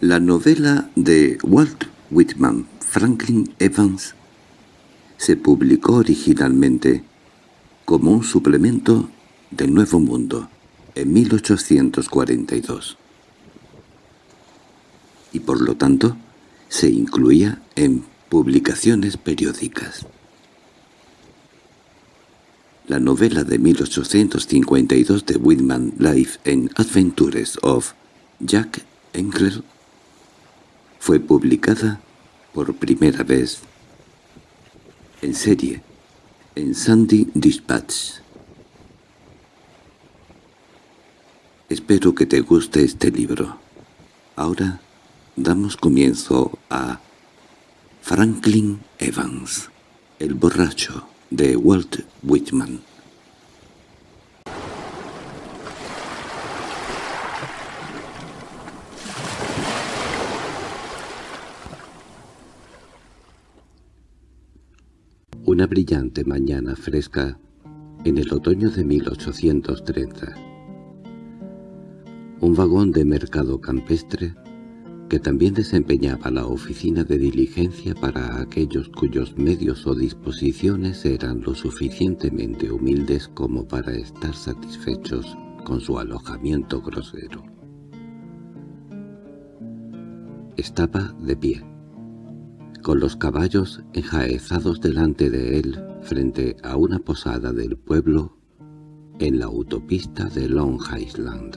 La novela de Walt Whitman, Franklin Evans, se publicó originalmente como un suplemento del Nuevo Mundo en 1842 y por lo tanto se incluía en publicaciones periódicas. La novela de 1852 de Whitman Life and Adventures of Jack Engler fue publicada por primera vez en serie en Sandy Dispatch. Espero que te guste este libro. Ahora damos comienzo a Franklin Evans, el borracho de Walt Whitman. Una brillante mañana fresca en el otoño de 1830. Un vagón de mercado campestre que también desempeñaba la oficina de diligencia para aquellos cuyos medios o disposiciones eran lo suficientemente humildes como para estar satisfechos con su alojamiento grosero. Estaba de pie, con los caballos enjaezados delante de él frente a una posada del pueblo en la autopista de Long Island.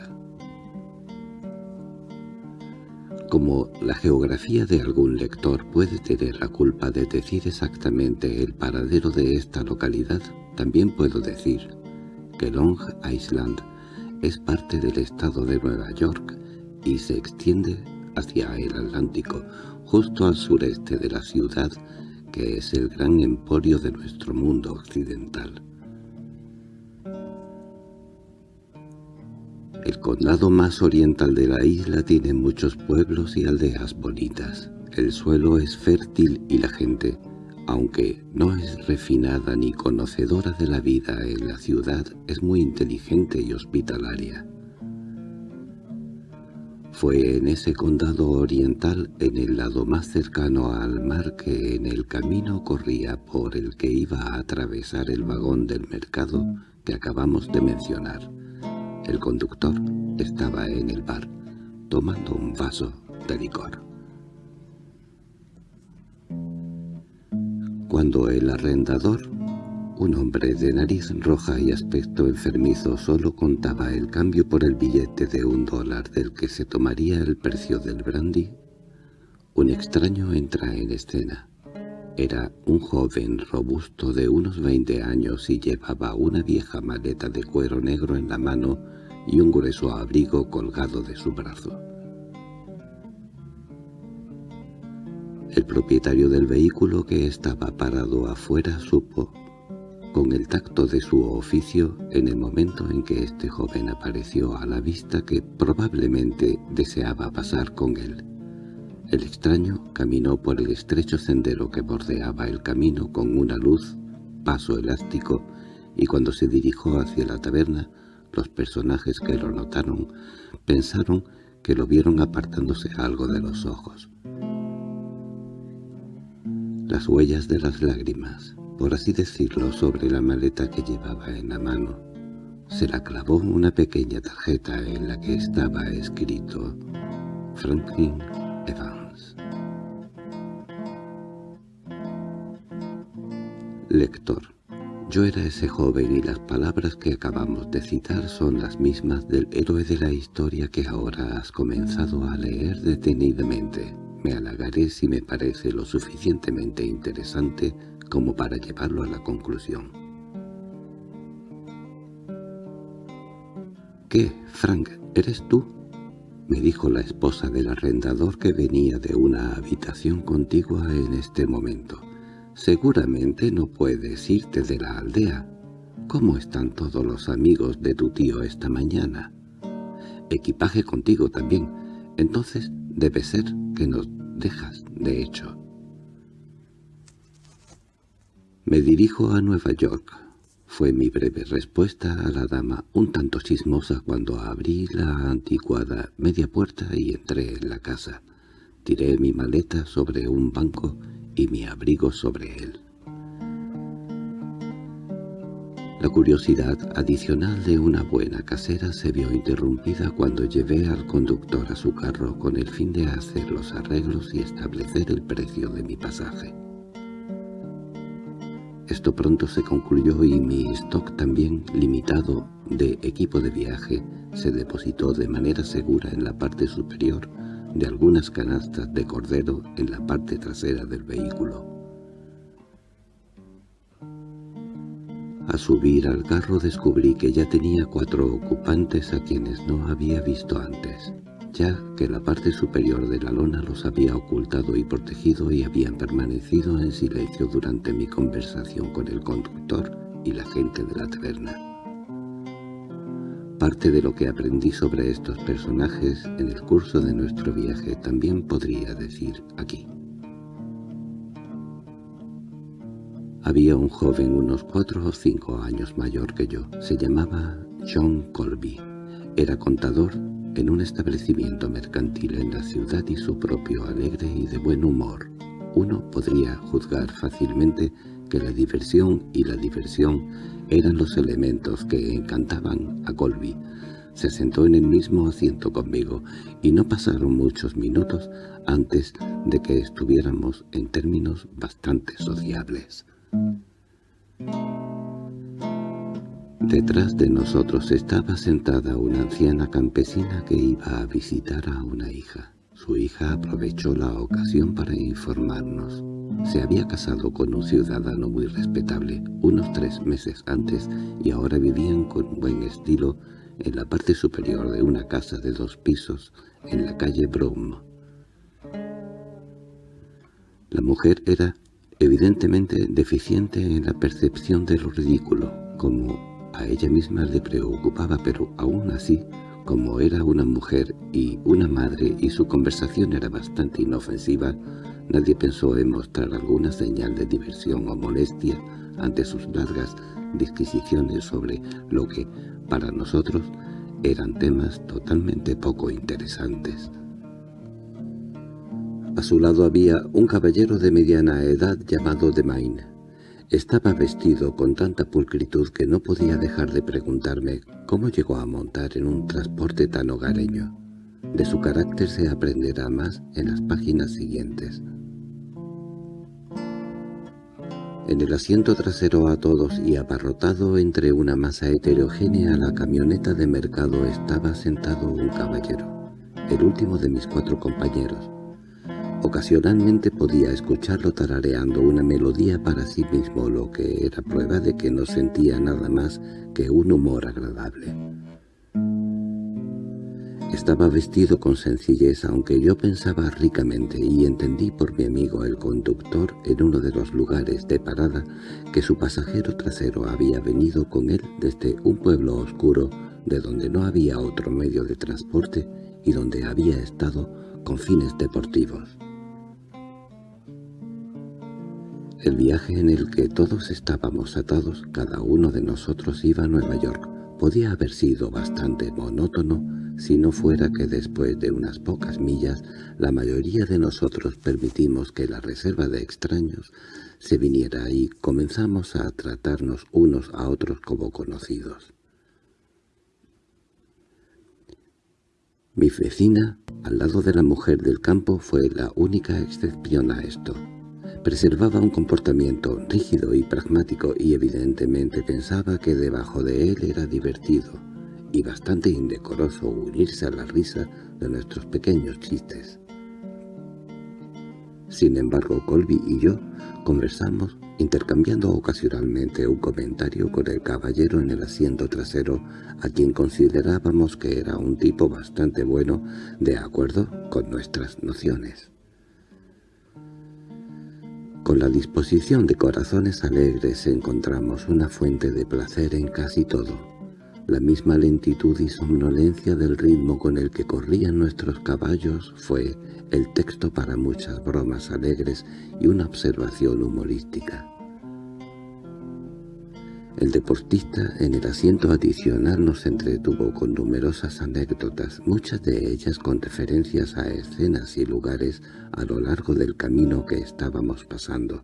Como la geografía de algún lector puede tener la culpa de decir exactamente el paradero de esta localidad, también puedo decir que Long Island es parte del estado de Nueva York y se extiende hacia el Atlántico, justo al sureste de la ciudad, que es el gran emporio de nuestro mundo occidental. El condado más oriental de la isla tiene muchos pueblos y aldeas bonitas. El suelo es fértil y la gente, aunque no es refinada ni conocedora de la vida en la ciudad, es muy inteligente y hospitalaria. Fue en ese condado oriental, en el lado más cercano al mar, que en el camino corría por el que iba a atravesar el vagón del mercado que acabamos de mencionar. El conductor estaba en el bar, tomando un vaso de licor. Cuando el arrendador un hombre de nariz roja y aspecto enfermizo solo contaba el cambio por el billete de un dólar del que se tomaría el precio del brandy. Un extraño entra en escena. Era un joven robusto de unos veinte años y llevaba una vieja maleta de cuero negro en la mano y un grueso abrigo colgado de su brazo. El propietario del vehículo que estaba parado afuera supo con el tacto de su oficio en el momento en que este joven apareció a la vista que probablemente deseaba pasar con él. El extraño caminó por el estrecho sendero que bordeaba el camino con una luz, paso elástico, y cuando se dirigió hacia la taberna, los personajes que lo notaron pensaron que lo vieron apartándose algo de los ojos. Las huellas de las lágrimas, por así decirlo, sobre la maleta que llevaba en la mano. Se la clavó una pequeña tarjeta en la que estaba escrito Franklin Evans. Lector, yo era ese joven y las palabras que acabamos de citar son las mismas del héroe de la historia que ahora has comenzado a leer detenidamente. Me halagaré si me parece lo suficientemente interesante como para llevarlo a la conclusión. —¿Qué, Frank, eres tú? —me dijo la esposa del arrendador que venía de una habitación contigua en este momento. —Seguramente no puedes irte de la aldea. ¿Cómo están todos los amigos de tu tío esta mañana? Equipaje contigo también. Entonces debe ser que nos dejas, de hecho. «Me dirijo a Nueva York», fue mi breve respuesta a la dama, un tanto chismosa cuando abrí la anticuada media puerta y entré en la casa. Tiré mi maleta sobre un banco y mi abrigo sobre él. La curiosidad adicional de una buena casera se vio interrumpida cuando llevé al conductor a su carro con el fin de hacer los arreglos y establecer el precio de mi pasaje. Esto pronto se concluyó y mi stock también limitado de equipo de viaje se depositó de manera segura en la parte superior de algunas canastas de cordero en la parte trasera del vehículo. Al subir al carro descubrí que ya tenía cuatro ocupantes a quienes no había visto antes, ya que la parte superior de la lona los había ocultado y protegido y habían permanecido en silencio durante mi conversación con el conductor y la gente de la taberna. Parte de lo que aprendí sobre estos personajes en el curso de nuestro viaje también podría decir aquí. Había un joven unos cuatro o cinco años mayor que yo. Se llamaba John Colby. Era contador en un establecimiento mercantil en la ciudad y su propio alegre y de buen humor. Uno podría juzgar fácilmente que la diversión y la diversión eran los elementos que encantaban a Colby. Se sentó en el mismo asiento conmigo y no pasaron muchos minutos antes de que estuviéramos en términos bastante sociables. Detrás de nosotros estaba sentada una anciana campesina que iba a visitar a una hija. Su hija aprovechó la ocasión para informarnos. Se había casado con un ciudadano muy respetable unos tres meses antes y ahora vivían con buen estilo en la parte superior de una casa de dos pisos en la calle Broom. La mujer era evidentemente deficiente en la percepción de lo ridículo, como a ella misma le preocupaba, pero aún así, como era una mujer y una madre y su conversación era bastante inofensiva, nadie pensó en mostrar alguna señal de diversión o molestia ante sus largas disquisiciones sobre lo que, para nosotros, eran temas totalmente poco interesantes. A su lado había un caballero de mediana edad llamado Demain. Estaba vestido con tanta pulcritud que no podía dejar de preguntarme cómo llegó a montar en un transporte tan hogareño. De su carácter se aprenderá más en las páginas siguientes. En el asiento trasero a todos y abarrotado entre una masa heterogénea la camioneta de mercado estaba sentado un caballero, el último de mis cuatro compañeros, Ocasionalmente podía escucharlo tarareando una melodía para sí mismo, lo que era prueba de que no sentía nada más que un humor agradable. Estaba vestido con sencillez, aunque yo pensaba ricamente, y entendí por mi amigo el conductor en uno de los lugares de parada que su pasajero trasero había venido con él desde un pueblo oscuro de donde no había otro medio de transporte y donde había estado con fines deportivos. El viaje en el que todos estábamos atados, cada uno de nosotros iba a Nueva York, podía haber sido bastante monótono si no fuera que después de unas pocas millas la mayoría de nosotros permitimos que la reserva de extraños se viniera y comenzamos a tratarnos unos a otros como conocidos. Mi vecina, al lado de la mujer del campo, fue la única excepción a esto. Preservaba un comportamiento rígido y pragmático y evidentemente pensaba que debajo de él era divertido y bastante indecoroso unirse a la risa de nuestros pequeños chistes. Sin embargo, Colby y yo conversamos intercambiando ocasionalmente un comentario con el caballero en el asiento trasero, a quien considerábamos que era un tipo bastante bueno de acuerdo con nuestras nociones. Con la disposición de corazones alegres encontramos una fuente de placer en casi todo. La misma lentitud y somnolencia del ritmo con el que corrían nuestros caballos fue el texto para muchas bromas alegres y una observación humorística. El deportista en el asiento adicional nos entretuvo con numerosas anécdotas, muchas de ellas con referencias a escenas y lugares a lo largo del camino que estábamos pasando.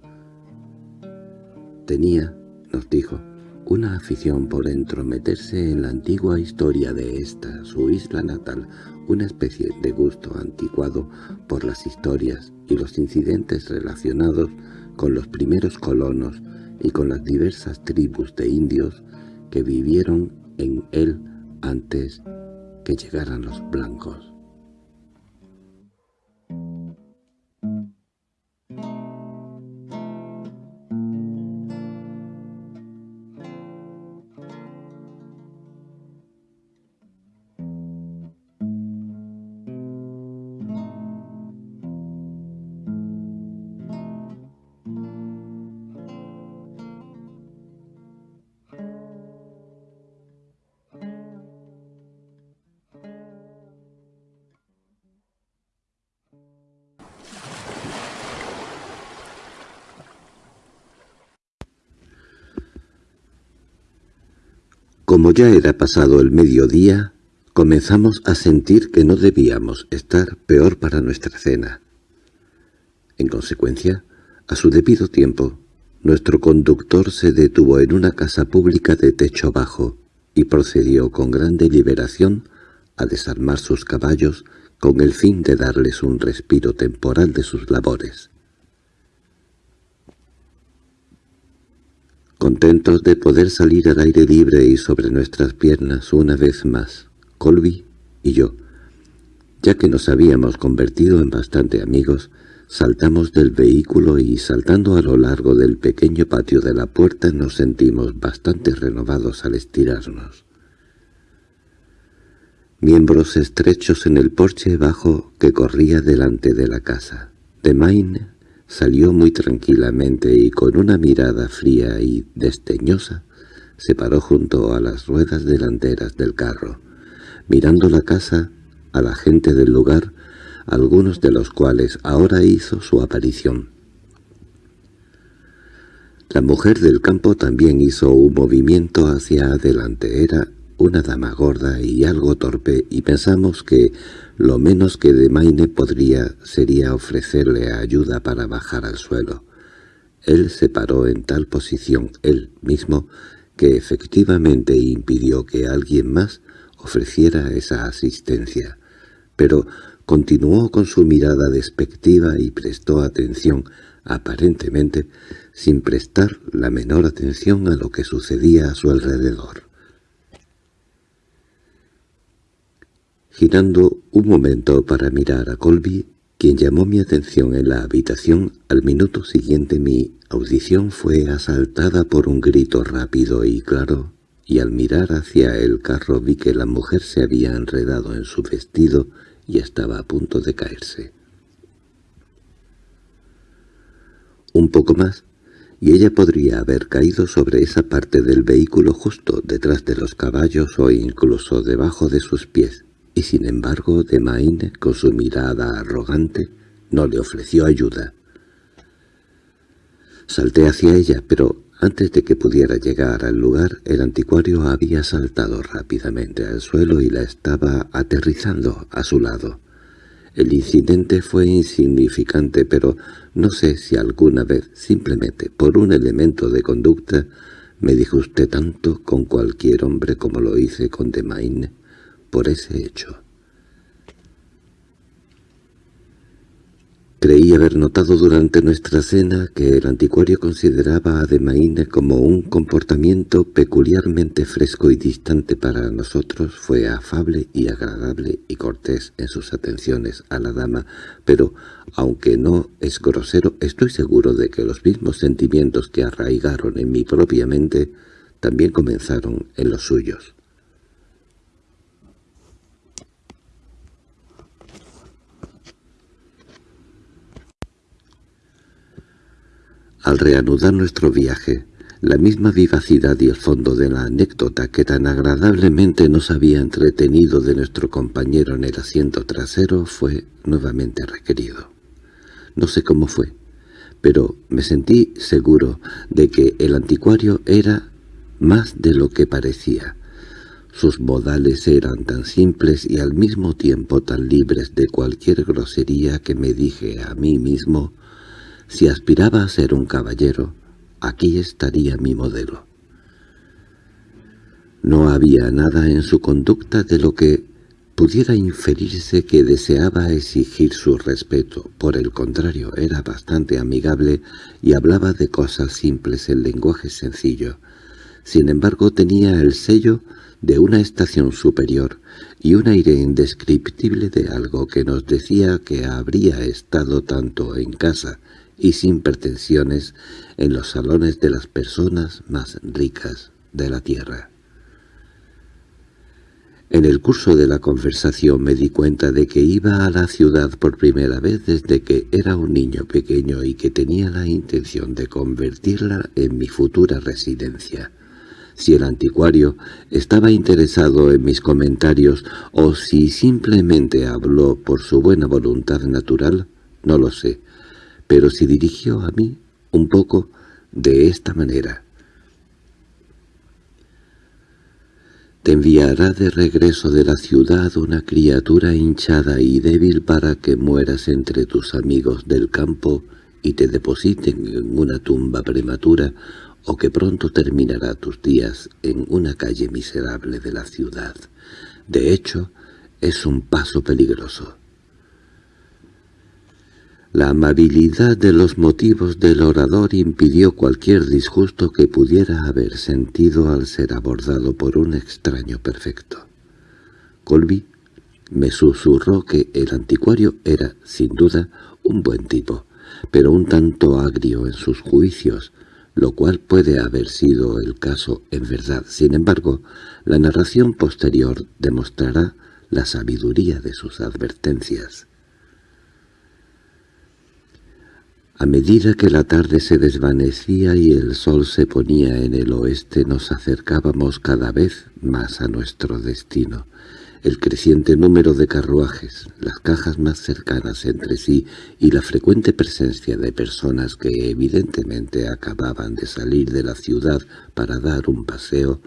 Tenía, nos dijo, una afición por entrometerse en la antigua historia de esta, su isla natal, una especie de gusto anticuado por las historias y los incidentes relacionados con los primeros colonos y con las diversas tribus de indios que vivieron en él antes que llegaran los blancos. Como ya era pasado el mediodía, comenzamos a sentir que no debíamos estar peor para nuestra cena. En consecuencia, a su debido tiempo, nuestro conductor se detuvo en una casa pública de techo bajo y procedió con gran deliberación a desarmar sus caballos con el fin de darles un respiro temporal de sus labores. Contentos de poder salir al aire libre y sobre nuestras piernas una vez más, Colby y yo, ya que nos habíamos convertido en bastante amigos, saltamos del vehículo y saltando a lo largo del pequeño patio de la puerta nos sentimos bastante renovados al estirarnos. Miembros estrechos en el porche bajo que corría delante de la casa. De Maine Salió muy tranquilamente y con una mirada fría y desdeñosa se paró junto a las ruedas delanteras del carro, mirando la casa, a la gente del lugar, algunos de los cuales ahora hizo su aparición. La mujer del campo también hizo un movimiento hacia adelante. Era una dama gorda y algo torpe, y pensamos que lo menos que de Maine podría sería ofrecerle ayuda para bajar al suelo. Él se paró en tal posición, él mismo, que efectivamente impidió que alguien más ofreciera esa asistencia, pero continuó con su mirada despectiva y prestó atención, aparentemente, sin prestar la menor atención a lo que sucedía a su alrededor. Girando un momento para mirar a Colby, quien llamó mi atención en la habitación, al minuto siguiente mi audición fue asaltada por un grito rápido y claro, y al mirar hacia el carro vi que la mujer se había enredado en su vestido y estaba a punto de caerse. Un poco más, y ella podría haber caído sobre esa parte del vehículo justo detrás de los caballos o incluso debajo de sus pies, y sin embargo de Maine, con su mirada arrogante, no le ofreció ayuda. Salté hacia ella, pero antes de que pudiera llegar al lugar, el anticuario había saltado rápidamente al suelo y la estaba aterrizando a su lado. El incidente fue insignificante, pero no sé si alguna vez, simplemente por un elemento de conducta, me disgusté tanto con cualquier hombre como lo hice con Demaine por ese hecho. Creí haber notado durante nuestra cena que el anticuario consideraba a Demaine como un comportamiento peculiarmente fresco y distante para nosotros. Fue afable y agradable y cortés en sus atenciones a la dama, pero, aunque no es grosero, estoy seguro de que los mismos sentimientos que arraigaron en mi propia mente también comenzaron en los suyos. Al reanudar nuestro viaje, la misma vivacidad y el fondo de la anécdota que tan agradablemente nos había entretenido de nuestro compañero en el asiento trasero fue nuevamente requerido. No sé cómo fue, pero me sentí seguro de que el anticuario era más de lo que parecía. Sus modales eran tan simples y al mismo tiempo tan libres de cualquier grosería que me dije a mí mismo, si aspiraba a ser un caballero, aquí estaría mi modelo. No había nada en su conducta de lo que pudiera inferirse que deseaba exigir su respeto. Por el contrario, era bastante amigable y hablaba de cosas simples en lenguaje sencillo. Sin embargo, tenía el sello de una estación superior y un aire indescriptible de algo que nos decía que habría estado tanto en casa y sin pretensiones en los salones de las personas más ricas de la tierra. En el curso de la conversación me di cuenta de que iba a la ciudad por primera vez desde que era un niño pequeño y que tenía la intención de convertirla en mi futura residencia. Si el anticuario estaba interesado en mis comentarios o si simplemente habló por su buena voluntad natural, no lo sé, pero se dirigió a mí un poco de esta manera. Te enviará de regreso de la ciudad una criatura hinchada y débil para que mueras entre tus amigos del campo y te depositen en una tumba prematura o que pronto terminará tus días en una calle miserable de la ciudad. De hecho, es un paso peligroso. La amabilidad de los motivos del orador impidió cualquier disgusto que pudiera haber sentido al ser abordado por un extraño perfecto. Colby me susurró que el anticuario era, sin duda, un buen tipo, pero un tanto agrio en sus juicios, lo cual puede haber sido el caso en verdad. Sin embargo, la narración posterior demostrará la sabiduría de sus advertencias. A medida que la tarde se desvanecía y el sol se ponía en el oeste nos acercábamos cada vez más a nuestro destino. El creciente número de carruajes, las cajas más cercanas entre sí y la frecuente presencia de personas que evidentemente acababan de salir de la ciudad para dar un paseo,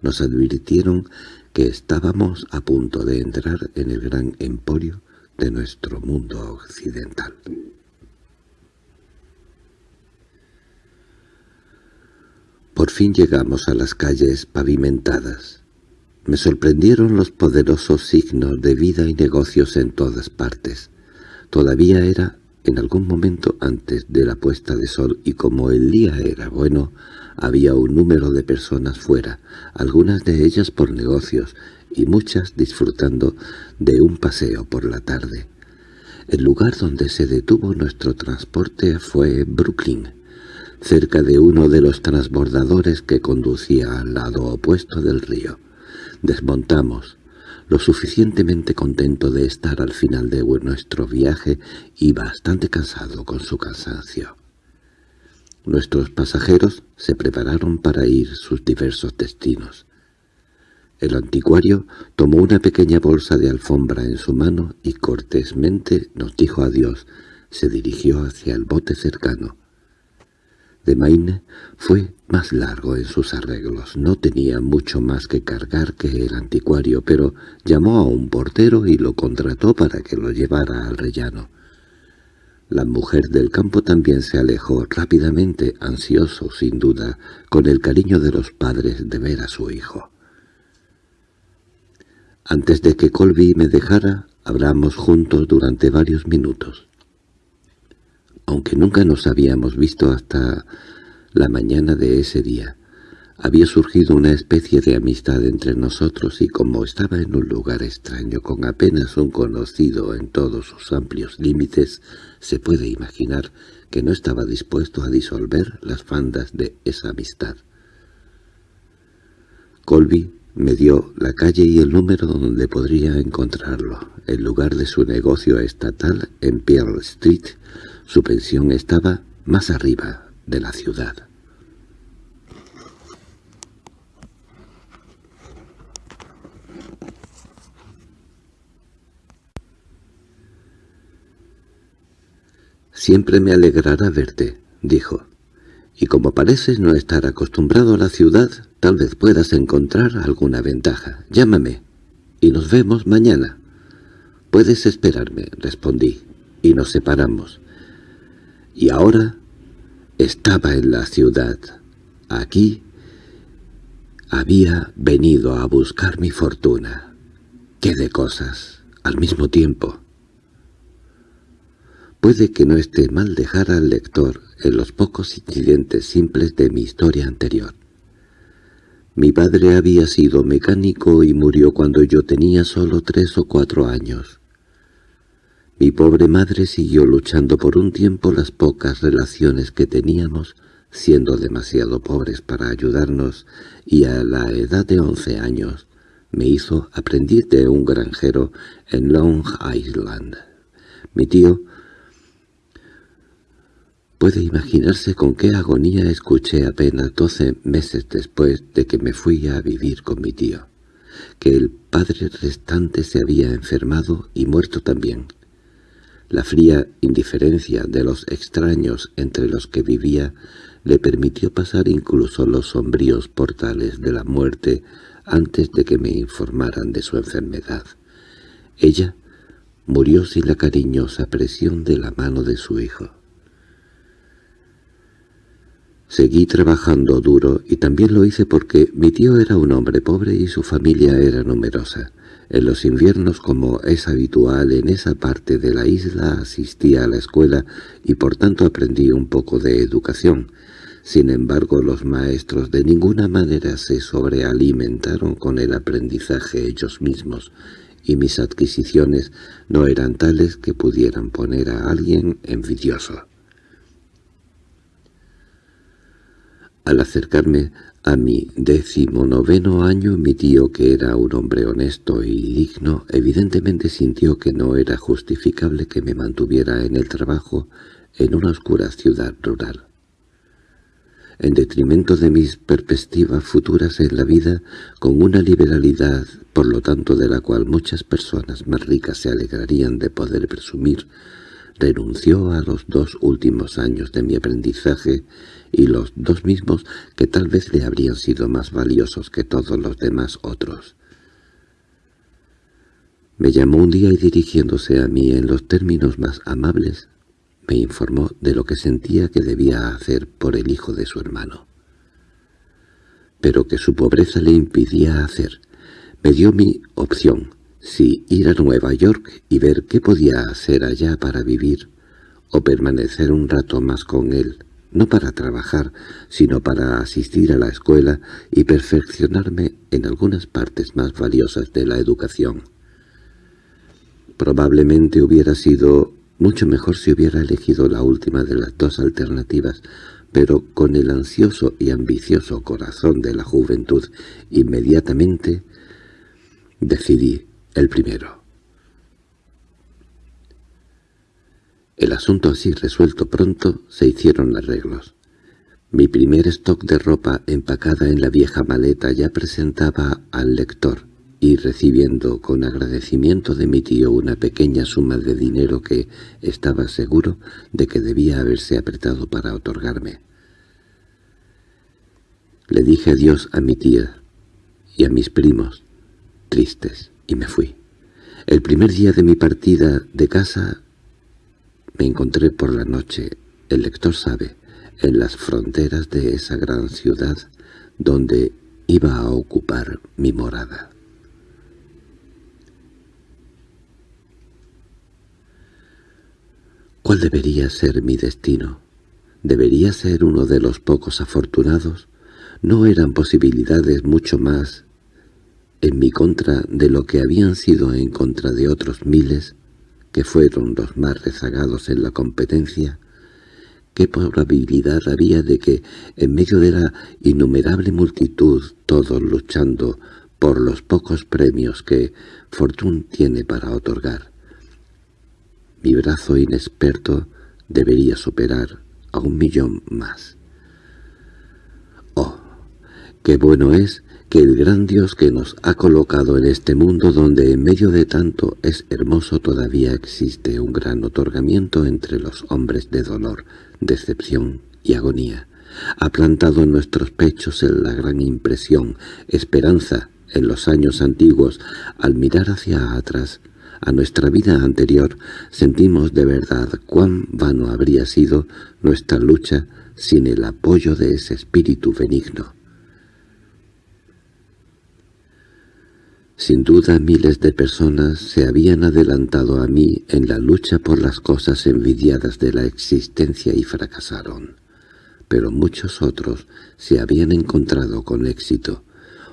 nos advirtieron que estábamos a punto de entrar en el gran emporio de nuestro mundo occidental. Por fin llegamos a las calles pavimentadas. Me sorprendieron los poderosos signos de vida y negocios en todas partes. Todavía era en algún momento antes de la puesta de sol y como el día era bueno, había un número de personas fuera, algunas de ellas por negocios y muchas disfrutando de un paseo por la tarde. El lugar donde se detuvo nuestro transporte fue Brooklyn, cerca de uno de los transbordadores que conducía al lado opuesto del río. Desmontamos, lo suficientemente contento de estar al final de nuestro viaje y bastante cansado con su cansancio. Nuestros pasajeros se prepararon para ir sus diversos destinos. El anticuario tomó una pequeña bolsa de alfombra en su mano y cortésmente nos dijo adiós. Se dirigió hacia el bote cercano de Maine fue más largo en sus arreglos. No tenía mucho más que cargar que el anticuario, pero llamó a un portero y lo contrató para que lo llevara al rellano. La mujer del campo también se alejó rápidamente, ansioso, sin duda, con el cariño de los padres de ver a su hijo. Antes de que Colby me dejara, hablamos juntos durante varios minutos aunque nunca nos habíamos visto hasta la mañana de ese día. Había surgido una especie de amistad entre nosotros y como estaba en un lugar extraño con apenas un conocido en todos sus amplios límites, se puede imaginar que no estaba dispuesto a disolver las fandas de esa amistad. Colby me dio la calle y el número donde podría encontrarlo. El lugar de su negocio estatal en Pearl Street su pensión estaba más arriba de la ciudad. «Siempre me alegrará verte», dijo. Y como pareces no estar acostumbrado a la ciudad, tal vez puedas encontrar alguna ventaja. Llámame, y nos vemos mañana. Puedes esperarme, respondí, y nos separamos. Y ahora estaba en la ciudad. Aquí había venido a buscar mi fortuna. ¡Qué de cosas! Al mismo tiempo. Puede que no esté mal dejar al lector en los pocos incidentes simples de mi historia anterior. Mi padre había sido mecánico y murió cuando yo tenía solo tres o cuatro años. Mi pobre madre siguió luchando por un tiempo las pocas relaciones que teníamos, siendo demasiado pobres para ayudarnos, y a la edad de once años me hizo aprendiz de un granjero en Long Island. Mi tío Puede imaginarse con qué agonía escuché apenas doce meses después de que me fui a vivir con mi tío, que el padre restante se había enfermado y muerto también. La fría indiferencia de los extraños entre los que vivía le permitió pasar incluso los sombríos portales de la muerte antes de que me informaran de su enfermedad. Ella murió sin la cariñosa presión de la mano de su hijo. Seguí trabajando duro y también lo hice porque mi tío era un hombre pobre y su familia era numerosa. En los inviernos, como es habitual en esa parte de la isla, asistía a la escuela y por tanto aprendí un poco de educación. Sin embargo, los maestros de ninguna manera se sobrealimentaron con el aprendizaje ellos mismos, y mis adquisiciones no eran tales que pudieran poner a alguien envidioso. Al acercarme a mi decimonoveno año, mi tío, que era un hombre honesto y digno, evidentemente sintió que no era justificable que me mantuviera en el trabajo en una oscura ciudad rural. En detrimento de mis perspectivas futuras en la vida, con una liberalidad, por lo tanto de la cual muchas personas más ricas se alegrarían de poder presumir, renunció a los dos últimos años de mi aprendizaje y los dos mismos que tal vez le habrían sido más valiosos que todos los demás otros. Me llamó un día y dirigiéndose a mí en los términos más amables, me informó de lo que sentía que debía hacer por el hijo de su hermano. Pero que su pobreza le impidía hacer. Me dio mi opción, si ir a Nueva York y ver qué podía hacer allá para vivir, o permanecer un rato más con él, no para trabajar, sino para asistir a la escuela y perfeccionarme en algunas partes más valiosas de la educación. Probablemente hubiera sido mucho mejor si hubiera elegido la última de las dos alternativas, pero con el ansioso y ambicioso corazón de la juventud inmediatamente decidí el primero. El asunto así resuelto pronto se hicieron arreglos. Mi primer stock de ropa empacada en la vieja maleta ya presentaba al lector, y recibiendo con agradecimiento de mi tío una pequeña suma de dinero que estaba seguro de que debía haberse apretado para otorgarme. Le dije adiós a mi tía y a mis primos, tristes, y me fui. El primer día de mi partida de casa me encontré por la noche, el lector sabe, en las fronteras de esa gran ciudad donde iba a ocupar mi morada. ¿Cuál debería ser mi destino? ¿Debería ser uno de los pocos afortunados? ¿No eran posibilidades mucho más en mi contra de lo que habían sido en contra de otros miles? Que fueron los más rezagados en la competencia, ¿qué probabilidad había de que, en medio de la innumerable multitud, todos luchando por los pocos premios que Fortune tiene para otorgar, mi brazo inexperto debería superar a un millón más? ¡Oh! ¡Qué bueno es que el gran Dios que nos ha colocado en este mundo donde en medio de tanto es hermoso todavía existe un gran otorgamiento entre los hombres de dolor, decepción y agonía, Ha plantado en nuestros pechos la gran impresión, esperanza, en los años antiguos, al mirar hacia atrás, a nuestra vida anterior, sentimos de verdad cuán vano habría sido nuestra lucha sin el apoyo de ese espíritu benigno. Sin duda miles de personas se habían adelantado a mí en la lucha por las cosas envidiadas de la existencia y fracasaron, pero muchos otros se habían encontrado con éxito,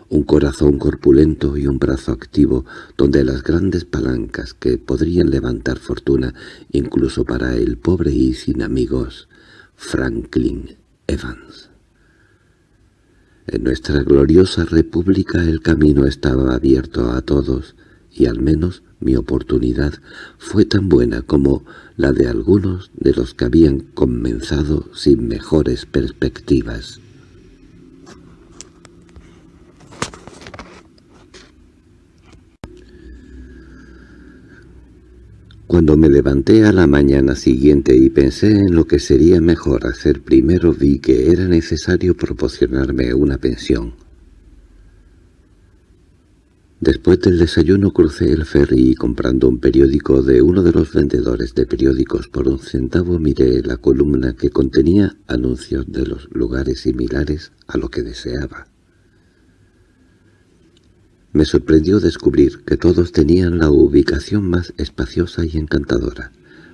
un corazón corpulento y un brazo activo donde las grandes palancas que podrían levantar fortuna incluso para el pobre y sin amigos, Franklin Evans. En nuestra gloriosa república el camino estaba abierto a todos, y al menos mi oportunidad fue tan buena como la de algunos de los que habían comenzado sin mejores perspectivas. Cuando me levanté a la mañana siguiente y pensé en lo que sería mejor hacer primero vi que era necesario proporcionarme una pensión. Después del desayuno crucé el ferry y comprando un periódico de uno de los vendedores de periódicos por un centavo miré la columna que contenía anuncios de los lugares similares a lo que deseaba. Me sorprendió descubrir que todos tenían la ubicación más espaciosa y encantadora,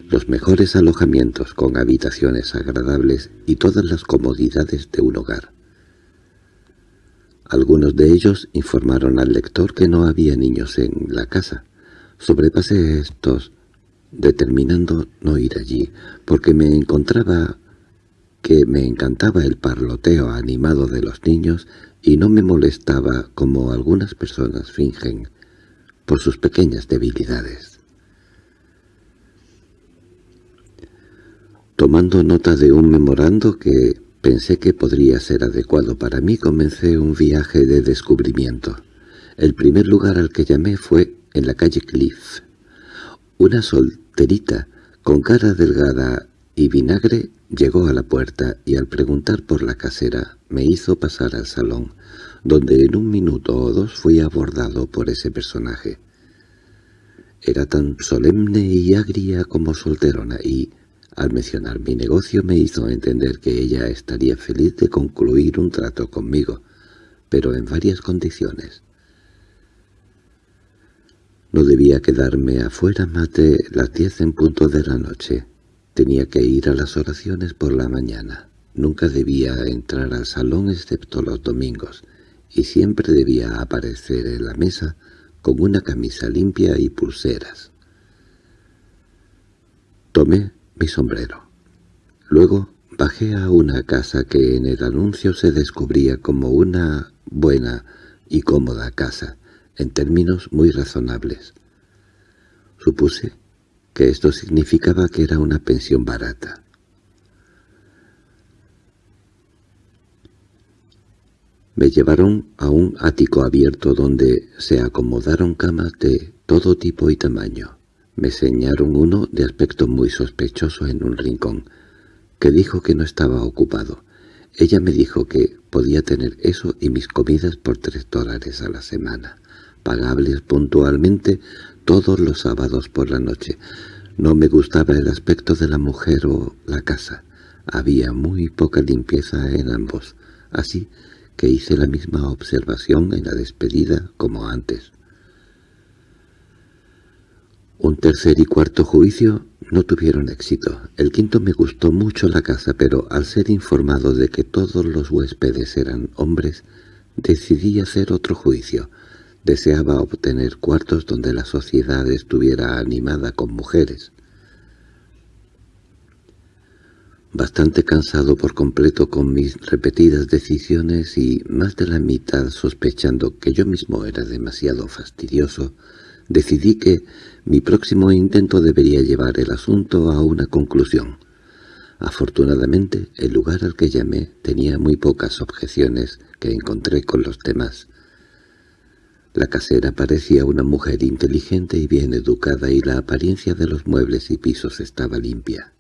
los mejores alojamientos con habitaciones agradables y todas las comodidades de un hogar. Algunos de ellos informaron al lector que no había niños en la casa. Sobrepasé estos, determinando no ir allí, porque me encontraba que me encantaba el parloteo animado de los niños y no me molestaba como algunas personas fingen por sus pequeñas debilidades. Tomando nota de un memorando que pensé que podría ser adecuado para mí, comencé un viaje de descubrimiento. El primer lugar al que llamé fue en la calle Cliff. Una solterita, con cara delgada y vinagre, llegó a la puerta y al preguntar por la casera me hizo pasar al salón donde en un minuto o dos fui abordado por ese personaje. Era tan solemne y agria como solterona y, al mencionar mi negocio, me hizo entender que ella estaría feliz de concluir un trato conmigo, pero en varias condiciones. No debía quedarme afuera más de las diez en punto de la noche. Tenía que ir a las oraciones por la mañana. Nunca debía entrar al salón excepto los domingos, y siempre debía aparecer en la mesa con una camisa limpia y pulseras. Tomé mi sombrero. Luego bajé a una casa que en el anuncio se descubría como una buena y cómoda casa, en términos muy razonables. Supuse que esto significaba que era una pensión barata. Me llevaron a un ático abierto donde se acomodaron camas de todo tipo y tamaño. Me señaron uno de aspecto muy sospechoso en un rincón, que dijo que no estaba ocupado. Ella me dijo que podía tener eso y mis comidas por tres dólares a la semana, pagables puntualmente todos los sábados por la noche. No me gustaba el aspecto de la mujer o la casa. Había muy poca limpieza en ambos. Así que hice la misma observación en la despedida como antes. Un tercer y cuarto juicio no tuvieron éxito. El quinto me gustó mucho la casa, pero al ser informado de que todos los huéspedes eran hombres, decidí hacer otro juicio. Deseaba obtener cuartos donde la sociedad estuviera animada con mujeres. Bastante cansado por completo con mis repetidas decisiones y más de la mitad sospechando que yo mismo era demasiado fastidioso, decidí que mi próximo intento debería llevar el asunto a una conclusión. Afortunadamente, el lugar al que llamé tenía muy pocas objeciones que encontré con los demás. La casera parecía una mujer inteligente y bien educada y la apariencia de los muebles y pisos estaba limpia.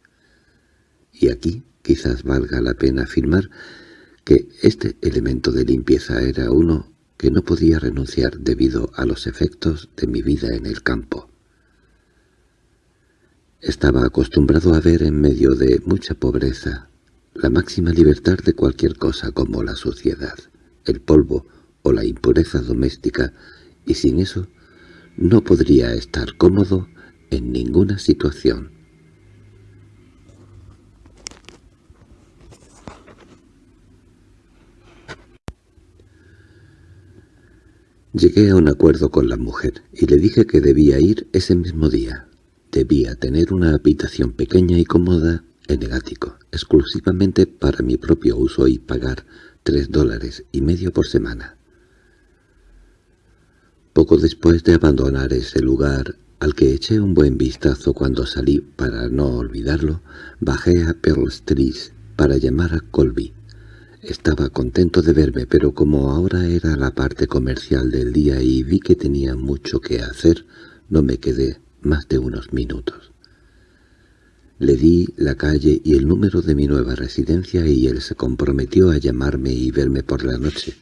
Y aquí quizás valga la pena afirmar que este elemento de limpieza era uno que no podía renunciar debido a los efectos de mi vida en el campo. Estaba acostumbrado a ver en medio de mucha pobreza la máxima libertad de cualquier cosa como la suciedad, el polvo o la impureza doméstica, y sin eso no podría estar cómodo en ninguna situación. Llegué a un acuerdo con la mujer y le dije que debía ir ese mismo día. Debía tener una habitación pequeña y cómoda en el ático, exclusivamente para mi propio uso y pagar tres dólares y medio por semana. Poco después de abandonar ese lugar, al que eché un buen vistazo cuando salí para no olvidarlo, bajé a Pearl Street para llamar a Colby. Estaba contento de verme, pero como ahora era la parte comercial del día y vi que tenía mucho que hacer, no me quedé más de unos minutos. Le di la calle y el número de mi nueva residencia y él se comprometió a llamarme y verme por la noche,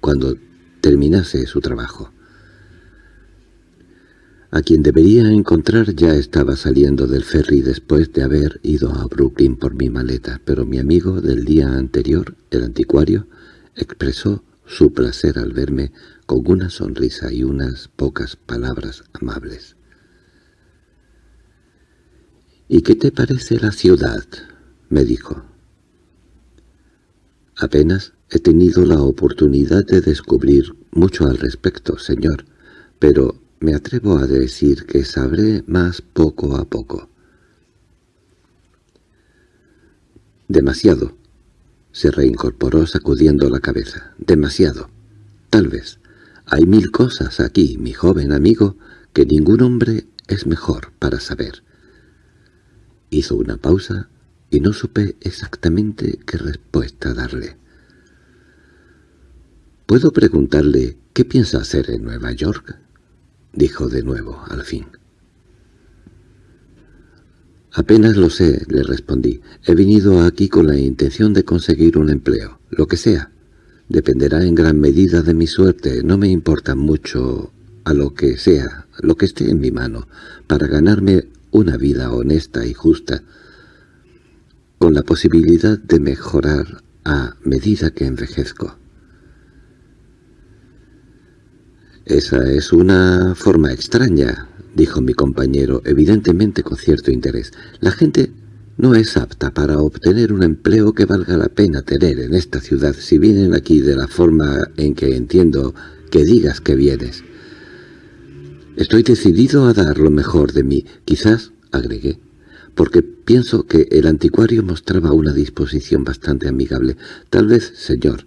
cuando terminase su trabajo. A quien debería encontrar ya estaba saliendo del ferry después de haber ido a Brooklyn por mi maleta, pero mi amigo del día anterior, el anticuario, expresó su placer al verme con una sonrisa y unas pocas palabras amables. —¿Y qué te parece la ciudad? —me dijo. —Apenas he tenido la oportunidad de descubrir mucho al respecto, señor, pero me atrevo a decir que sabré más poco a poco. —Demasiado —se reincorporó sacudiendo la cabeza—, demasiado. Tal vez. Hay mil cosas aquí, mi joven amigo, que ningún hombre es mejor para saber. Hizo una pausa y no supe exactamente qué respuesta darle. —¿Puedo preguntarle qué piensa hacer en Nueva York? —dijo de nuevo, al fin. —Apenas lo sé —le respondí—. He venido aquí con la intención de conseguir un empleo, lo que sea. Dependerá en gran medida de mi suerte. No me importa mucho a lo que sea, lo que esté en mi mano, para ganarme una vida honesta y justa, con la posibilidad de mejorar a medida que envejezco. «Esa es una forma extraña», dijo mi compañero, evidentemente con cierto interés. «La gente no es apta para obtener un empleo que valga la pena tener en esta ciudad si vienen aquí de la forma en que entiendo que digas que vienes. Estoy decidido a dar lo mejor de mí, quizás, agregué, porque pienso que el anticuario mostraba una disposición bastante amigable. Tal vez, señor,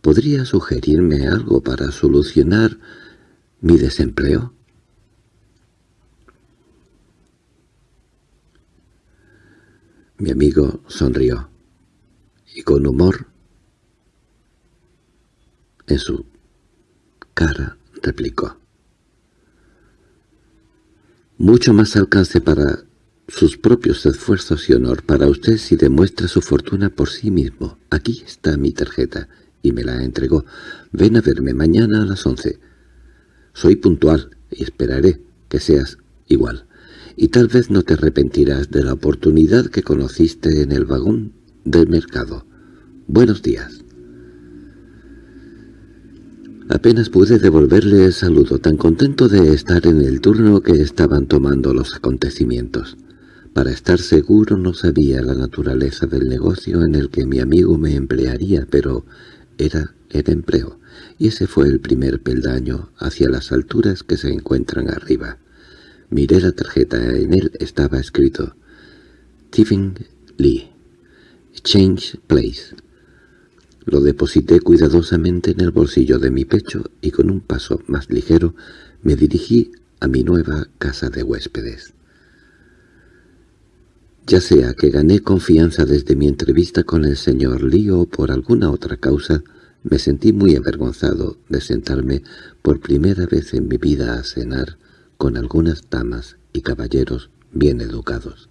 ¿podría sugerirme algo para solucionar mi desempleo? Mi amigo sonrió, y con humor en su cara replicó mucho más alcance para sus propios esfuerzos y honor para usted si demuestra su fortuna por sí mismo. Aquí está mi tarjeta, y me la entregó. Ven a verme mañana a las once. Soy puntual, y esperaré que seas igual. Y tal vez no te arrepentirás de la oportunidad que conociste en el vagón del mercado. Buenos días. Apenas pude devolverle el saludo, tan contento de estar en el turno que estaban tomando los acontecimientos. Para estar seguro no sabía la naturaleza del negocio en el que mi amigo me emplearía, pero era el empleo, y ese fue el primer peldaño hacia las alturas que se encuentran arriba. Miré la tarjeta, en él estaba escrito «Stephen Lee, Change Place». Lo deposité cuidadosamente en el bolsillo de mi pecho y con un paso más ligero me dirigí a mi nueva casa de huéspedes. Ya sea que gané confianza desde mi entrevista con el señor Lee o por alguna otra causa, me sentí muy avergonzado de sentarme por primera vez en mi vida a cenar con algunas damas y caballeros bien educados.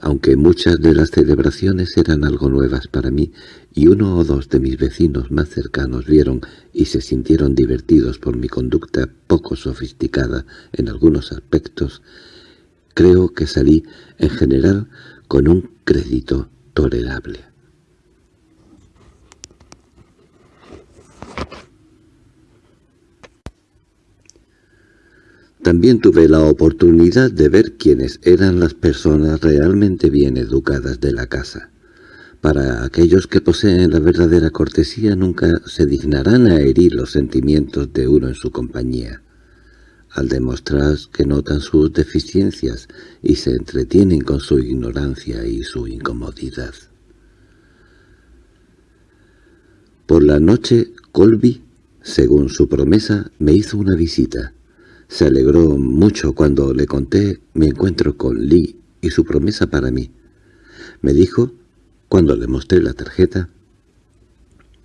aunque muchas de las celebraciones eran algo nuevas para mí, y uno o dos de mis vecinos más cercanos vieron y se sintieron divertidos por mi conducta poco sofisticada en algunos aspectos, creo que salí, en general, con un crédito tolerable. También tuve la oportunidad de ver quiénes eran las personas realmente bien educadas de la casa. Para aquellos que poseen la verdadera cortesía nunca se dignarán a herir los sentimientos de uno en su compañía, al demostrar que notan sus deficiencias y se entretienen con su ignorancia y su incomodidad. Por la noche, Colby, según su promesa, me hizo una visita. Se alegró mucho cuando le conté mi encuentro con Lee y su promesa para mí. Me dijo, cuando le mostré la tarjeta,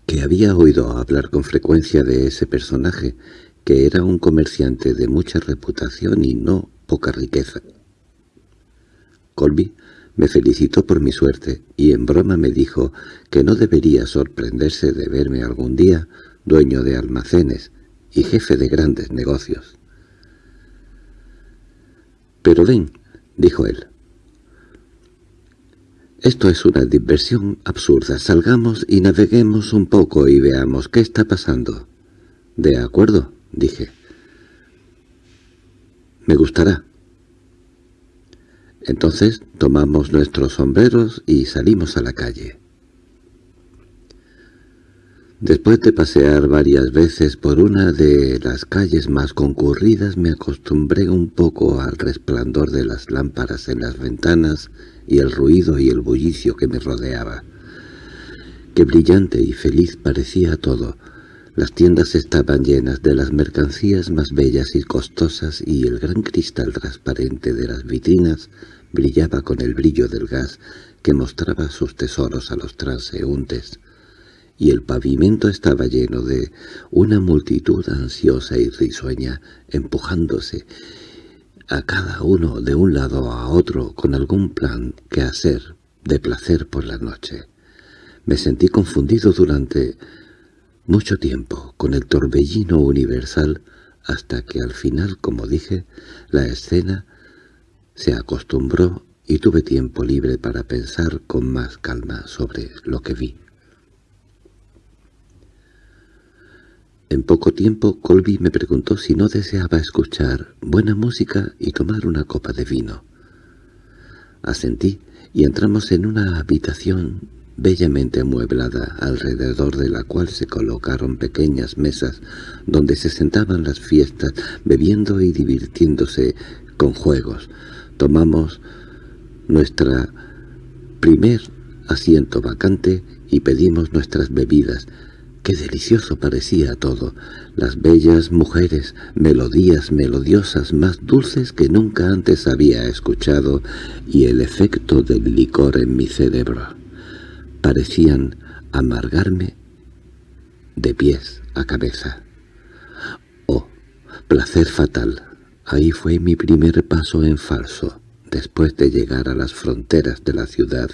que había oído hablar con frecuencia de ese personaje, que era un comerciante de mucha reputación y no poca riqueza. Colby me felicitó por mi suerte y en broma me dijo que no debería sorprenderse de verme algún día dueño de almacenes y jefe de grandes negocios. —Pero ven —dijo él—. Esto es una diversión absurda. Salgamos y naveguemos un poco y veamos qué está pasando. —De acuerdo —dije. —Me gustará. Entonces tomamos nuestros sombreros y salimos a la calle. Después de pasear varias veces por una de las calles más concurridas me acostumbré un poco al resplandor de las lámparas en las ventanas y el ruido y el bullicio que me rodeaba. Qué brillante y feliz parecía todo. Las tiendas estaban llenas de las mercancías más bellas y costosas y el gran cristal transparente de las vitrinas brillaba con el brillo del gas que mostraba sus tesoros a los transeúntes y el pavimento estaba lleno de una multitud ansiosa y risueña, empujándose a cada uno de un lado a otro con algún plan que hacer de placer por la noche. Me sentí confundido durante mucho tiempo con el torbellino universal hasta que al final, como dije, la escena se acostumbró y tuve tiempo libre para pensar con más calma sobre lo que vi. En poco tiempo Colby me preguntó si no deseaba escuchar buena música y tomar una copa de vino. Asentí y entramos en una habitación bellamente amueblada, alrededor de la cual se colocaron pequeñas mesas donde se sentaban las fiestas, bebiendo y divirtiéndose con juegos. Tomamos nuestra primer asiento vacante y pedimos nuestras bebidas, Qué delicioso parecía todo, las bellas mujeres, melodías melodiosas más dulces que nunca antes había escuchado y el efecto del licor en mi cerebro. Parecían amargarme de pies a cabeza. Oh, placer fatal. Ahí fue mi primer paso en falso, después de llegar a las fronteras de la ciudad,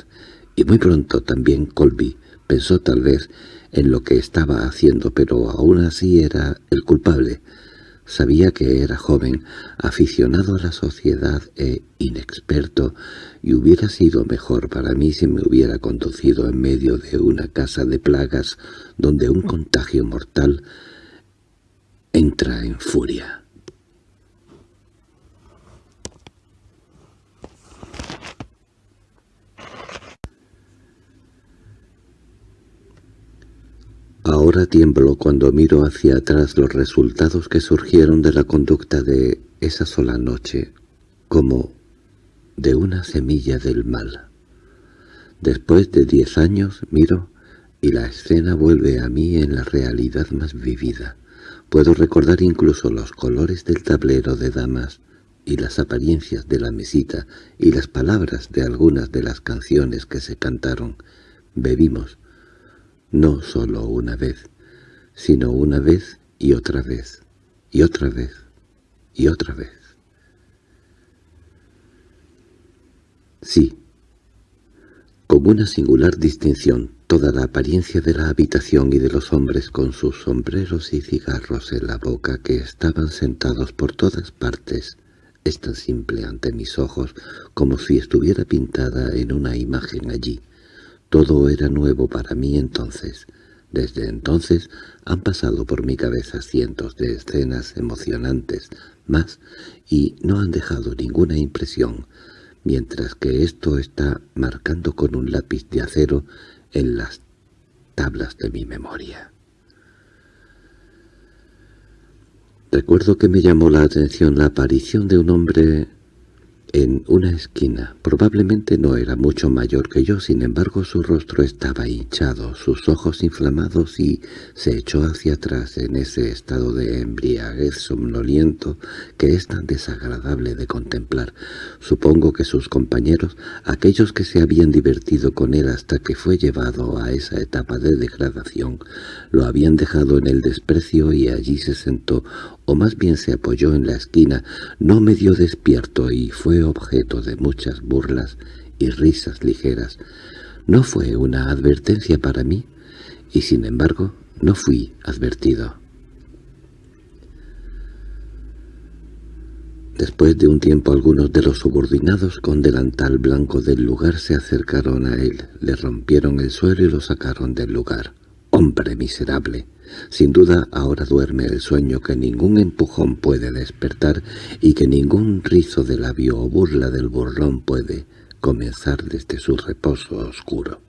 y muy pronto también Colby pensó tal vez en lo que estaba haciendo, pero aún así era el culpable. Sabía que era joven, aficionado a la sociedad e inexperto, y hubiera sido mejor para mí si me hubiera conducido en medio de una casa de plagas donde un contagio mortal entra en furia. Ahora tiemblo cuando miro hacia atrás los resultados que surgieron de la conducta de esa sola noche, como de una semilla del mal. Después de diez años miro y la escena vuelve a mí en la realidad más vivida. Puedo recordar incluso los colores del tablero de damas y las apariencias de la mesita y las palabras de algunas de las canciones que se cantaron. Bebimos, no solo una vez, sino una vez y otra vez, y otra vez, y otra vez. Sí, con una singular distinción, toda la apariencia de la habitación y de los hombres con sus sombreros y cigarros en la boca que estaban sentados por todas partes, es tan simple ante mis ojos como si estuviera pintada en una imagen allí. Todo era nuevo para mí entonces. Desde entonces han pasado por mi cabeza cientos de escenas emocionantes más y no han dejado ninguna impresión, mientras que esto está marcando con un lápiz de acero en las tablas de mi memoria. Recuerdo que me llamó la atención la aparición de un hombre en una esquina. Probablemente no era mucho mayor que yo, sin embargo su rostro estaba hinchado, sus ojos inflamados y se echó hacia atrás en ese estado de embriaguez somnoliento que es tan desagradable de contemplar. Supongo que sus compañeros, aquellos que se habían divertido con él hasta que fue llevado a esa etapa de degradación, lo habían dejado en el desprecio y allí se sentó o más bien se apoyó en la esquina, no medio despierto y fue objeto de muchas burlas y risas ligeras. No fue una advertencia para mí, y sin embargo no fui advertido. Después de un tiempo algunos de los subordinados con delantal blanco del lugar se acercaron a él, le rompieron el suelo y lo sacaron del lugar. ¡Hombre miserable! Sin duda ahora duerme el sueño que ningún empujón puede despertar y que ningún rizo de labio o burla del burlón puede comenzar desde su reposo oscuro.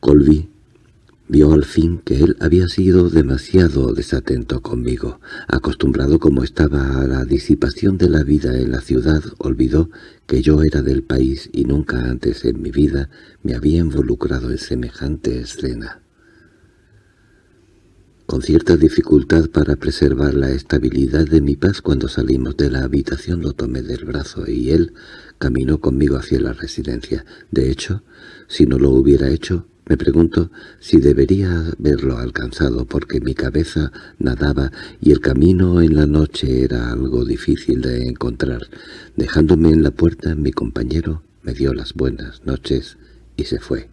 Colby vio al fin que él había sido demasiado desatento conmigo. Acostumbrado como estaba a la disipación de la vida en la ciudad, olvidó que yo era del país y nunca antes en mi vida me había involucrado en semejante escena. Con cierta dificultad para preservar la estabilidad de mi paz cuando salimos de la habitación lo tomé del brazo y él caminó conmigo hacia la residencia. De hecho, si no lo hubiera hecho, me pregunto si debería haberlo alcanzado porque mi cabeza nadaba y el camino en la noche era algo difícil de encontrar. Dejándome en la puerta, mi compañero me dio las buenas noches y se fue.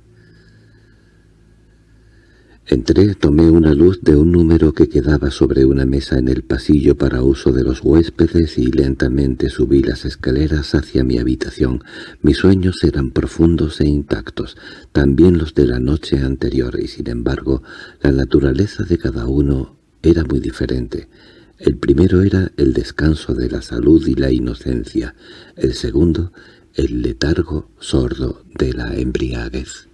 Entré, tomé una luz de un número que quedaba sobre una mesa en el pasillo para uso de los huéspedes y lentamente subí las escaleras hacia mi habitación. Mis sueños eran profundos e intactos, también los de la noche anterior, y sin embargo la naturaleza de cada uno era muy diferente. El primero era el descanso de la salud y la inocencia, el segundo el letargo sordo de la embriaguez.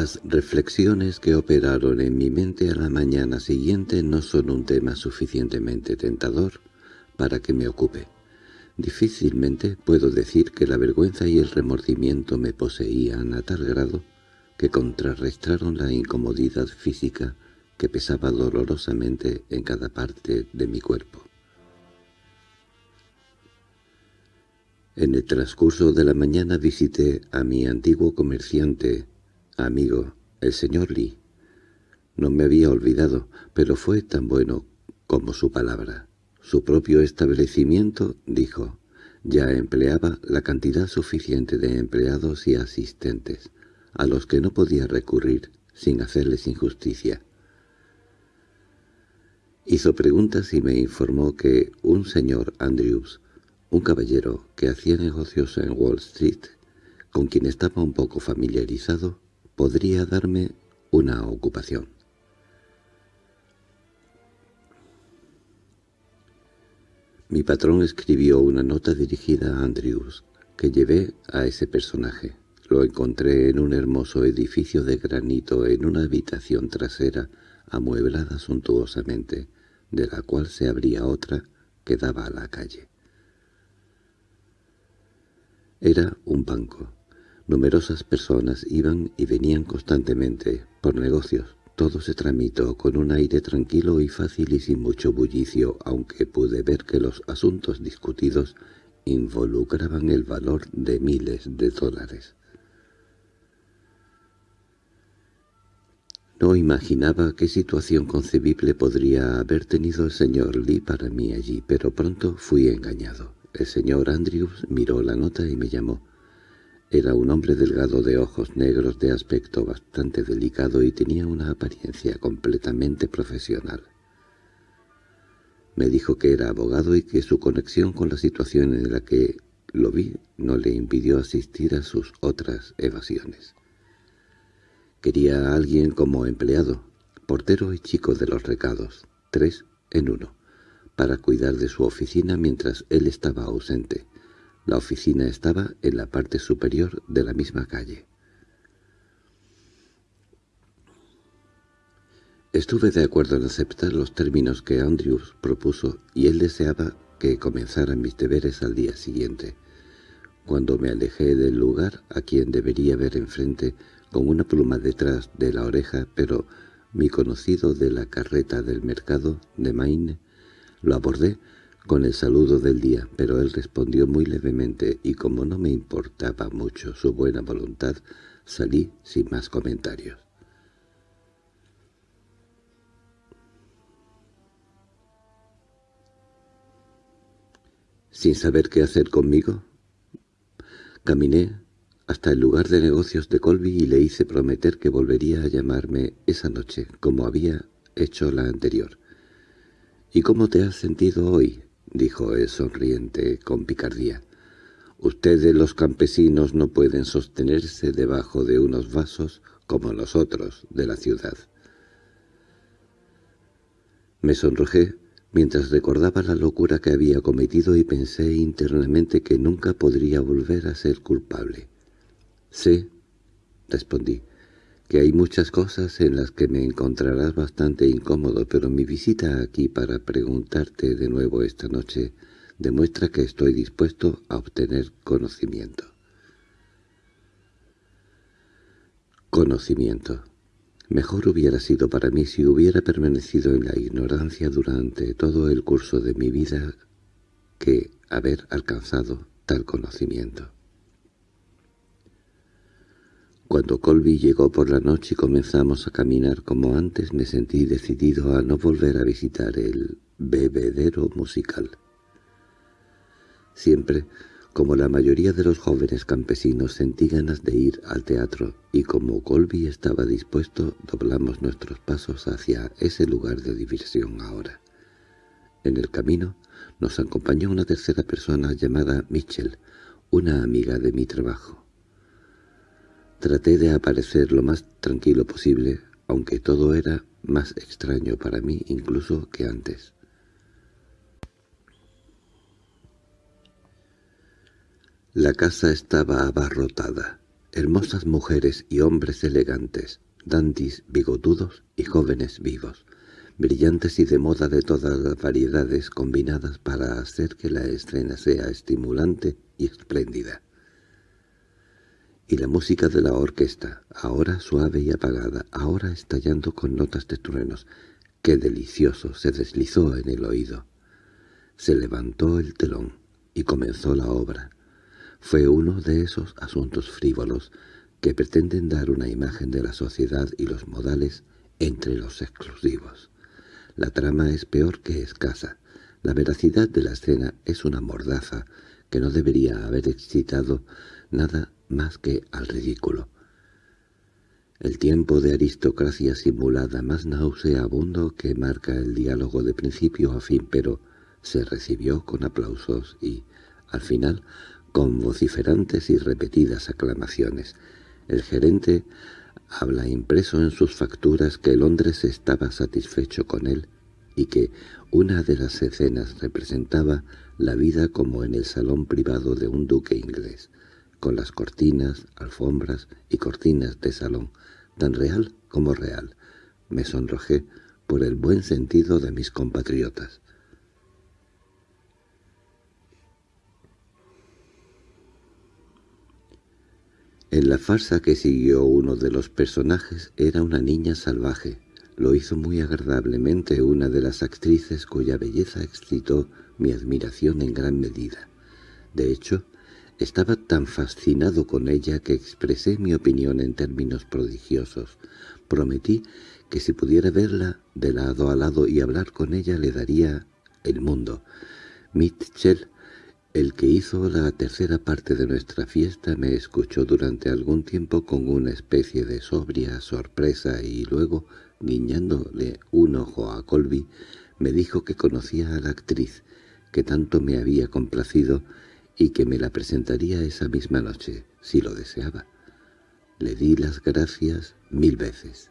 Las reflexiones que operaron en mi mente a la mañana siguiente no son un tema suficientemente tentador para que me ocupe. Difícilmente puedo decir que la vergüenza y el remordimiento me poseían a tal grado que contrarrestaron la incomodidad física que pesaba dolorosamente en cada parte de mi cuerpo. En el transcurso de la mañana visité a mi antiguo comerciante Amigo, el señor Lee. No me había olvidado, pero fue tan bueno como su palabra. Su propio establecimiento, dijo, ya empleaba la cantidad suficiente de empleados y asistentes, a los que no podía recurrir sin hacerles injusticia. Hizo preguntas y me informó que un señor Andrews, un caballero que hacía negocios en Wall Street, con quien estaba un poco familiarizado, podría darme una ocupación. Mi patrón escribió una nota dirigida a Andrews, que llevé a ese personaje. Lo encontré en un hermoso edificio de granito en una habitación trasera amueblada suntuosamente, de la cual se abría otra que daba a la calle. Era un banco. Numerosas personas iban y venían constantemente, por negocios. Todo se tramitó con un aire tranquilo y fácil y sin mucho bullicio, aunque pude ver que los asuntos discutidos involucraban el valor de miles de dólares. No imaginaba qué situación concebible podría haber tenido el señor Lee para mí allí, pero pronto fui engañado. El señor Andrews miró la nota y me llamó. Era un hombre delgado de ojos negros de aspecto bastante delicado y tenía una apariencia completamente profesional. Me dijo que era abogado y que su conexión con la situación en la que lo vi no le impidió asistir a sus otras evasiones. Quería a alguien como empleado, portero y chico de los recados, tres en uno, para cuidar de su oficina mientras él estaba ausente. La oficina estaba en la parte superior de la misma calle. Estuve de acuerdo en aceptar los términos que Andrews propuso y él deseaba que comenzaran mis deberes al día siguiente. Cuando me alejé del lugar a quien debería ver enfrente, con una pluma detrás de la oreja, pero mi conocido de la carreta del mercado de Maine lo abordé con el saludo del día, pero él respondió muy levemente y como no me importaba mucho su buena voluntad, salí sin más comentarios. Sin saber qué hacer conmigo, caminé hasta el lugar de negocios de Colby y le hice prometer que volvería a llamarme esa noche, como había hecho la anterior. —¿Y cómo te has sentido hoy? —dijo él sonriente con picardía. —Ustedes los campesinos no pueden sostenerse debajo de unos vasos como nosotros de la ciudad. Me sonrojé mientras recordaba la locura que había cometido y pensé internamente que nunca podría volver a ser culpable. —Sé —respondí—, que hay muchas cosas en las que me encontrarás bastante incómodo, pero mi visita aquí para preguntarte de nuevo esta noche demuestra que estoy dispuesto a obtener conocimiento. Conocimiento. Mejor hubiera sido para mí si hubiera permanecido en la ignorancia durante todo el curso de mi vida que haber alcanzado tal conocimiento. Cuando Colby llegó por la noche y comenzamos a caminar como antes, me sentí decidido a no volver a visitar el bebedero musical. Siempre, como la mayoría de los jóvenes campesinos, sentí ganas de ir al teatro, y como Colby estaba dispuesto, doblamos nuestros pasos hacia ese lugar de diversión ahora. En el camino nos acompañó una tercera persona llamada Mitchell, una amiga de mi trabajo. Traté de aparecer lo más tranquilo posible, aunque todo era más extraño para mí incluso que antes. La casa estaba abarrotada. Hermosas mujeres y hombres elegantes, dandis bigotudos y jóvenes vivos, brillantes y de moda de todas las variedades combinadas para hacer que la escena sea estimulante y espléndida y la música de la orquesta, ahora suave y apagada, ahora estallando con notas de truenos. ¡Qué delicioso! se deslizó en el oído. Se levantó el telón y comenzó la obra. Fue uno de esos asuntos frívolos que pretenden dar una imagen de la sociedad y los modales entre los exclusivos. La trama es peor que escasa. La veracidad de la escena es una mordaza que no debería haber excitado nada más que al ridículo. El tiempo de aristocracia simulada más nauseabundo que marca el diálogo de principio a fin, pero se recibió con aplausos y, al final, con vociferantes y repetidas aclamaciones. El gerente habla impreso en sus facturas que Londres estaba satisfecho con él y que una de las escenas representaba la vida como en el salón privado de un duque inglés con las cortinas, alfombras y cortinas de salón, tan real como real, Me sonrojé por el buen sentido de mis compatriotas. En la farsa que siguió uno de los personajes era una niña salvaje. Lo hizo muy agradablemente una de las actrices cuya belleza excitó mi admiración en gran medida. De hecho, estaba tan fascinado con ella que expresé mi opinión en términos prodigiosos. Prometí que si pudiera verla de lado a lado y hablar con ella le daría el mundo. Mitchell el que hizo la tercera parte de nuestra fiesta me escuchó durante algún tiempo con una especie de sobria sorpresa y luego, guiñándole un ojo a Colby, me dijo que conocía a la actriz, que tanto me había complacido y que me la presentaría esa misma noche, si lo deseaba. Le di las gracias mil veces.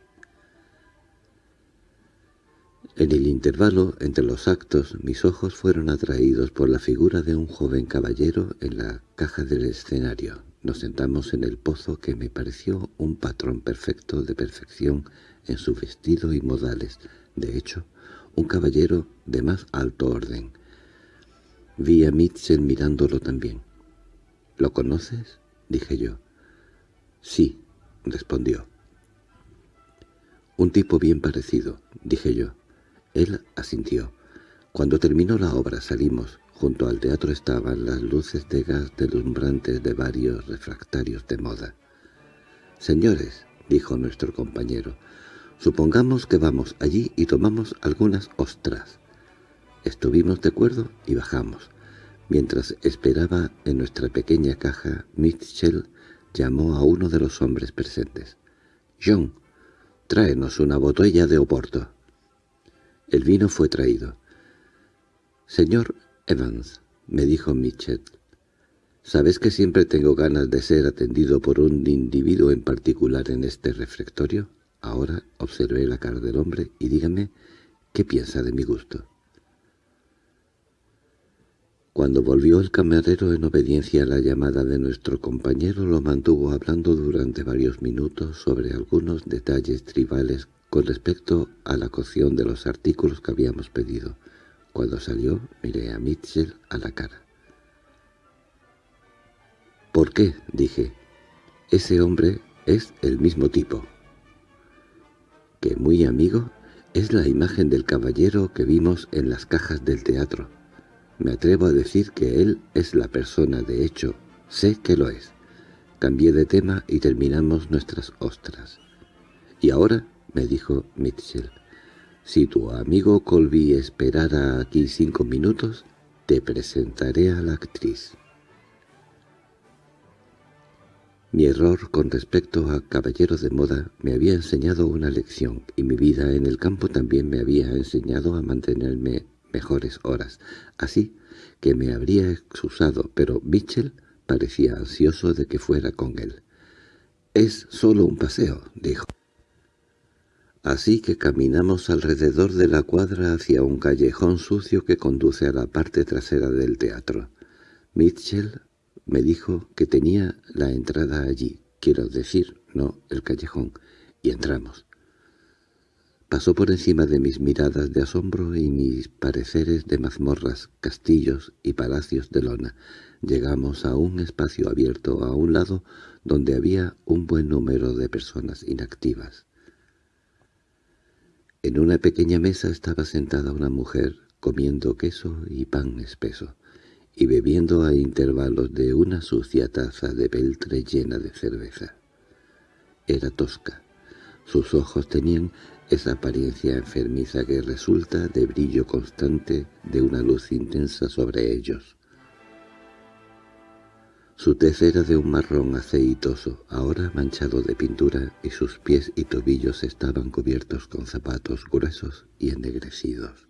En el intervalo entre los actos mis ojos fueron atraídos por la figura de un joven caballero en la caja del escenario. Nos sentamos en el pozo que me pareció un patrón perfecto de perfección en su vestido y modales. De hecho, un caballero de más alto orden. Vi a Mitchell mirándolo también. —¿Lo conoces? —dije yo. —Sí —respondió. —Un tipo bien parecido —dije yo. Él asintió. Cuando terminó la obra salimos. Junto al teatro estaban las luces de gas deslumbrantes de varios refractarios de moda. «Señores», dijo nuestro compañero, «supongamos que vamos allí y tomamos algunas ostras». Estuvimos de acuerdo y bajamos. Mientras esperaba en nuestra pequeña caja, Mitchell llamó a uno de los hombres presentes. «John, tráenos una botella de Oporto». El vino fue traído. «Señor Evans», me dijo Mitchell, «¿sabes que siempre tengo ganas de ser atendido por un individuo en particular en este refectorio? Ahora observé la cara del hombre y dígame qué piensa de mi gusto». Cuando volvió el camarero en obediencia a la llamada de nuestro compañero, lo mantuvo hablando durante varios minutos sobre algunos detalles tribales con respecto a la cocción de los artículos que habíamos pedido. Cuando salió, miré a Mitchell a la cara. —¿Por qué? —dije. Ese hombre es el mismo tipo. —Que muy amigo es la imagen del caballero que vimos en las cajas del teatro. Me atrevo a decir que él es la persona de hecho. Sé que lo es. Cambié de tema y terminamos nuestras ostras. —¿Y ahora? —me dijo Mitchell. —Si tu amigo Colby esperara aquí cinco minutos, te presentaré a la actriz. Mi error con respecto a caballeros de moda me había enseñado una lección, y mi vida en el campo también me había enseñado a mantenerme mejores horas, así que me habría excusado, pero Mitchell parecía ansioso de que fuera con él. «Es solo un paseo», dijo. Así que caminamos alrededor de la cuadra hacia un callejón sucio que conduce a la parte trasera del teatro. Mitchell me dijo que tenía la entrada allí, quiero decir, no el callejón, y entramos. Pasó por encima de mis miradas de asombro y mis pareceres de mazmorras, castillos y palacios de lona. Llegamos a un espacio abierto a un lado donde había un buen número de personas inactivas. En una pequeña mesa estaba sentada una mujer comiendo queso y pan espeso, y bebiendo a intervalos de una sucia taza de peltre llena de cerveza. Era tosca. Sus ojos tenían esa apariencia enfermiza que resulta de brillo constante de una luz intensa sobre ellos. Su tez era de un marrón aceitoso, ahora manchado de pintura, y sus pies y tobillos estaban cubiertos con zapatos gruesos y ennegrecidos.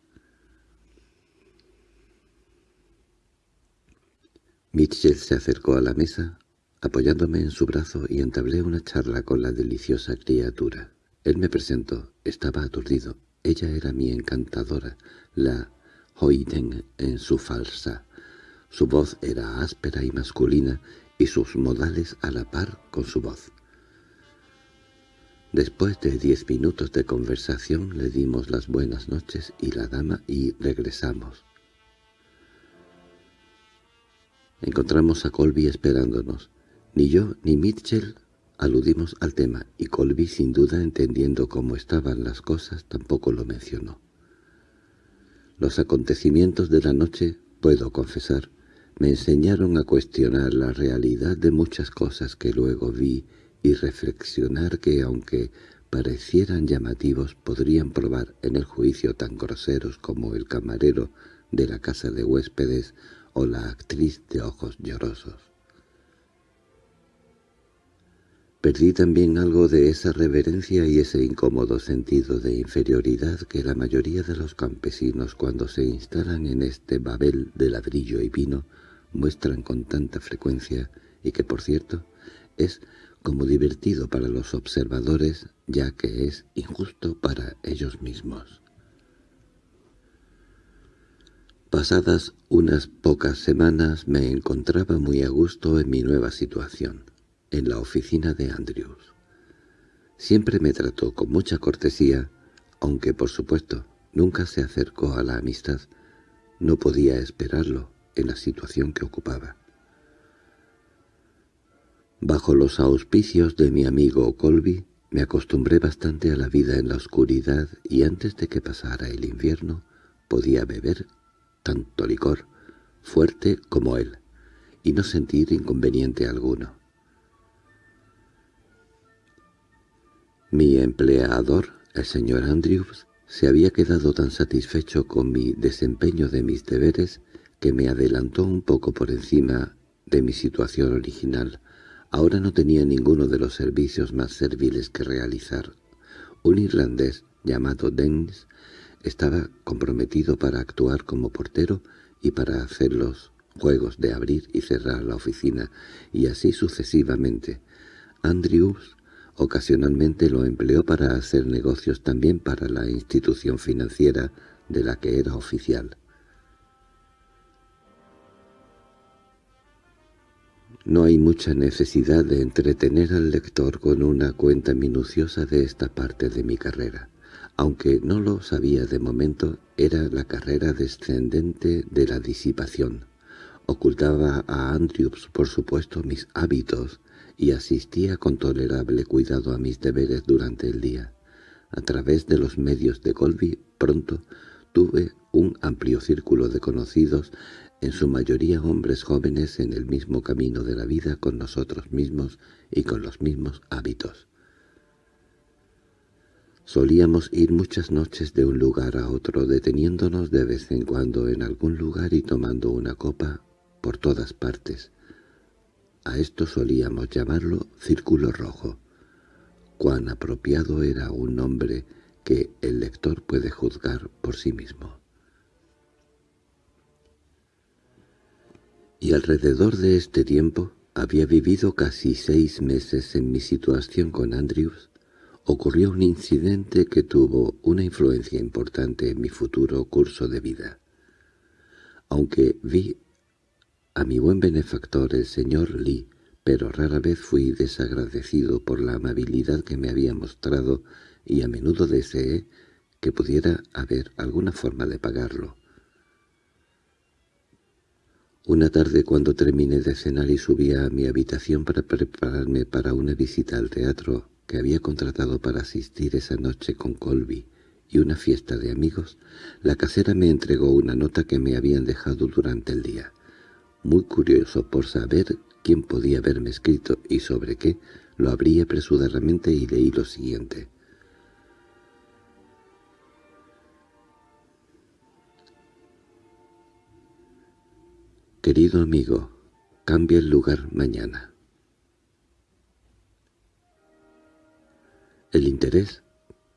Mitchell se acercó a la mesa, apoyándome en su brazo y entablé una charla con la deliciosa criatura. Él me presentó, estaba aturdido. Ella era mi encantadora, la Hoyden en su falsa. Su voz era áspera y masculina, y sus modales a la par con su voz. Después de diez minutos de conversación le dimos las buenas noches y la dama y regresamos. Encontramos a Colby esperándonos. Ni yo ni Mitchell aludimos al tema, y Colby, sin duda entendiendo cómo estaban las cosas, tampoco lo mencionó. Los acontecimientos de la noche, puedo confesar, me enseñaron a cuestionar la realidad de muchas cosas que luego vi y reflexionar que aunque parecieran llamativos podrían probar en el juicio tan groseros como el camarero de la casa de huéspedes o la actriz de ojos llorosos. Perdí también algo de esa reverencia y ese incómodo sentido de inferioridad que la mayoría de los campesinos cuando se instalan en este babel de ladrillo y vino muestran con tanta frecuencia y que, por cierto, es como divertido para los observadores, ya que es injusto para ellos mismos. Pasadas unas pocas semanas me encontraba muy a gusto en mi nueva situación, en la oficina de Andrews. Siempre me trató con mucha cortesía, aunque por supuesto nunca se acercó a la amistad. No podía esperarlo en la situación que ocupaba. Bajo los auspicios de mi amigo Colby, me acostumbré bastante a la vida en la oscuridad y antes de que pasara el invierno podía beber tanto licor, fuerte como él, y no sentir inconveniente alguno. Mi empleador, el señor Andrews, se había quedado tan satisfecho con mi desempeño de mis deberes que me adelantó un poco por encima de mi situación original, Ahora no tenía ninguno de los servicios más serviles que realizar. Un irlandés llamado Dennis estaba comprometido para actuar como portero y para hacer los juegos de abrir y cerrar la oficina, y así sucesivamente. Andrews ocasionalmente lo empleó para hacer negocios también para la institución financiera de la que era oficial. No hay mucha necesidad de entretener al lector con una cuenta minuciosa de esta parte de mi carrera. Aunque no lo sabía de momento, era la carrera descendente de la disipación. Ocultaba a Andrews, por supuesto, mis hábitos y asistía con tolerable cuidado a mis deberes durante el día. A través de los medios de Colby, pronto tuve un amplio círculo de conocidos en su mayoría hombres jóvenes en el mismo camino de la vida con nosotros mismos y con los mismos hábitos. Solíamos ir muchas noches de un lugar a otro, deteniéndonos de vez en cuando en algún lugar y tomando una copa por todas partes. A esto solíamos llamarlo Círculo Rojo. Cuán apropiado era un nombre que el lector puede juzgar por sí mismo. y alrededor de este tiempo había vivido casi seis meses en mi situación con Andrews, ocurrió un incidente que tuvo una influencia importante en mi futuro curso de vida. Aunque vi a mi buen benefactor el señor Lee, pero rara vez fui desagradecido por la amabilidad que me había mostrado y a menudo deseé que pudiera haber alguna forma de pagarlo. Una tarde cuando terminé de cenar y subía a mi habitación para prepararme para una visita al teatro que había contratado para asistir esa noche con Colby y una fiesta de amigos, la casera me entregó una nota que me habían dejado durante el día. Muy curioso por saber quién podía haberme escrito y sobre qué, lo abrí apresuradamente y leí lo siguiente. Querido amigo, cambia el lugar mañana. El interés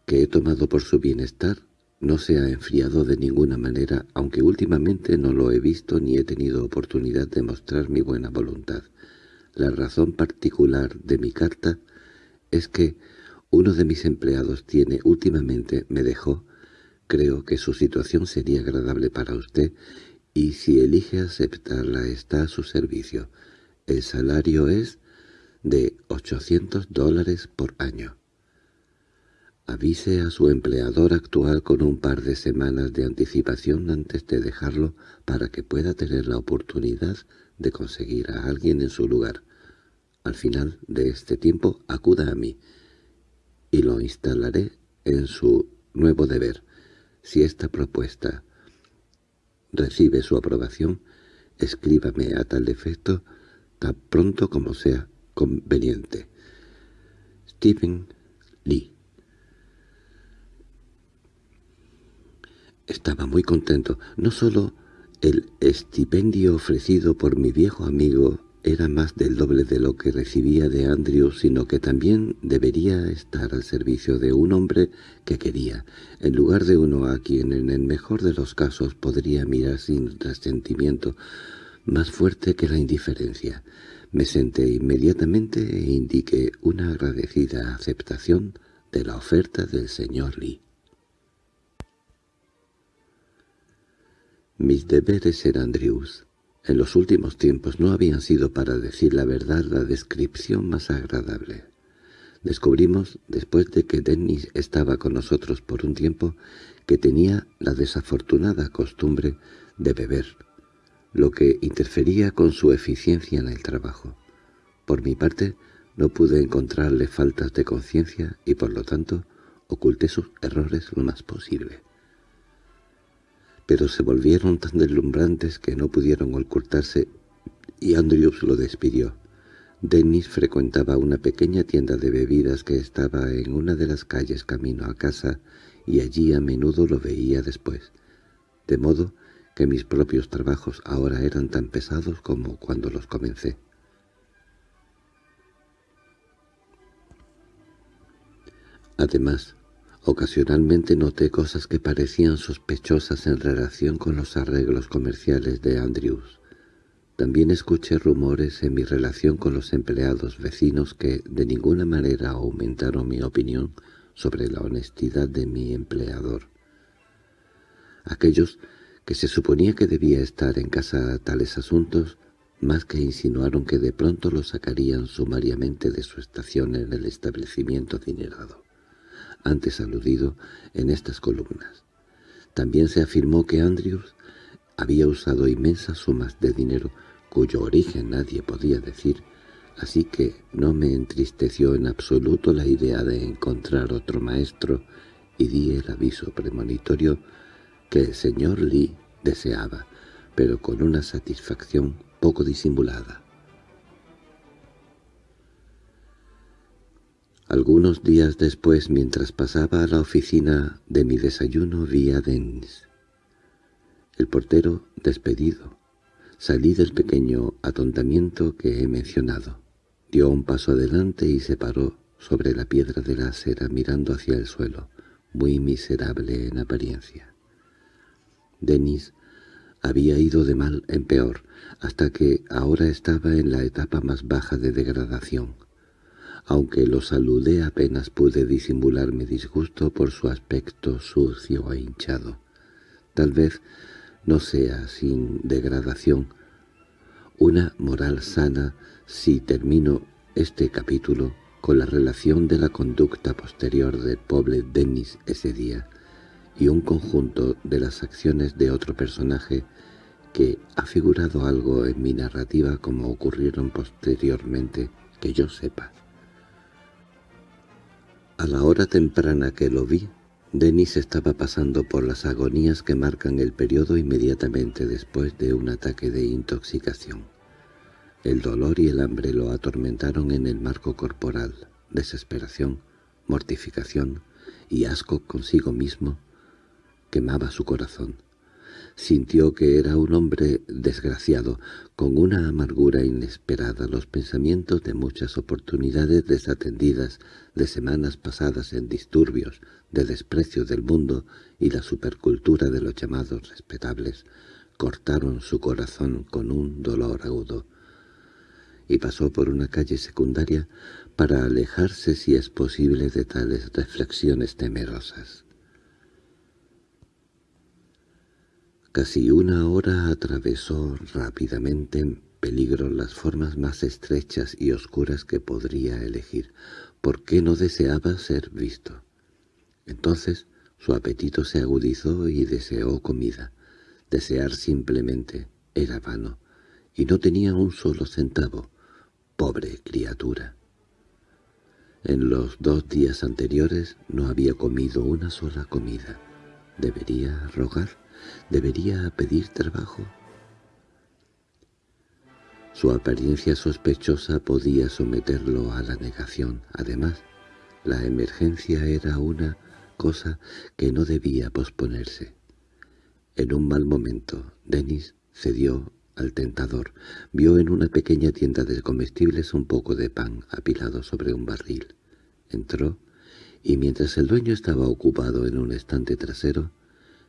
que he tomado por su bienestar no se ha enfriado de ninguna manera, aunque últimamente no lo he visto ni he tenido oportunidad de mostrar mi buena voluntad. La razón particular de mi carta es que uno de mis empleados tiene últimamente me dejó, creo que su situación sería agradable para usted y si elige aceptarla está a su servicio. El salario es de 800 dólares por año. Avise a su empleador actual con un par de semanas de anticipación antes de dejarlo para que pueda tener la oportunidad de conseguir a alguien en su lugar. Al final de este tiempo acuda a mí y lo instalaré en su nuevo deber. Si esta propuesta recibe su aprobación, escríbame a tal efecto tan pronto como sea conveniente. Stephen Lee Estaba muy contento. No solo el estipendio ofrecido por mi viejo amigo era más del doble de lo que recibía de Andrew, sino que también debería estar al servicio de un hombre que quería, en lugar de uno a quien en el mejor de los casos podría mirar sin resentimiento, más fuerte que la indiferencia. Me senté inmediatamente e indiqué una agradecida aceptación de la oferta del señor Lee. Mis deberes eran Andrews. En los últimos tiempos no habían sido, para decir la verdad, la descripción más agradable. Descubrimos, después de que Dennis estaba con nosotros por un tiempo, que tenía la desafortunada costumbre de beber, lo que interfería con su eficiencia en el trabajo. Por mi parte, no pude encontrarle faltas de conciencia y, por lo tanto, oculté sus errores lo más posible pero se volvieron tan deslumbrantes que no pudieron ocultarse y Andrews lo despidió. Dennis frecuentaba una pequeña tienda de bebidas que estaba en una de las calles camino a casa y allí a menudo lo veía después, de modo que mis propios trabajos ahora eran tan pesados como cuando los comencé. Además, Ocasionalmente noté cosas que parecían sospechosas en relación con los arreglos comerciales de Andrews. También escuché rumores en mi relación con los empleados vecinos que de ninguna manera aumentaron mi opinión sobre la honestidad de mi empleador. Aquellos que se suponía que debía estar en casa a tales asuntos, más que insinuaron que de pronto lo sacarían sumariamente de su estación en el establecimiento adinerado antes aludido en estas columnas. También se afirmó que Andrews había usado inmensas sumas de dinero cuyo origen nadie podía decir, así que no me entristeció en absoluto la idea de encontrar otro maestro y di el aviso premonitorio que el señor Lee deseaba, pero con una satisfacción poco disimulada. Algunos días después, mientras pasaba a la oficina de mi desayuno, vi a Dennis. El portero despedido. Salí del pequeño atontamiento que he mencionado. Dio un paso adelante y se paró sobre la piedra de la acera mirando hacia el suelo, muy miserable en apariencia. Denis había ido de mal en peor, hasta que ahora estaba en la etapa más baja de degradación. Aunque lo saludé apenas pude disimular mi disgusto por su aspecto sucio e hinchado. Tal vez no sea sin degradación una moral sana si termino este capítulo con la relación de la conducta posterior del pobre Dennis ese día y un conjunto de las acciones de otro personaje que ha figurado algo en mi narrativa como ocurrieron posteriormente que yo sepa. A la hora temprana que lo vi, Denis estaba pasando por las agonías que marcan el periodo inmediatamente después de un ataque de intoxicación. El dolor y el hambre lo atormentaron en el marco corporal, desesperación, mortificación y asco consigo mismo quemaba su corazón. Sintió que era un hombre desgraciado, con una amargura inesperada, los pensamientos de muchas oportunidades desatendidas, de semanas pasadas en disturbios, de desprecio del mundo y la supercultura de los llamados respetables, cortaron su corazón con un dolor agudo. Y pasó por una calle secundaria para alejarse si es posible de tales reflexiones temerosas. Casi una hora atravesó rápidamente en peligro las formas más estrechas y oscuras que podría elegir. ¿Por qué no deseaba ser visto? Entonces su apetito se agudizó y deseó comida. Desear simplemente era vano, y no tenía un solo centavo. Pobre criatura. En los dos días anteriores no había comido una sola comida. ¿Debería rogar? ¿Debería pedir trabajo? Su apariencia sospechosa podía someterlo a la negación. Además, la emergencia era una cosa que no debía posponerse. En un mal momento, Denis cedió al tentador. Vio en una pequeña tienda de comestibles un poco de pan apilado sobre un barril. Entró, y mientras el dueño estaba ocupado en un estante trasero,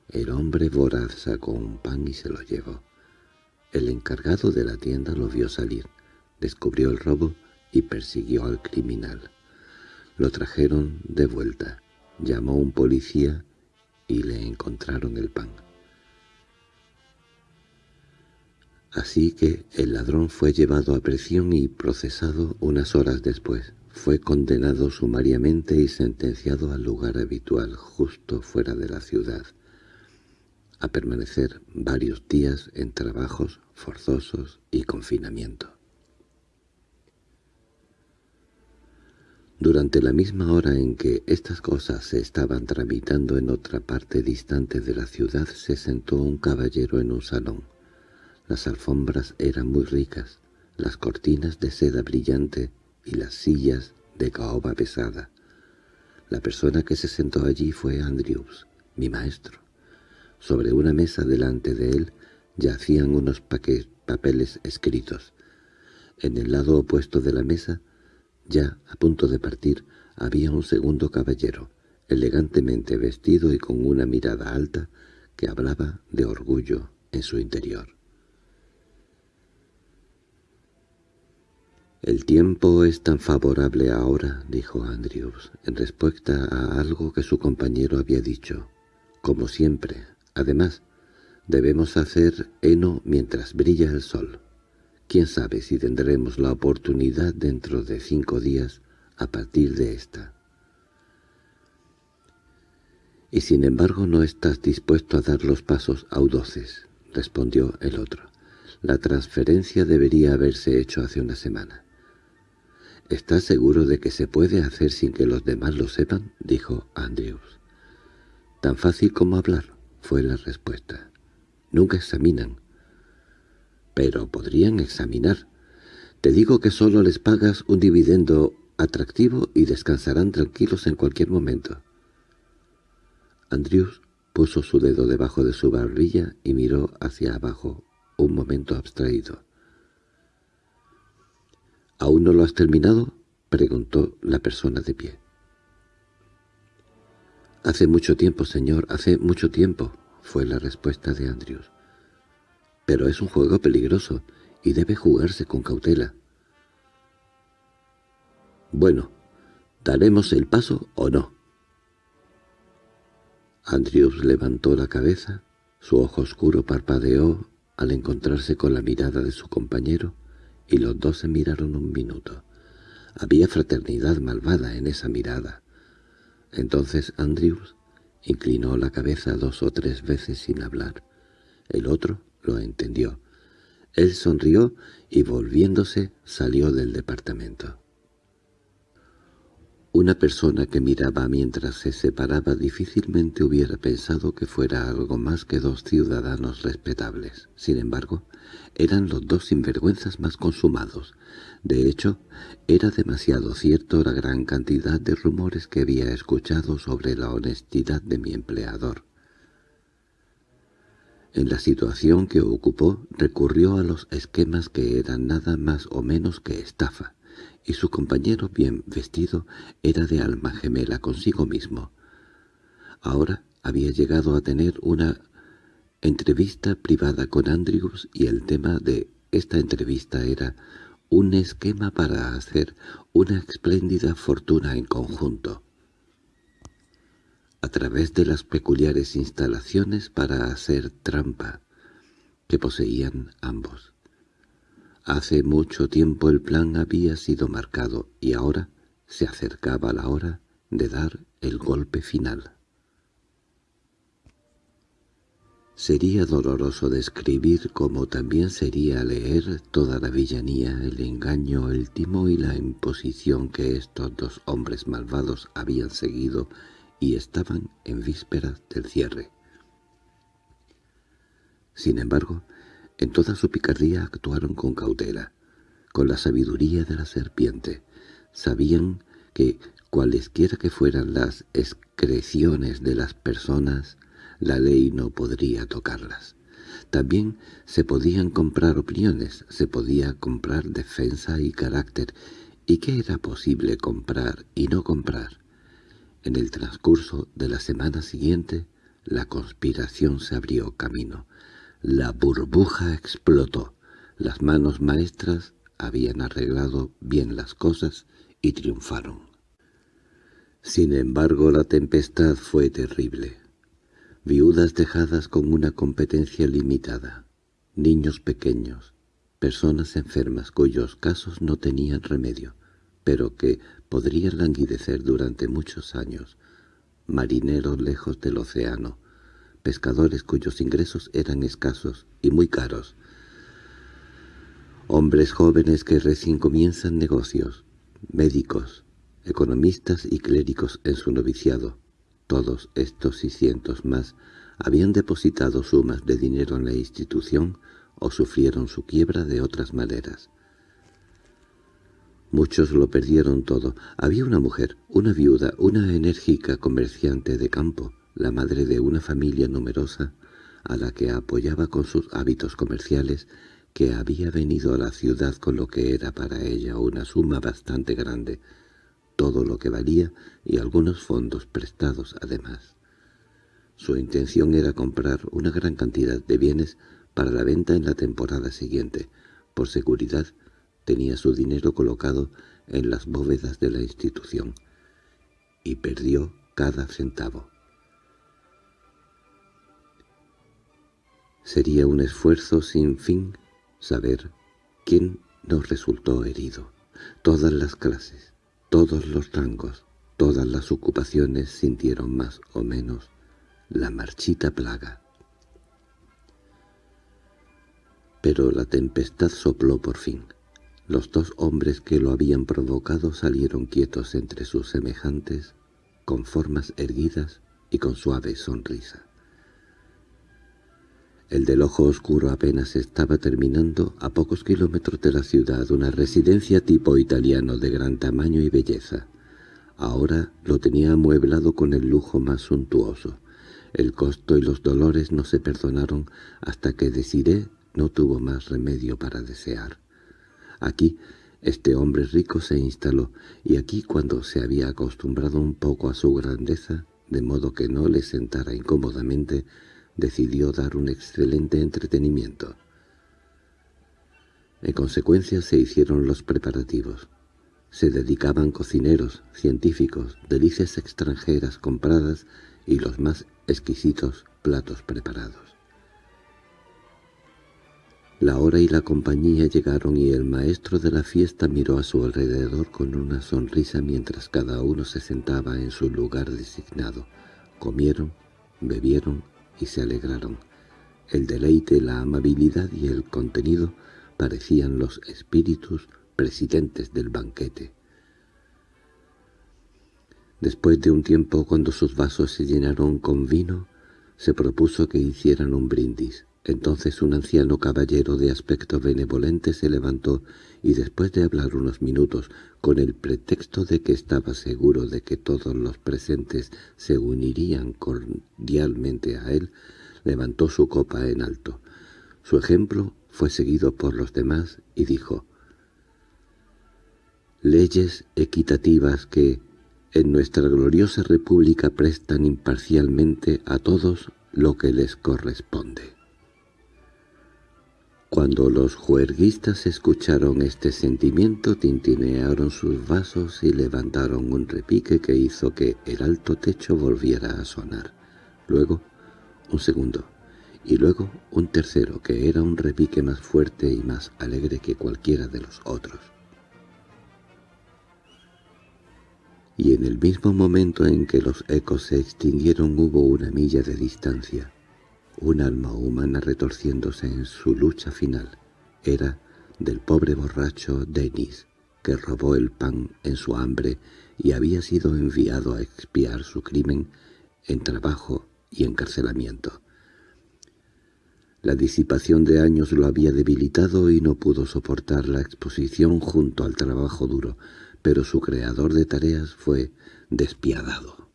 el hombre voraz sacó un pan y se lo llevó. El encargado de la tienda lo vio salir, descubrió el robo y persiguió al criminal. Lo trajeron de vuelta, llamó un policía y le encontraron el pan. Así que el ladrón fue llevado a prisión y procesado unas horas después. Fue condenado sumariamente y sentenciado al lugar habitual, justo fuera de la ciudad a permanecer varios días en trabajos forzosos y confinamiento. Durante la misma hora en que estas cosas se estaban tramitando en otra parte distante de la ciudad se sentó un caballero en un salón. Las alfombras eran muy ricas, las cortinas de seda brillante y las sillas de caoba pesada. La persona que se sentó allí fue Andrews, mi maestro. Sobre una mesa delante de él yacían unos papeles escritos. En el lado opuesto de la mesa, ya a punto de partir, había un segundo caballero, elegantemente vestido y con una mirada alta, que hablaba de orgullo en su interior. «El tiempo es tan favorable ahora», dijo Andrews, en respuesta a algo que su compañero había dicho. «Como siempre, Además, debemos hacer heno mientras brilla el sol. Quién sabe si tendremos la oportunidad dentro de cinco días a partir de esta. —Y sin embargo no estás dispuesto a dar los pasos audoces —respondió el otro. La transferencia debería haberse hecho hace una semana. —¿Estás seguro de que se puede hacer sin que los demás lo sepan? —dijo Andrews. —Tan fácil como hablar fue la respuesta. Nunca examinan. Pero podrían examinar. Te digo que solo les pagas un dividendo atractivo y descansarán tranquilos en cualquier momento. Andrews puso su dedo debajo de su barbilla y miró hacia abajo, un momento abstraído. —¿Aún no lo has terminado? —preguntó la persona de pie. —Hace mucho tiempo, señor, hace mucho tiempo —fue la respuesta de Andrews. —Pero es un juego peligroso y debe jugarse con cautela. —Bueno, ¿daremos el paso o no? Andrews levantó la cabeza, su ojo oscuro parpadeó al encontrarse con la mirada de su compañero, y los dos se miraron un minuto. Había fraternidad malvada en esa mirada. Entonces Andrews inclinó la cabeza dos o tres veces sin hablar. El otro lo entendió. Él sonrió y volviéndose salió del departamento. Una persona que miraba mientras se separaba difícilmente hubiera pensado que fuera algo más que dos ciudadanos respetables. Sin embargo, eran los dos sinvergüenzas más consumados. De hecho, era demasiado cierto la gran cantidad de rumores que había escuchado sobre la honestidad de mi empleador. En la situación que ocupó recurrió a los esquemas que eran nada más o menos que estafa y su compañero bien vestido era de alma gemela consigo mismo. Ahora había llegado a tener una entrevista privada con Andrews y el tema de esta entrevista era un esquema para hacer una espléndida fortuna en conjunto. A través de las peculiares instalaciones para hacer trampa que poseían ambos. Hace mucho tiempo el plan había sido marcado y ahora se acercaba la hora de dar el golpe final. Sería doloroso describir como también sería leer toda la villanía, el engaño, el timo y la imposición que estos dos hombres malvados habían seguido y estaban en vísperas del cierre. Sin embargo, en toda su picardía actuaron con cautela, con la sabiduría de la serpiente. Sabían que, cualesquiera que fueran las excreciones de las personas, la ley no podría tocarlas. También se podían comprar opiniones, se podía comprar defensa y carácter, y qué era posible comprar y no comprar. En el transcurso de la semana siguiente, la conspiración se abrió camino. La burbuja explotó. Las manos maestras habían arreglado bien las cosas y triunfaron. Sin embargo, la tempestad fue terrible. Viudas dejadas con una competencia limitada, niños pequeños, personas enfermas cuyos casos no tenían remedio, pero que podrían languidecer durante muchos años, marineros lejos del océano, pescadores cuyos ingresos eran escasos y muy caros, hombres jóvenes que recién comienzan negocios, médicos, economistas y clérigos en su noviciado, todos estos y cientos más habían depositado sumas de dinero en la institución o sufrieron su quiebra de otras maneras. Muchos lo perdieron todo. Había una mujer, una viuda, una enérgica comerciante de campo, la madre de una familia numerosa, a la que apoyaba con sus hábitos comerciales, que había venido a la ciudad con lo que era para ella una suma bastante grande, todo lo que valía y algunos fondos prestados además. Su intención era comprar una gran cantidad de bienes para la venta en la temporada siguiente. Por seguridad, tenía su dinero colocado en las bóvedas de la institución, y perdió cada centavo. Sería un esfuerzo sin fin saber quién nos resultó herido. Todas las clases, todos los rangos, todas las ocupaciones sintieron más o menos la marchita plaga. Pero la tempestad sopló por fin. Los dos hombres que lo habían provocado salieron quietos entre sus semejantes, con formas erguidas y con suave sonrisa. El del ojo oscuro apenas estaba terminando a pocos kilómetros de la ciudad una residencia tipo italiano de gran tamaño y belleza. Ahora lo tenía amueblado con el lujo más suntuoso. El costo y los dolores no se perdonaron hasta que Desiré no tuvo más remedio para desear. Aquí este hombre rico se instaló, y aquí cuando se había acostumbrado un poco a su grandeza, de modo que no le sentara incómodamente, decidió dar un excelente entretenimiento. En consecuencia se hicieron los preparativos. Se dedicaban cocineros, científicos, delicias extranjeras compradas y los más exquisitos platos preparados. La hora y la compañía llegaron y el maestro de la fiesta miró a su alrededor con una sonrisa mientras cada uno se sentaba en su lugar designado. Comieron, bebieron y se alegraron. El deleite, la amabilidad y el contenido parecían los espíritus presidentes del banquete. Después de un tiempo, cuando sus vasos se llenaron con vino, se propuso que hicieran un brindis. Entonces un anciano caballero de aspecto benevolente se levantó y después de hablar unos minutos, con el pretexto de que estaba seguro de que todos los presentes se unirían cordialmente a él, levantó su copa en alto. Su ejemplo fue seguido por los demás y dijo, «Leyes equitativas que, en nuestra gloriosa república prestan imparcialmente a todos lo que les corresponde». Cuando los juerguistas escucharon este sentimiento, tintinearon sus vasos y levantaron un repique que hizo que el alto techo volviera a sonar. Luego, un segundo, y luego un tercero, que era un repique más fuerte y más alegre que cualquiera de los otros. y en el mismo momento en que los ecos se extinguieron hubo una milla de distancia. Un alma humana retorciéndose en su lucha final. Era del pobre borracho Denis, que robó el pan en su hambre y había sido enviado a expiar su crimen en trabajo y encarcelamiento. La disipación de años lo había debilitado y no pudo soportar la exposición junto al trabajo duro, pero su creador de tareas fue despiadado.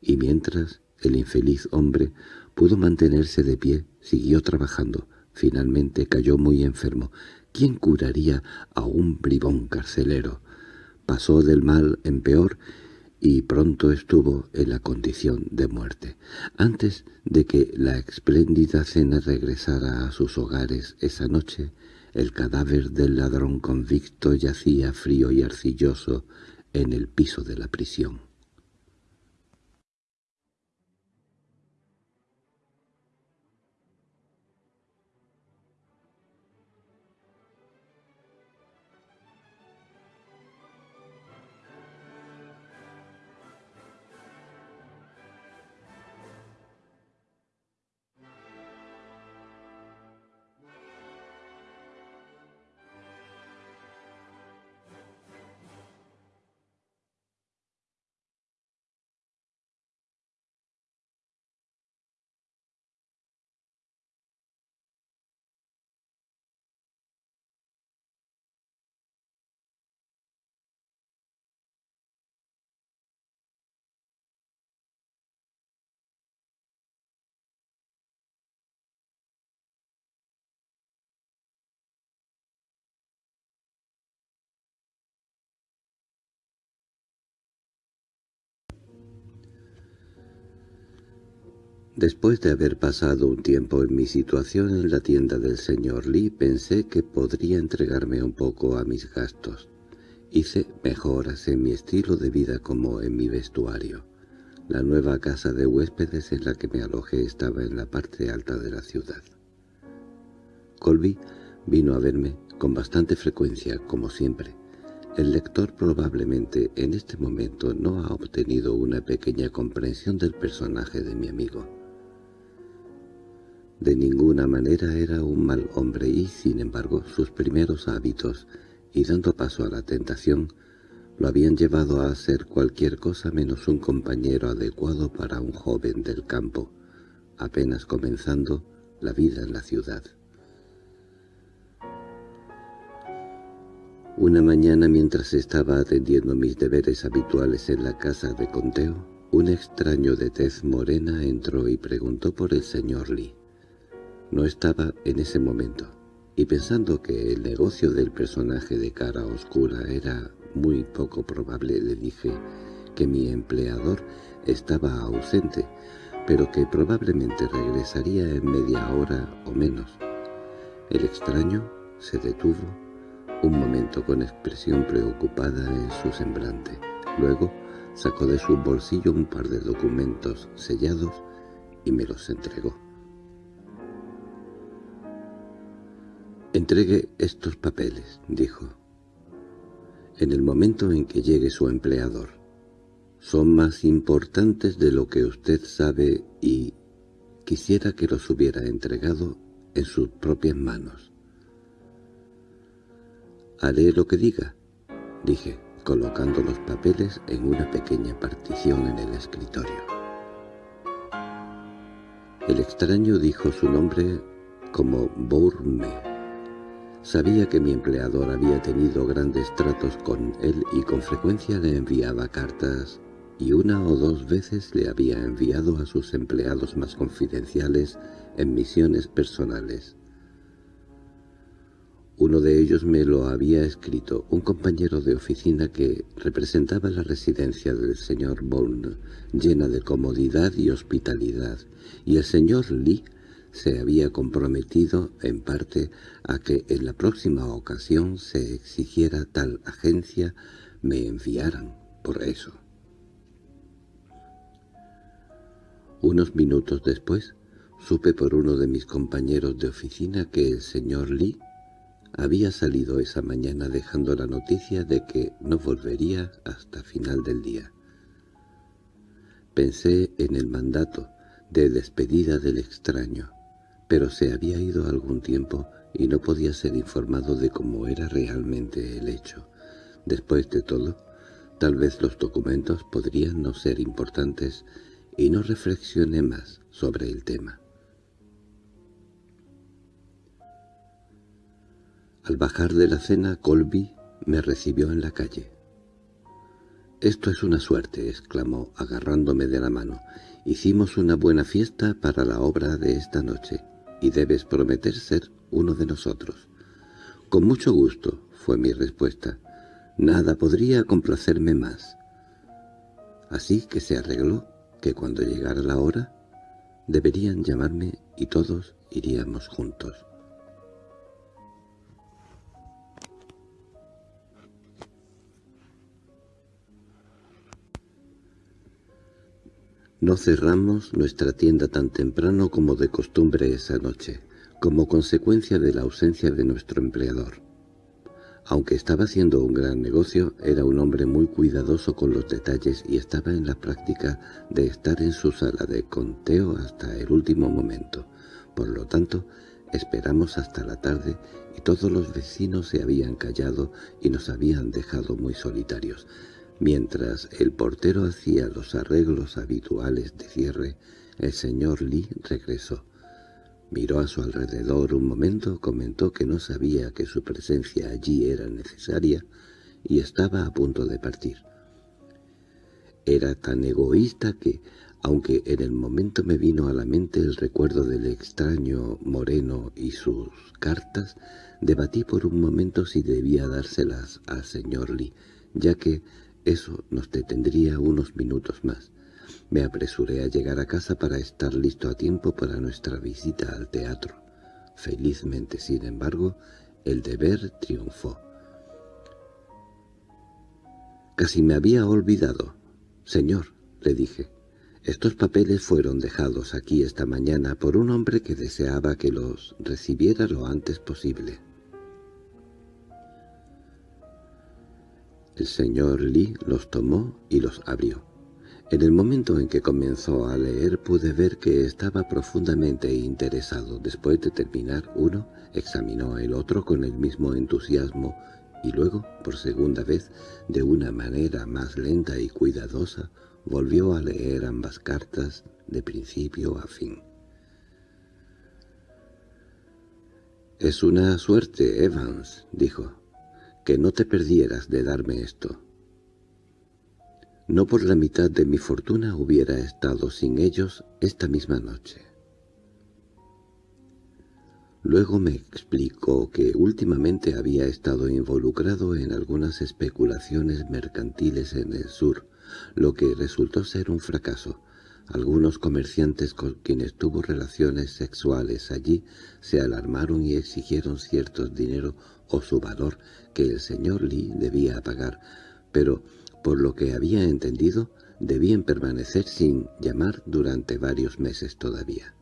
Y mientras el infeliz hombre pudo mantenerse de pie, siguió trabajando. Finalmente cayó muy enfermo. ¿Quién curaría a un bribón carcelero? Pasó del mal en peor y pronto estuvo en la condición de muerte. Antes de que la espléndida cena regresara a sus hogares esa noche, el cadáver del ladrón convicto yacía frío y arcilloso en el piso de la prisión. Después de haber pasado un tiempo en mi situación en la tienda del señor Lee, pensé que podría entregarme un poco a mis gastos. Hice mejoras en mi estilo de vida como en mi vestuario. La nueva casa de huéspedes en la que me alojé estaba en la parte alta de la ciudad. Colby vino a verme con bastante frecuencia, como siempre. El lector probablemente en este momento no ha obtenido una pequeña comprensión del personaje de mi amigo. De ninguna manera era un mal hombre y, sin embargo, sus primeros hábitos, y dando paso a la tentación, lo habían llevado a ser cualquier cosa menos un compañero adecuado para un joven del campo, apenas comenzando la vida en la ciudad. Una mañana mientras estaba atendiendo mis deberes habituales en la casa de conteo, un extraño de tez morena entró y preguntó por el señor Lee. No estaba en ese momento, y pensando que el negocio del personaje de cara oscura era muy poco probable, le dije que mi empleador estaba ausente, pero que probablemente regresaría en media hora o menos. El extraño se detuvo un momento con expresión preocupada en su semblante. Luego sacó de su bolsillo un par de documentos sellados y me los entregó. «Entregue estos papeles», dijo. «En el momento en que llegue su empleador. Son más importantes de lo que usted sabe y quisiera que los hubiera entregado en sus propias manos». «Haré lo que diga», dije, colocando los papeles en una pequeña partición en el escritorio. El extraño dijo su nombre como Bourme. Sabía que mi empleador había tenido grandes tratos con él y con frecuencia le enviaba cartas y una o dos veces le había enviado a sus empleados más confidenciales en misiones personales. Uno de ellos me lo había escrito, un compañero de oficina que representaba la residencia del señor Bowne, llena de comodidad y hospitalidad, y el señor Lee se había comprometido en parte a que en la próxima ocasión se exigiera tal agencia me enviaran por eso. Unos minutos después, supe por uno de mis compañeros de oficina que el señor Lee había salido esa mañana dejando la noticia de que no volvería hasta final del día. Pensé en el mandato de despedida del extraño, pero se había ido algún tiempo y no podía ser informado de cómo era realmente el hecho. Después de todo, tal vez los documentos podrían no ser importantes y no reflexioné más sobre el tema. Al bajar de la cena, Colby me recibió en la calle. «Esto es una suerte», exclamó, agarrándome de la mano. «Hicimos una buena fiesta para la obra de esta noche, y debes prometer ser uno de nosotros». «Con mucho gusto», fue mi respuesta. «Nada podría complacerme más». Así que se arregló que cuando llegara la hora, deberían llamarme y todos iríamos juntos. No cerramos nuestra tienda tan temprano como de costumbre esa noche, como consecuencia de la ausencia de nuestro empleador. Aunque estaba haciendo un gran negocio, era un hombre muy cuidadoso con los detalles y estaba en la práctica de estar en su sala de conteo hasta el último momento. Por lo tanto, esperamos hasta la tarde y todos los vecinos se habían callado y nos habían dejado muy solitarios. Mientras el portero hacía los arreglos habituales de cierre, el señor Lee regresó. Miró a su alrededor un momento, comentó que no sabía que su presencia allí era necesaria y estaba a punto de partir. Era tan egoísta que, aunque en el momento me vino a la mente el recuerdo del extraño moreno y sus cartas, debatí por un momento si debía dárselas al señor Lee, ya que eso nos detendría unos minutos más. Me apresuré a llegar a casa para estar listo a tiempo para nuestra visita al teatro. Felizmente, sin embargo, el deber triunfó. Casi me había olvidado. Señor, le dije, estos papeles fueron dejados aquí esta mañana por un hombre que deseaba que los recibiera lo antes posible. El señor Lee los tomó y los abrió. En el momento en que comenzó a leer pude ver que estaba profundamente interesado. Después de terminar uno, examinó el otro con el mismo entusiasmo y luego, por segunda vez, de una manera más lenta y cuidadosa, volvió a leer ambas cartas de principio a fin. «Es una suerte, Evans», dijo que no te perdieras de darme esto. No por la mitad de mi fortuna hubiera estado sin ellos esta misma noche. Luego me explicó que últimamente había estado involucrado en algunas especulaciones mercantiles en el sur, lo que resultó ser un fracaso. Algunos comerciantes con quienes tuvo relaciones sexuales allí se alarmaron y exigieron ciertos dinero o su valor que el señor Lee debía pagar, pero, por lo que había entendido, debían permanecer sin llamar durante varios meses todavía.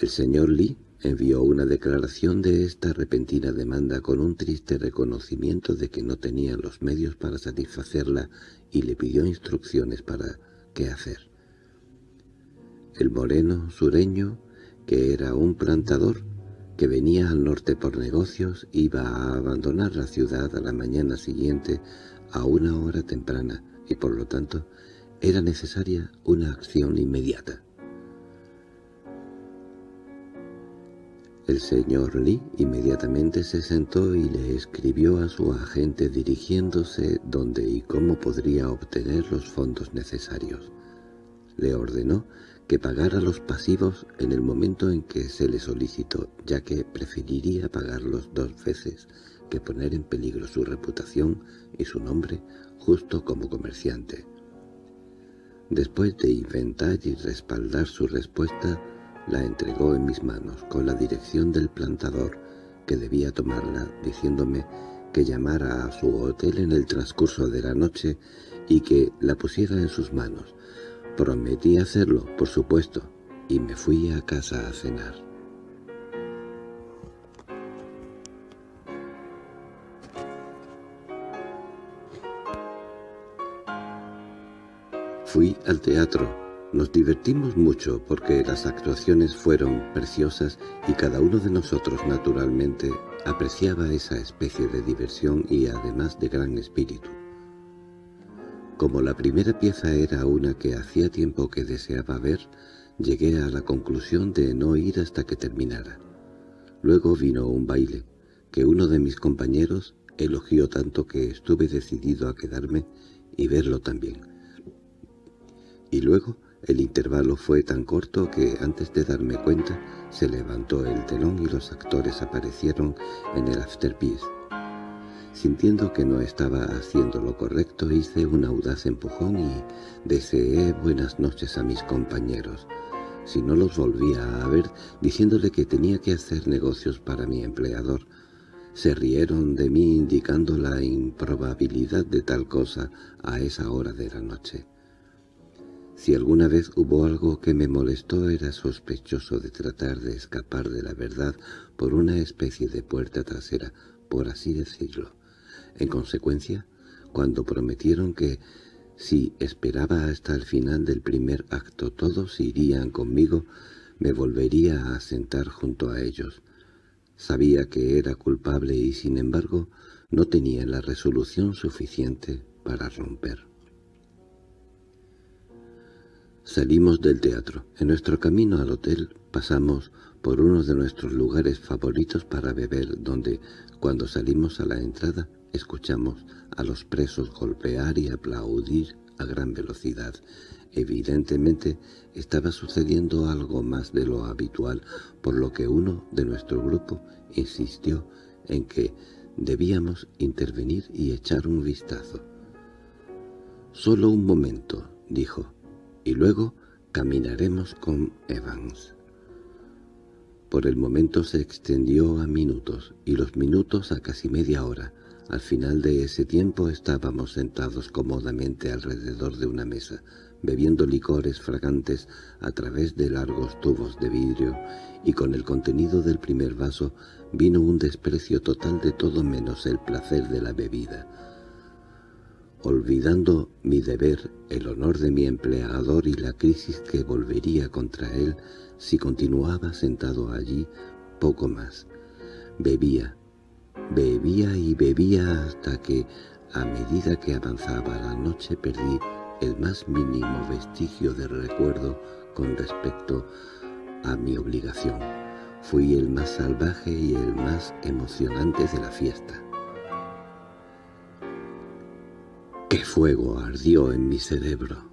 El señor Lee envió una declaración de esta repentina demanda con un triste reconocimiento de que no tenía los medios para satisfacerla y le pidió instrucciones para qué hacer. El moreno sureño, que era un plantador, que venía al norte por negocios, iba a abandonar la ciudad a la mañana siguiente a una hora temprana y por lo tanto era necesaria una acción inmediata. El señor Lee inmediatamente se sentó y le escribió a su agente dirigiéndose dónde y cómo podría obtener los fondos necesarios. Le ordenó que pagara los pasivos en el momento en que se le solicitó, ya que preferiría pagarlos dos veces que poner en peligro su reputación y su nombre justo como comerciante. Después de inventar y respaldar su respuesta, la entregó en mis manos con la dirección del plantador, que debía tomarla, diciéndome que llamara a su hotel en el transcurso de la noche y que la pusiera en sus manos, Prometí hacerlo, por supuesto, y me fui a casa a cenar. Fui al teatro. Nos divertimos mucho porque las actuaciones fueron preciosas y cada uno de nosotros naturalmente apreciaba esa especie de diversión y además de gran espíritu. Como la primera pieza era una que hacía tiempo que deseaba ver, llegué a la conclusión de no ir hasta que terminara. Luego vino un baile, que uno de mis compañeros elogió tanto que estuve decidido a quedarme y verlo también. Y luego el intervalo fue tan corto que antes de darme cuenta se levantó el telón y los actores aparecieron en el afterpiece. Sintiendo que no estaba haciendo lo correcto, hice un audaz empujón y deseé buenas noches a mis compañeros. Si no los volvía a ver, diciéndole que tenía que hacer negocios para mi empleador. Se rieron de mí indicando la improbabilidad de tal cosa a esa hora de la noche. Si alguna vez hubo algo que me molestó era sospechoso de tratar de escapar de la verdad por una especie de puerta trasera, por así decirlo. En consecuencia, cuando prometieron que si esperaba hasta el final del primer acto todos irían conmigo, me volvería a sentar junto a ellos. Sabía que era culpable y sin embargo no tenía la resolución suficiente para romper. Salimos del teatro. En nuestro camino al hotel pasamos por uno de nuestros lugares favoritos para beber, donde, cuando salimos a la entrada, Escuchamos a los presos golpear y aplaudir a gran velocidad. Evidentemente estaba sucediendo algo más de lo habitual, por lo que uno de nuestro grupo insistió en que debíamos intervenir y echar un vistazo. «Solo un momento», dijo, «y luego caminaremos con Evans». Por el momento se extendió a minutos, y los minutos a casi media hora, al final de ese tiempo estábamos sentados cómodamente alrededor de una mesa, bebiendo licores fragantes a través de largos tubos de vidrio, y con el contenido del primer vaso vino un desprecio total de todo menos el placer de la bebida. Olvidando mi deber, el honor de mi empleador y la crisis que volvería contra él si continuaba sentado allí poco más. Bebía, Bebía y bebía hasta que, a medida que avanzaba la noche, perdí el más mínimo vestigio de recuerdo con respecto a mi obligación. Fui el más salvaje y el más emocionante de la fiesta. ¡Qué fuego ardió en mi cerebro!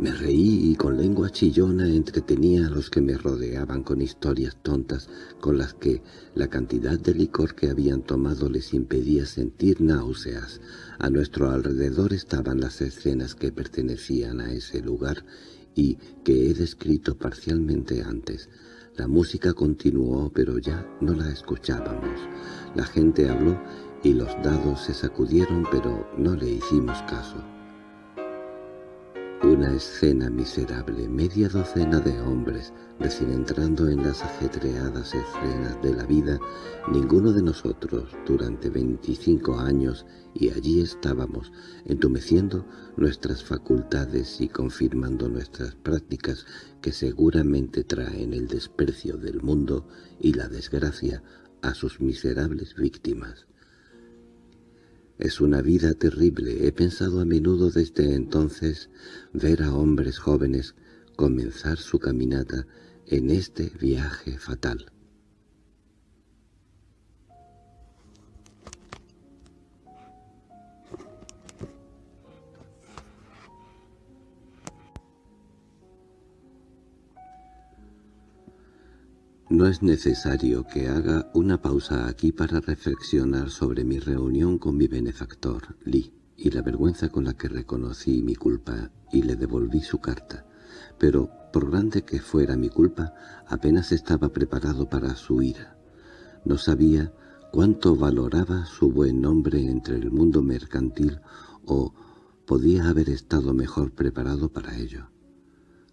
Me reí y con lengua chillona entretenía a los que me rodeaban con historias tontas con las que la cantidad de licor que habían tomado les impedía sentir náuseas. A nuestro alrededor estaban las escenas que pertenecían a ese lugar y que he descrito parcialmente antes. La música continuó, pero ya no la escuchábamos. La gente habló y los dados se sacudieron, pero no le hicimos caso. Una escena miserable, media docena de hombres, recién entrando en las ajetreadas escenas de la vida, ninguno de nosotros durante veinticinco años, y allí estábamos, entumeciendo nuestras facultades y confirmando nuestras prácticas que seguramente traen el desprecio del mundo y la desgracia a sus miserables víctimas. Es una vida terrible. He pensado a menudo desde entonces ver a hombres jóvenes comenzar su caminata en este viaje fatal. No es necesario que haga una pausa aquí para reflexionar sobre mi reunión con mi benefactor, Lee, y la vergüenza con la que reconocí mi culpa y le devolví su carta. Pero, por grande que fuera mi culpa, apenas estaba preparado para su ira. No sabía cuánto valoraba su buen nombre entre el mundo mercantil o podía haber estado mejor preparado para ello.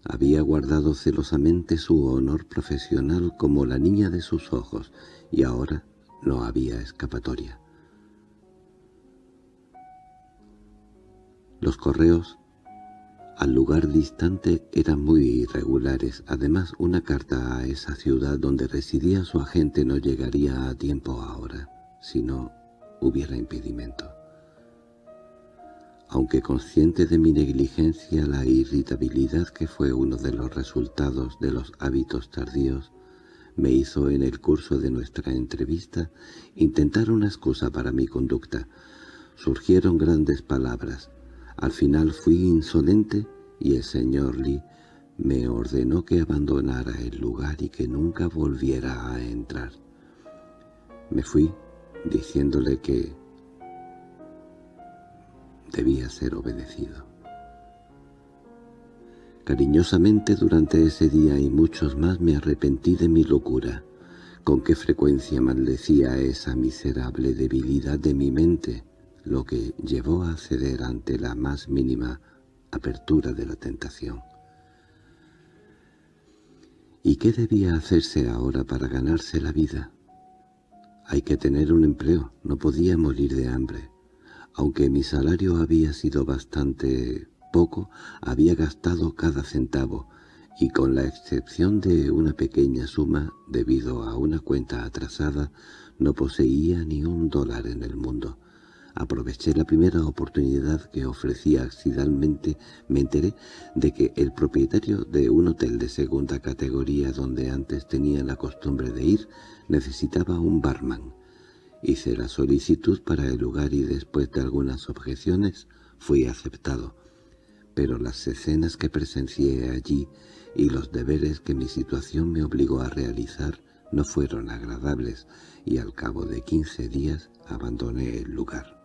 Había guardado celosamente su honor profesional como la niña de sus ojos, y ahora no había escapatoria. Los correos al lugar distante eran muy irregulares. Además, una carta a esa ciudad donde residía su agente no llegaría a tiempo ahora, si no hubiera impedimento. Aunque consciente de mi negligencia, la irritabilidad que fue uno de los resultados de los hábitos tardíos, me hizo en el curso de nuestra entrevista intentar una excusa para mi conducta. Surgieron grandes palabras. Al final fui insolente y el señor Lee me ordenó que abandonara el lugar y que nunca volviera a entrar. Me fui diciéndole que debía ser obedecido. Cariñosamente durante ese día y muchos más me arrepentí de mi locura. Con qué frecuencia maldecía esa miserable debilidad de mi mente, lo que llevó a ceder ante la más mínima apertura de la tentación. ¿Y qué debía hacerse ahora para ganarse la vida? Hay que tener un empleo, no podía morir de hambre. Aunque mi salario había sido bastante poco, había gastado cada centavo, y con la excepción de una pequeña suma, debido a una cuenta atrasada, no poseía ni un dólar en el mundo. Aproveché la primera oportunidad que ofrecía accidentalmente. Me enteré de que el propietario de un hotel de segunda categoría donde antes tenía la costumbre de ir necesitaba un barman. Hice la solicitud para el lugar y después de algunas objeciones fui aceptado. Pero las escenas que presencié allí y los deberes que mi situación me obligó a realizar no fueron agradables y al cabo de quince días abandoné el lugar.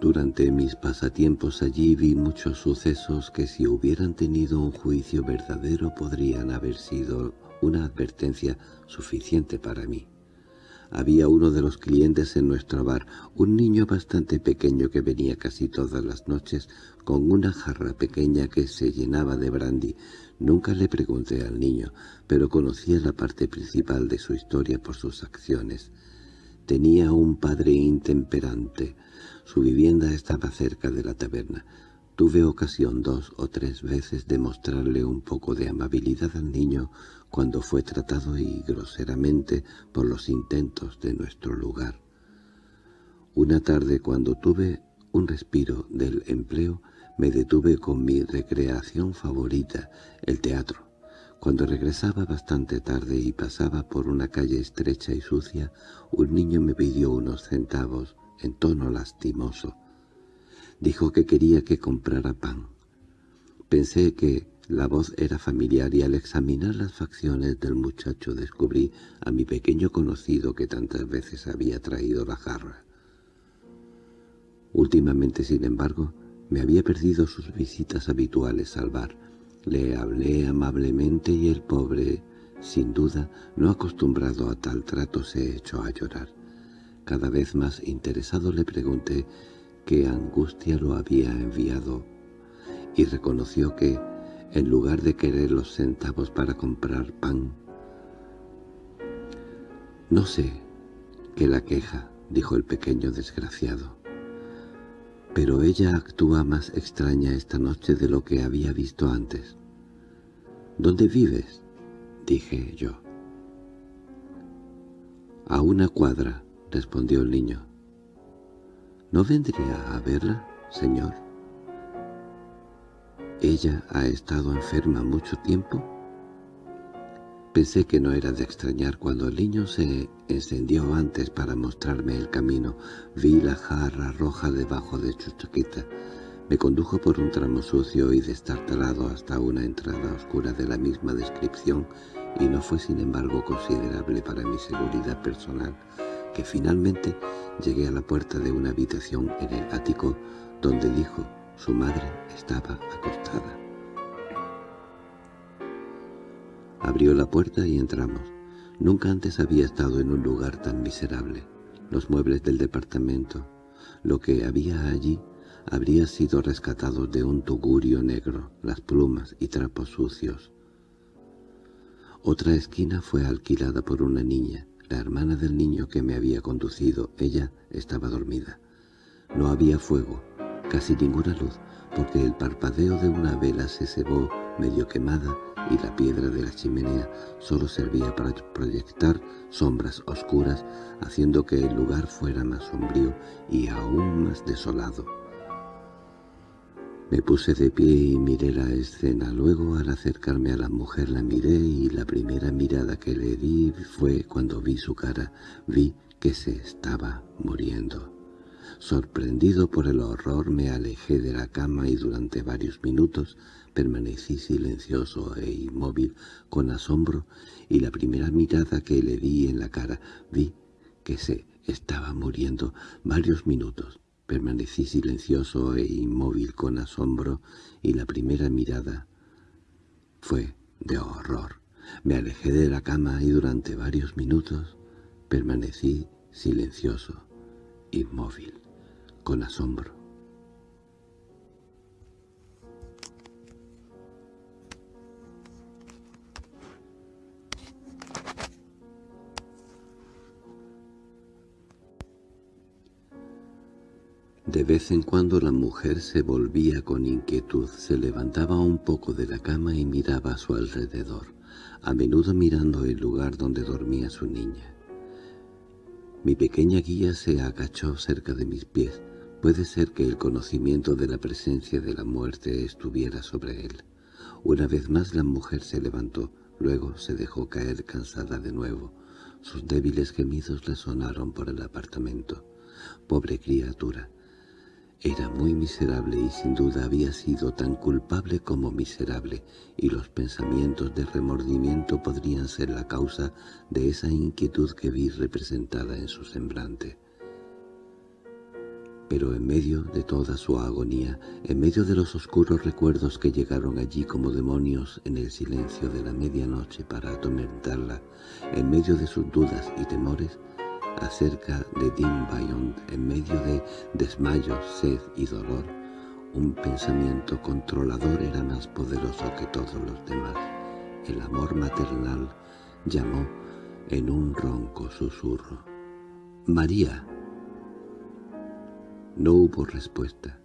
Durante mis pasatiempos allí vi muchos sucesos que si hubieran tenido un juicio verdadero podrían haber sido una advertencia suficiente para mí. Había uno de los clientes en nuestro bar, un niño bastante pequeño que venía casi todas las noches con una jarra pequeña que se llenaba de brandy. Nunca le pregunté al niño, pero conocía la parte principal de su historia por sus acciones. Tenía un padre intemperante. Su vivienda estaba cerca de la taberna. Tuve ocasión dos o tres veces de mostrarle un poco de amabilidad al niño cuando fue tratado y groseramente por los intentos de nuestro lugar. Una tarde cuando tuve un respiro del empleo, me detuve con mi recreación favorita, el teatro. Cuando regresaba bastante tarde y pasaba por una calle estrecha y sucia, un niño me pidió unos centavos en tono lastimoso. Dijo que quería que comprara pan. Pensé que la voz era familiar y al examinar las facciones del muchacho descubrí a mi pequeño conocido que tantas veces había traído la jarra. Últimamente, sin embargo, me había perdido sus visitas habituales al bar. Le hablé amablemente y el pobre, sin duda, no acostumbrado a tal trato, se echó a llorar. Cada vez más interesado le pregunté qué angustia lo había enviado y reconoció que, en lugar de querer los centavos para comprar pan, «No sé qué la queja», dijo el pequeño desgraciado. «Pero ella actúa más extraña esta noche de lo que había visto antes». «¿Dónde vives?» dije yo. «A una cuadra», respondió el niño. ¿No vendría a verla, señor? ¿Ella ha estado enferma mucho tiempo? Pensé que no era de extrañar cuando el niño se encendió antes para mostrarme el camino. Vi la jarra roja debajo de su chaqueta. Me condujo por un tramo sucio y destartalado hasta una entrada oscura de la misma descripción y no fue sin embargo considerable para mi seguridad personal que finalmente llegué a la puerta de una habitación en el ático donde dijo su madre estaba acostada. Abrió la puerta y entramos. Nunca antes había estado en un lugar tan miserable. Los muebles del departamento, lo que había allí, habría sido rescatado de un tugurio negro, las plumas y trapos sucios. Otra esquina fue alquilada por una niña, la hermana del niño que me había conducido, ella estaba dormida. No había fuego, casi ninguna luz, porque el parpadeo de una vela se cebó medio quemada y la piedra de la chimenea solo servía para proyectar sombras oscuras, haciendo que el lugar fuera más sombrío y aún más desolado. Me puse de pie y miré la escena. Luego, al acercarme a la mujer, la miré y la primera mirada que le di fue cuando vi su cara. Vi que se estaba muriendo. Sorprendido por el horror me alejé de la cama y durante varios minutos permanecí silencioso e inmóvil con asombro y la primera mirada que le di en la cara vi que se estaba muriendo varios minutos. Permanecí silencioso e inmóvil con asombro y la primera mirada fue de horror. Me alejé de la cama y durante varios minutos permanecí silencioso, inmóvil, con asombro. De vez en cuando la mujer se volvía con inquietud, se levantaba un poco de la cama y miraba a su alrededor, a menudo mirando el lugar donde dormía su niña. Mi pequeña guía se agachó cerca de mis pies. Puede ser que el conocimiento de la presencia de la muerte estuviera sobre él. Una vez más la mujer se levantó, luego se dejó caer cansada de nuevo. Sus débiles gemidos le sonaron por el apartamento. Pobre criatura, era muy miserable y sin duda había sido tan culpable como miserable, y los pensamientos de remordimiento podrían ser la causa de esa inquietud que vi representada en su semblante. Pero en medio de toda su agonía, en medio de los oscuros recuerdos que llegaron allí como demonios en el silencio de la medianoche para atormentarla, en medio de sus dudas y temores, acerca de Dean Bayon en medio de desmayo, sed y dolor. Un pensamiento controlador era más poderoso que todos los demás. El amor maternal llamó en un ronco susurro. «¡María!». No hubo respuesta.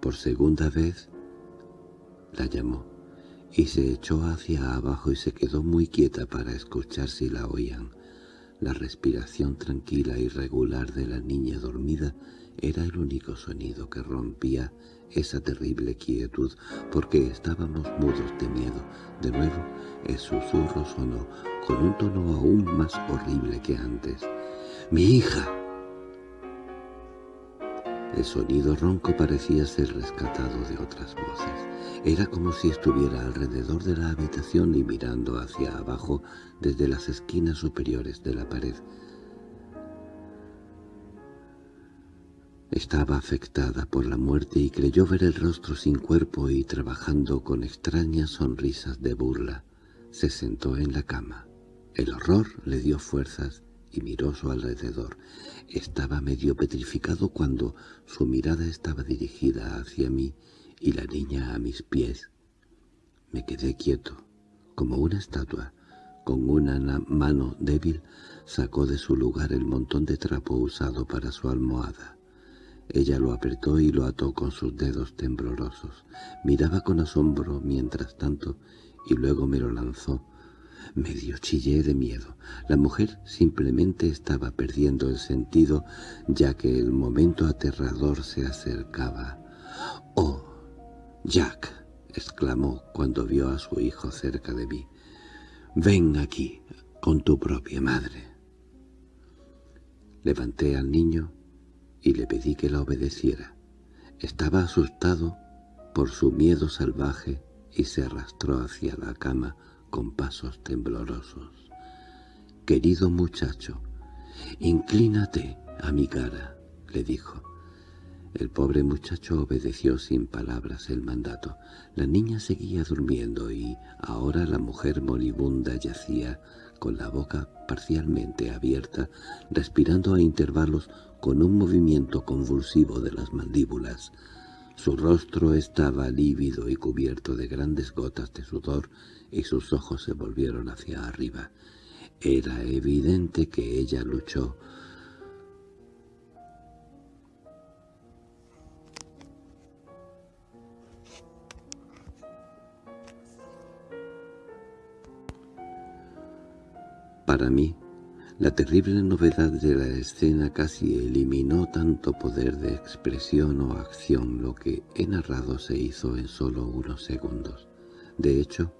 Por segunda vez la llamó, y se echó hacia abajo y se quedó muy quieta para escuchar si la oían. La respiración tranquila y regular de la niña dormida era el único sonido que rompía esa terrible quietud, porque estábamos mudos de miedo. De nuevo, el susurro sonó, con un tono aún más horrible que antes. «¡Mi hija!» El sonido ronco parecía ser rescatado de otras voces. Era como si estuviera alrededor de la habitación y mirando hacia abajo desde las esquinas superiores de la pared. Estaba afectada por la muerte y creyó ver el rostro sin cuerpo y trabajando con extrañas sonrisas de burla. Se sentó en la cama. El horror le dio fuerzas y miró su alrededor. Estaba medio petrificado cuando su mirada estaba dirigida hacia mí y la niña a mis pies. Me quedé quieto, como una estatua. Con una mano débil sacó de su lugar el montón de trapo usado para su almohada. Ella lo apretó y lo ató con sus dedos temblorosos. Miraba con asombro mientras tanto y luego me lo lanzó, Medio chillé de miedo. La mujer simplemente estaba perdiendo el sentido, ya que el momento aterrador se acercaba. «¡Oh, Jack!» exclamó cuando vio a su hijo cerca de mí. «Ven aquí, con tu propia madre». Levanté al niño y le pedí que la obedeciera. Estaba asustado por su miedo salvaje y se arrastró hacia la cama con pasos temblorosos. «Querido muchacho, inclínate a mi cara», le dijo. El pobre muchacho obedeció sin palabras el mandato. La niña seguía durmiendo y ahora la mujer moribunda yacía con la boca parcialmente abierta, respirando a intervalos con un movimiento convulsivo de las mandíbulas. Su rostro estaba lívido y cubierto de grandes gotas de sudor y sus ojos se volvieron hacia arriba. Era evidente que ella luchó Para mí, la terrible novedad de la escena casi eliminó tanto poder de expresión o acción lo que he narrado se hizo en solo unos segundos. De hecho,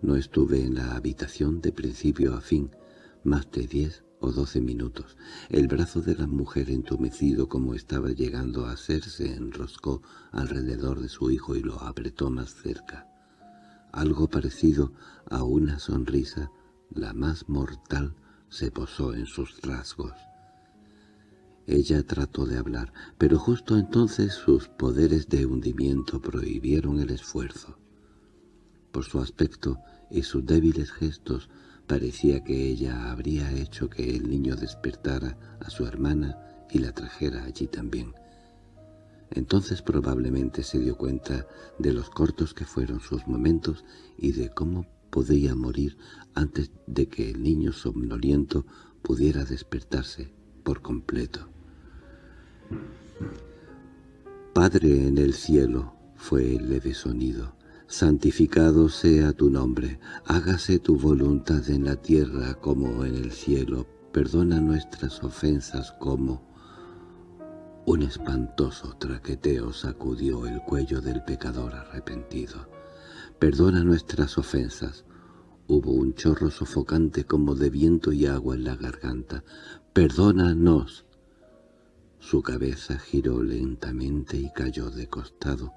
no estuve en la habitación de principio a fin, más de diez o doce minutos. El brazo de la mujer entumecido como estaba llegando a ser se enroscó alrededor de su hijo y lo apretó más cerca. Algo parecido a una sonrisa, la más mortal, se posó en sus rasgos. Ella trató de hablar, pero justo entonces sus poderes de hundimiento prohibieron el esfuerzo. Por su aspecto y sus débiles gestos parecía que ella habría hecho que el niño despertara a su hermana y la trajera allí también. Entonces probablemente se dio cuenta de los cortos que fueron sus momentos y de cómo podía morir antes de que el niño somnoliento pudiera despertarse por completo. «Padre en el cielo», fue el leve sonido, «santificado sea tu nombre, hágase tu voluntad en la tierra como en el cielo, perdona nuestras ofensas como...» Un espantoso traqueteo sacudió el cuello del pecador arrepentido. Perdona nuestras ofensas. Hubo un chorro sofocante como de viento y agua en la garganta. Perdónanos. Su cabeza giró lentamente y cayó de costado,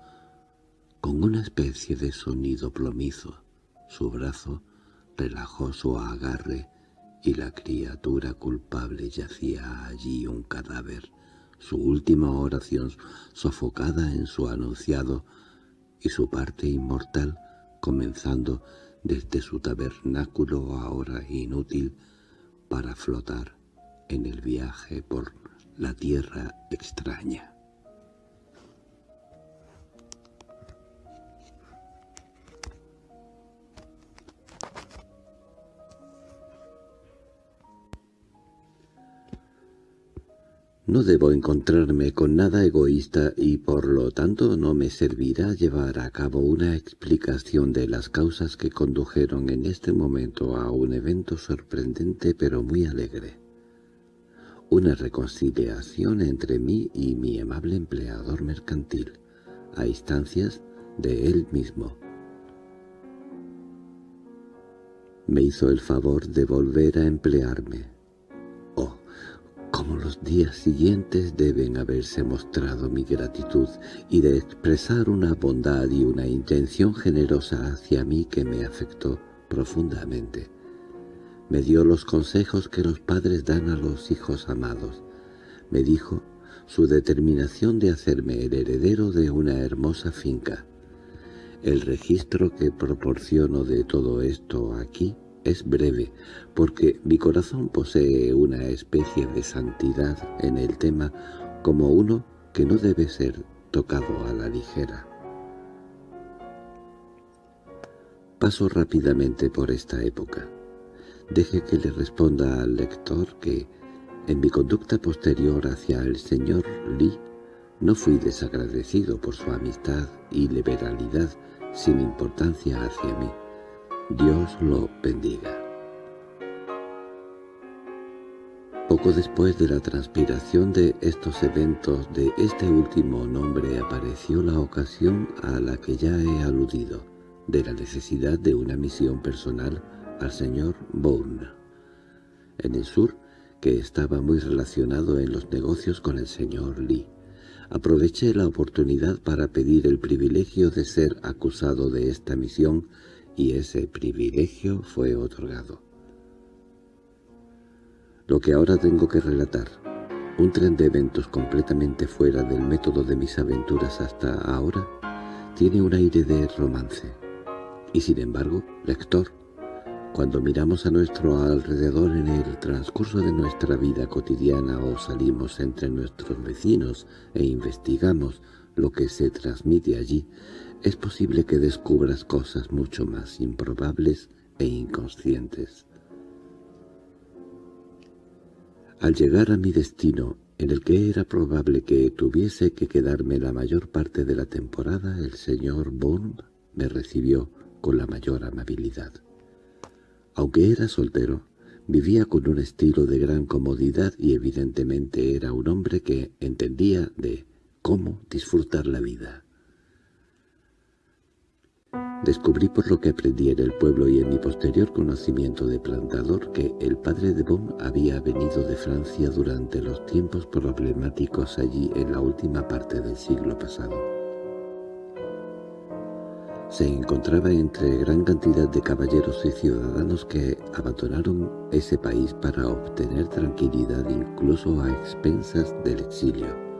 con una especie de sonido plomizo. Su brazo relajó su agarre y la criatura culpable yacía allí un cadáver, su última oración sofocada en su anunciado y su parte inmortal comenzando desde su tabernáculo ahora inútil para flotar en el viaje por la tierra extraña. No debo encontrarme con nada egoísta y por lo tanto no me servirá llevar a cabo una explicación de las causas que condujeron en este momento a un evento sorprendente pero muy alegre. Una reconciliación entre mí y mi amable empleador mercantil, a instancias de él mismo. Me hizo el favor de volver a emplearme como los días siguientes deben haberse mostrado mi gratitud y de expresar una bondad y una intención generosa hacia mí que me afectó profundamente. Me dio los consejos que los padres dan a los hijos amados. Me dijo su determinación de hacerme el heredero de una hermosa finca. El registro que proporciono de todo esto aquí es breve, porque mi corazón posee una especie de santidad en el tema como uno que no debe ser tocado a la ligera. Paso rápidamente por esta época. Deje que le responda al lector que, en mi conducta posterior hacia el señor Lee, no fui desagradecido por su amistad y liberalidad sin importancia hacia mí. Dios lo bendiga. Poco después de la transpiración de estos eventos de este último nombre apareció la ocasión a la que ya he aludido, de la necesidad de una misión personal al señor Bourne, en el sur, que estaba muy relacionado en los negocios con el señor Lee. Aproveché la oportunidad para pedir el privilegio de ser acusado de esta misión y ese privilegio fue otorgado. Lo que ahora tengo que relatar, un tren de eventos completamente fuera del método de mis aventuras hasta ahora, tiene un aire de romance. Y sin embargo, lector, cuando miramos a nuestro alrededor en el transcurso de nuestra vida cotidiana o salimos entre nuestros vecinos e investigamos lo que se transmite allí, es posible que descubras cosas mucho más improbables e inconscientes. Al llegar a mi destino, en el que era probable que tuviese que quedarme la mayor parte de la temporada, el señor Bond me recibió con la mayor amabilidad. Aunque era soltero, Vivía con un estilo de gran comodidad y evidentemente era un hombre que entendía de cómo disfrutar la vida. Descubrí por lo que aprendí en el pueblo y en mi posterior conocimiento de plantador que el padre de Bon había venido de Francia durante los tiempos problemáticos allí en la última parte del siglo pasado. Se encontraba entre gran cantidad de caballeros y ciudadanos que abandonaron ese país para obtener tranquilidad incluso a expensas del exilio.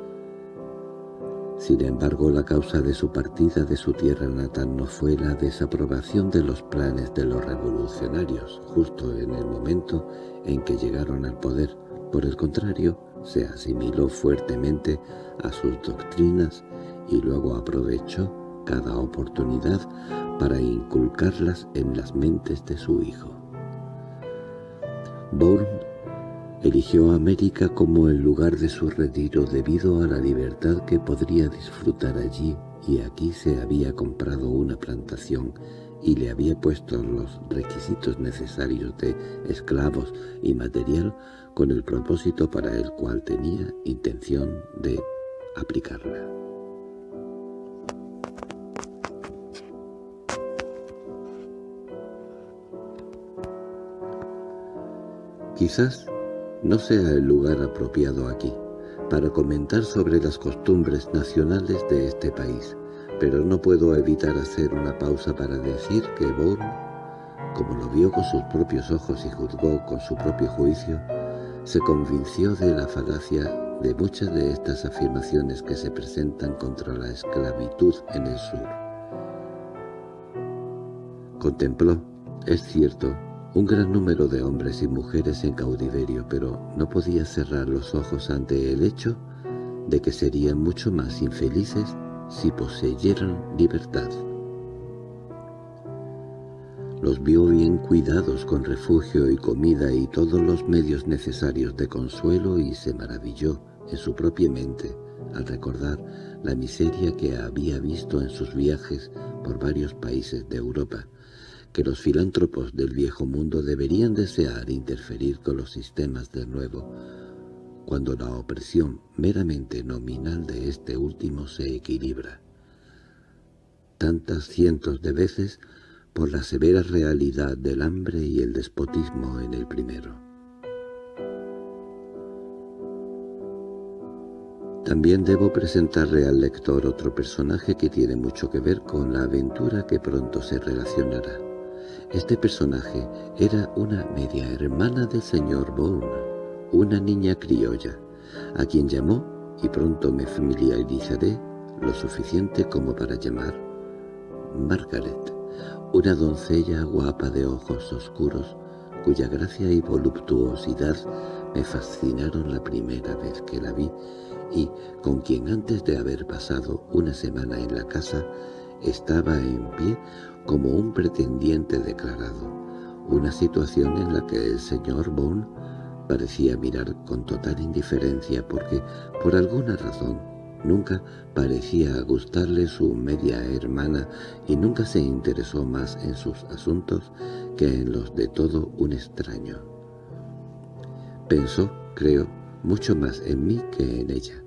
Sin embargo, la causa de su partida de su tierra natal no fue la desaprobación de los planes de los revolucionarios, justo en el momento en que llegaron al poder. Por el contrario, se asimiló fuertemente a sus doctrinas y luego aprovechó cada oportunidad para inculcarlas en las mentes de su hijo. Bourne Eligió América como el lugar de su retiro debido a la libertad que podría disfrutar allí y aquí se había comprado una plantación y le había puesto los requisitos necesarios de esclavos y material con el propósito para el cual tenía intención de aplicarla. Quizás no sea el lugar apropiado aquí para comentar sobre las costumbres nacionales de este país, pero no puedo evitar hacer una pausa para decir que Bourne, como lo vio con sus propios ojos y juzgó con su propio juicio, se convenció de la falacia de muchas de estas afirmaciones que se presentan contra la esclavitud en el sur. Contempló, es cierto, un gran número de hombres y mujeres en cautiverio, pero no podía cerrar los ojos ante el hecho de que serían mucho más infelices si poseyeran libertad. Los vio bien cuidados con refugio y comida y todos los medios necesarios de consuelo y se maravilló en su propia mente al recordar la miseria que había visto en sus viajes por varios países de Europa, que los filántropos del viejo mundo deberían desear interferir con los sistemas del nuevo, cuando la opresión meramente nominal de este último se equilibra. Tantas cientos de veces por la severa realidad del hambre y el despotismo en el primero. También debo presentarle al lector otro personaje que tiene mucho que ver con la aventura que pronto se relacionará. Este personaje era una media hermana del señor Bourne, una niña criolla, a quien llamó, y pronto me familiarizaré lo suficiente como para llamar, Margaret, una doncella guapa de ojos oscuros, cuya gracia y voluptuosidad me fascinaron la primera vez que la vi y con quien antes de haber pasado una semana en la casa estaba en pie como un pretendiente declarado, una situación en la que el señor Bond parecía mirar con total indiferencia porque, por alguna razón, nunca parecía gustarle su media hermana y nunca se interesó más en sus asuntos que en los de todo un extraño. Pensó, creo, mucho más en mí que en ella.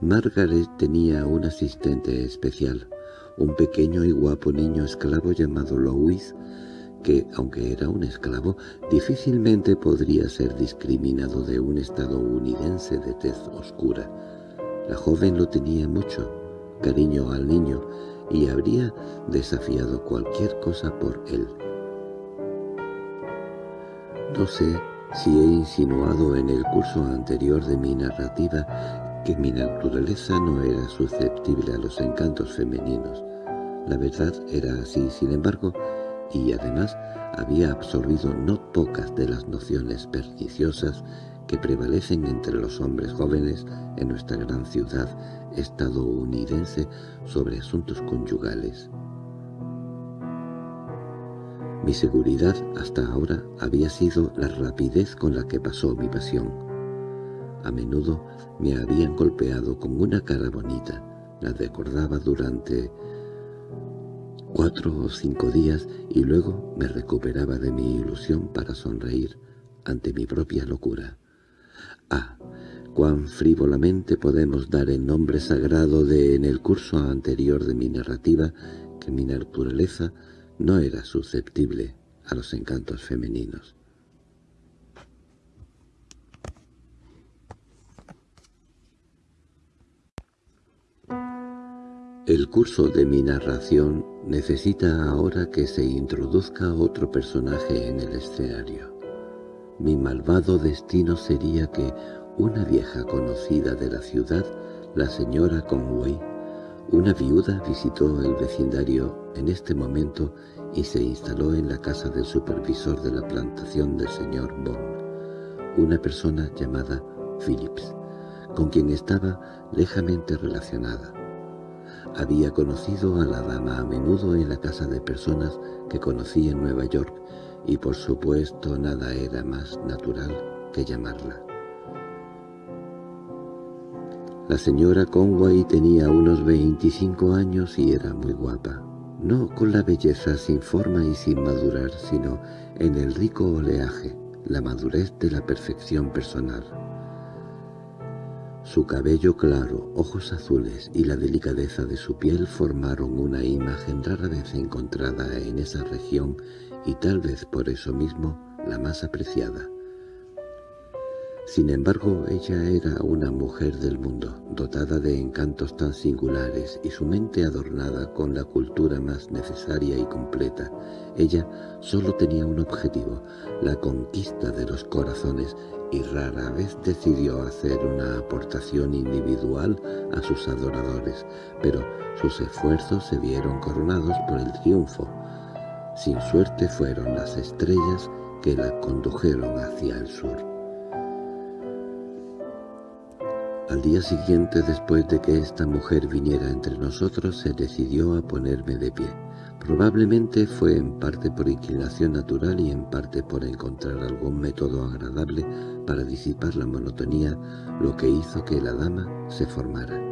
Margaret tenía un asistente especial, un pequeño y guapo niño esclavo llamado Louis, que, aunque era un esclavo, difícilmente podría ser discriminado de un estadounidense de tez oscura. La joven lo tenía mucho, cariño al niño, y habría desafiado cualquier cosa por él. No sé si he insinuado en el curso anterior de mi narrativa que mi naturaleza no era susceptible a los encantos femeninos. La verdad era así, sin embargo, y además había absorbido no pocas de las nociones perniciosas que prevalecen entre los hombres jóvenes en nuestra gran ciudad estadounidense sobre asuntos conyugales. Mi seguridad hasta ahora había sido la rapidez con la que pasó mi pasión. A menudo me habían golpeado con una cara bonita, la recordaba durante cuatro o cinco días y luego me recuperaba de mi ilusión para sonreír ante mi propia locura. Ah, cuán frívolamente podemos dar el nombre sagrado de en el curso anterior de mi narrativa que mi naturaleza no era susceptible a los encantos femeninos. El curso de mi narración necesita ahora que se introduzca otro personaje en el escenario. Mi malvado destino sería que una vieja conocida de la ciudad, la señora Conway, una viuda visitó el vecindario en este momento y se instaló en la casa del supervisor de la plantación del señor Bond, una persona llamada Phillips, con quien estaba lejamente relacionada. Había conocido a la dama a menudo en la casa de personas que conocía en Nueva York y por supuesto nada era más natural que llamarla. La señora Conway tenía unos 25 años y era muy guapa, no con la belleza sin forma y sin madurar, sino en el rico oleaje, la madurez de la perfección personal. Su cabello claro, ojos azules y la delicadeza de su piel formaron una imagen rara vez encontrada en esa región y tal vez por eso mismo la más apreciada. Sin embargo, ella era una mujer del mundo, dotada de encantos tan singulares y su mente adornada con la cultura más necesaria y completa. Ella solo tenía un objetivo, la conquista de los corazones, y rara vez decidió hacer una aportación individual a sus adoradores, pero sus esfuerzos se vieron coronados por el triunfo. Sin suerte fueron las estrellas que la condujeron hacia el sur. Al día siguiente, después de que esta mujer viniera entre nosotros, se decidió a ponerme de pie. Probablemente fue en parte por inclinación natural y en parte por encontrar algún método agradable para disipar la monotonía, lo que hizo que la dama se formara.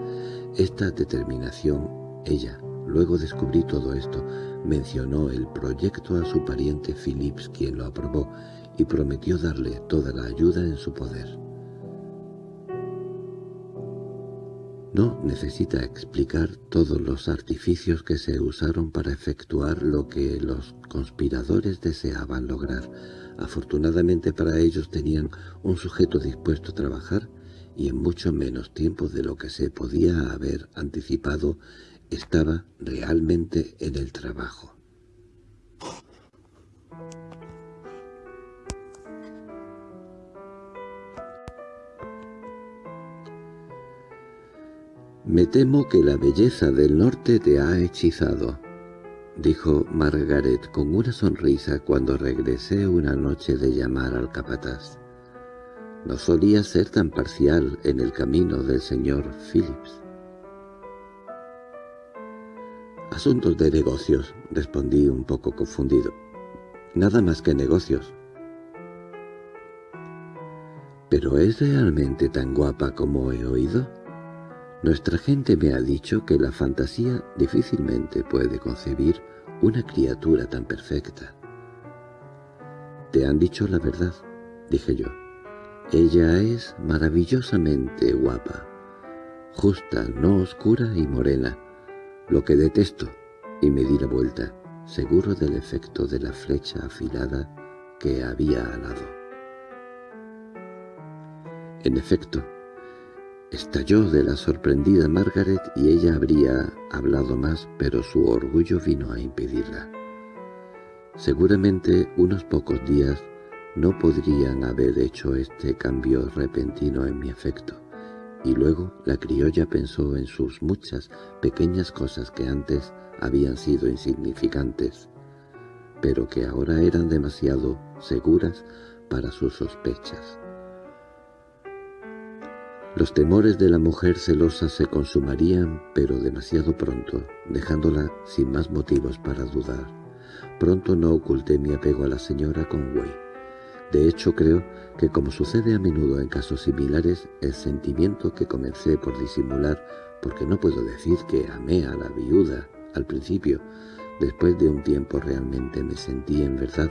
Esta determinación, ella, luego descubrí todo esto, mencionó el proyecto a su pariente Phillips, quien lo aprobó, y prometió darle toda la ayuda en su poder. No necesita explicar todos los artificios que se usaron para efectuar lo que los conspiradores deseaban lograr. Afortunadamente para ellos tenían un sujeto dispuesto a trabajar y en mucho menos tiempo de lo que se podía haber anticipado estaba realmente en el trabajo. «Me temo que la belleza del norte te ha hechizado», dijo Margaret con una sonrisa cuando regresé una noche de llamar al capataz. No solía ser tan parcial en el camino del señor Phillips. «Asuntos de negocios», respondí un poco confundido. «Nada más que negocios». «¿Pero es realmente tan guapa como he oído?» Nuestra gente me ha dicho que la fantasía difícilmente puede concebir una criatura tan perfecta. «Te han dicho la verdad», dije yo. «Ella es maravillosamente guapa, justa, no oscura y morena, lo que detesto», y me di la vuelta, seguro del efecto de la flecha afilada que había alado. En efecto, Estalló de la sorprendida Margaret y ella habría hablado más, pero su orgullo vino a impedirla. Seguramente unos pocos días no podrían haber hecho este cambio repentino en mi afecto, y luego la criolla pensó en sus muchas pequeñas cosas que antes habían sido insignificantes, pero que ahora eran demasiado seguras para sus sospechas. Los temores de la mujer celosa se consumarían, pero demasiado pronto, dejándola sin más motivos para dudar. Pronto no oculté mi apego a la señora Conway. De hecho, creo que como sucede a menudo en casos similares, el sentimiento que comencé por disimular, porque no puedo decir que amé a la viuda al principio, después de un tiempo realmente me sentí en verdad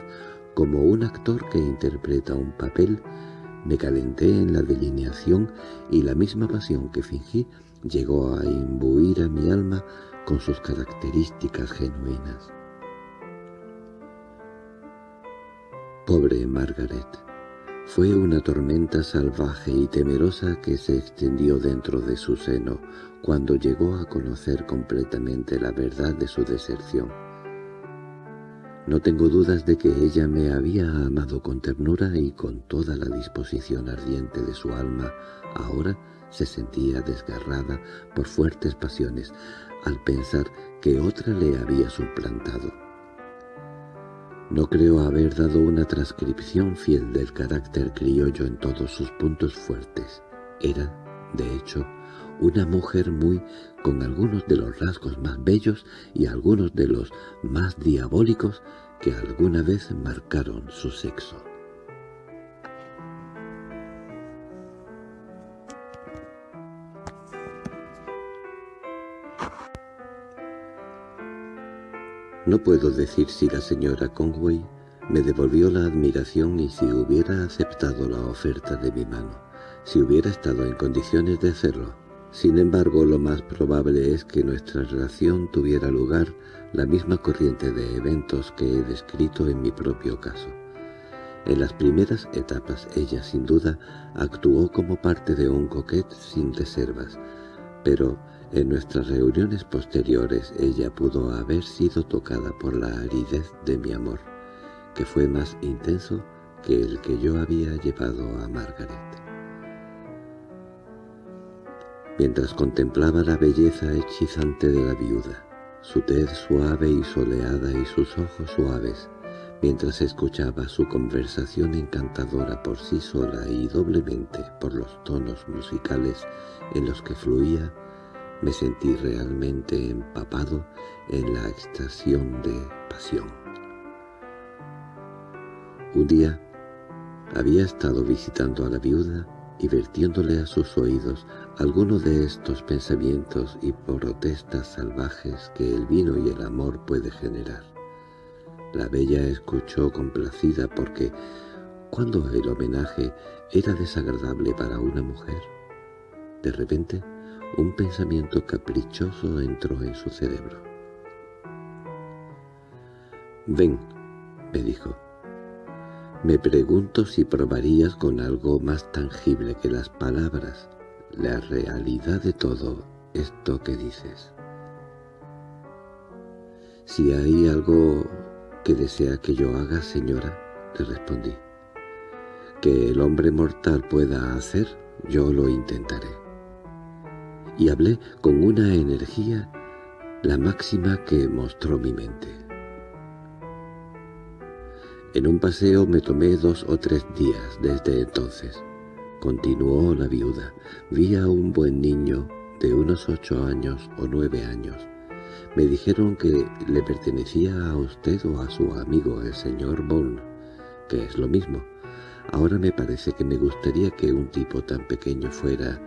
Como un actor que interpreta un papel, me calenté en la delineación y la misma pasión que fingí llegó a imbuir a mi alma con sus características genuinas. Pobre Margaret. Fue una tormenta salvaje y temerosa que se extendió dentro de su seno cuando llegó a conocer completamente la verdad de su deserción. No tengo dudas de que ella me había amado con ternura y con toda la disposición ardiente de su alma. Ahora se sentía desgarrada por fuertes pasiones al pensar que otra le había suplantado. No creo haber dado una transcripción fiel del carácter criollo en todos sus puntos fuertes. Era, de hecho, una mujer muy con algunos de los rasgos más bellos y algunos de los más diabólicos que alguna vez marcaron su sexo. No puedo decir si la señora Conway me devolvió la admiración y si hubiera aceptado la oferta de mi mano, si hubiera estado en condiciones de hacerlo. Sin embargo, lo más probable es que nuestra relación tuviera lugar la misma corriente de eventos que he descrito en mi propio caso. En las primeras etapas ella, sin duda, actuó como parte de un coquet sin reservas, pero en nuestras reuniones posteriores ella pudo haber sido tocada por la aridez de mi amor, que fue más intenso que el que yo había llevado a Margaret. Mientras contemplaba la belleza hechizante de la viuda, su tez suave y soleada y sus ojos suaves, mientras escuchaba su conversación encantadora por sí sola y doblemente por los tonos musicales en los que fluía, me sentí realmente empapado en la extasión de pasión. Un día había estado visitando a la viuda y vertiéndole a sus oídos alguno de estos pensamientos y protestas salvajes que el vino y el amor puede generar. La bella escuchó complacida porque, cuando el homenaje era desagradable para una mujer, de repente un pensamiento caprichoso entró en su cerebro. «Ven», me dijo, me pregunto si probarías con algo más tangible que las palabras, la realidad de todo esto que dices. Si hay algo que desea que yo haga, señora, le respondí. Que el hombre mortal pueda hacer, yo lo intentaré. Y hablé con una energía la máxima que mostró mi mente. En un paseo me tomé dos o tres días desde entonces. Continuó la viuda. Vi a un buen niño de unos ocho años o nueve años. Me dijeron que le pertenecía a usted o a su amigo el señor Bond, que es lo mismo. Ahora me parece que me gustaría que un tipo tan pequeño fuera